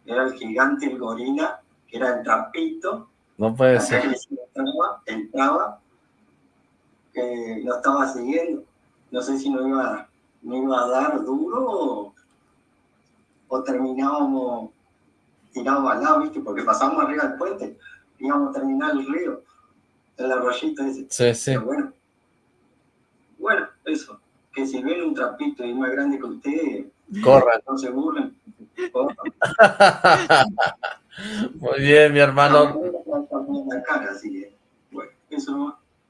era el gigante, el gorila, que era el trapito, no puede ser. Entraba, entraba eh, lo estaba siguiendo, no sé si nos iba, no iba a dar duro o, o terminábamos tiramos al lado, ¿viste? Porque pasamos arriba del puente, íbamos a terminar el río, el arroyito ese. Sí, sí. bueno, bueno, eso, que si ven un trapito y más grande que usted, corran. No se burlen, corran. Muy bien, mi hermano.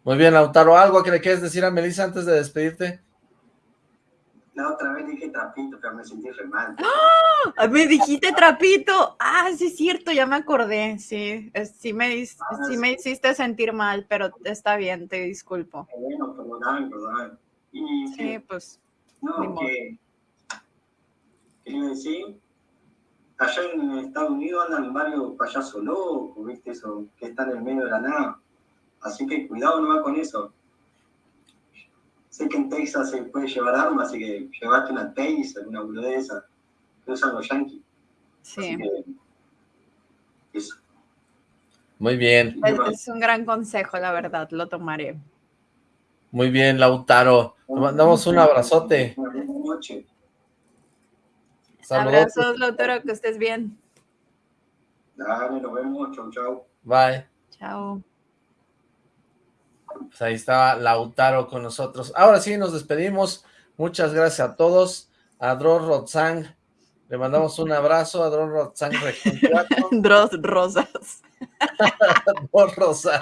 Muy bien, Lautaro, ¿algo que le quieres decir a Melissa antes de despedirte? La otra vez dije trapito, pero me sentí re mal. ¡Ah! Me dijiste trapito. Ah, sí es cierto, ya me acordé. Sí, sí me, ah, sí, me hiciste sentir mal, pero está bien, te disculpo. Bueno, perdóname, perdóname. Y, sí, pues. No, que. ¿Qué iba a decir? Allá en Estados Unidos andan varios payasos locos, ¿viste? Eso, que están en medio de la nada. Así que cuidado no va con eso sé que en Texas se puede llevar armas, así que llevaste una Taser, una boludeza, que usan los yankees. Sí. eso. Muy bien. Es, un gran consejo, la verdad, lo tomaré. Muy bien, Lautaro. Te mandamos un abrazote. Buenas noches. Abrazos, Lautaro, que estés bien. Dale, nos vemos. Chau, chau. Bye. Chao. Pues ahí estaba Lautaro con nosotros. Ahora sí, nos despedimos. Muchas gracias a todos. A Dross Rotzang, le mandamos un abrazo. A Dross Rotzang Dross Rosas. Dross Rosas.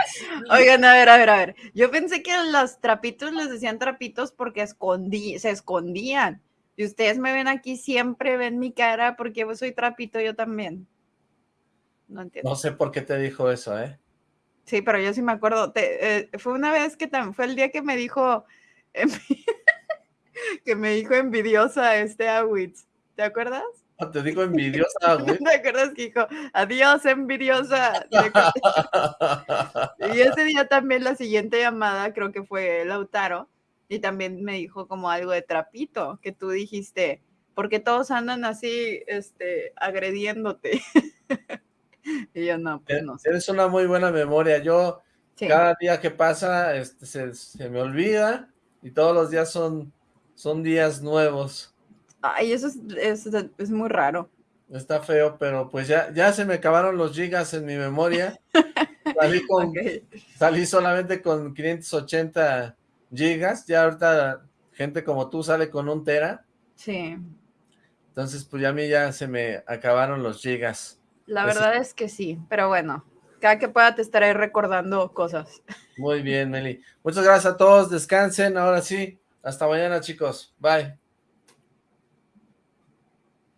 Oigan, a ver, a ver, a ver. Yo pensé que los trapitos les decían trapitos porque escondí, se escondían. Y ustedes me ven aquí, siempre ven mi cara porque soy trapito yo también. No entiendo. No sé por qué te dijo eso, ¿eh? Sí, pero yo sí me acuerdo. Eh, fue una vez que también fue el día que me dijo que me dijo envidiosa este Awitz. ¿Te acuerdas? Ah, te dijo envidiosa. ¿Te acuerdas que dijo adiós envidiosa? y ese día también la siguiente llamada creo que fue Lautaro y también me dijo como algo de trapito que tú dijiste porque todos andan así este agrediéndote. y yo no, pues no Tienes una muy buena memoria. Yo cada día que pasa este, se, me olvida y todos los días son, son días nuevos. Ay, eso es, es, muy raro. Está feo, pero pues ya, ya se me acabaron los gigas en mi memoria. Salí, con, salí solamente con 580 gigas. Ya ahorita gente como tú sale con un tera. Sí. Entonces, pues ya a mí ya se me acabaron los gigas. La verdad es que sí, pero bueno, cada que pueda te estaré recordando cosas. Muy bien, Meli. Muchas gracias a todos, descansen, ahora sí. Hasta mañana, chicos. Bye.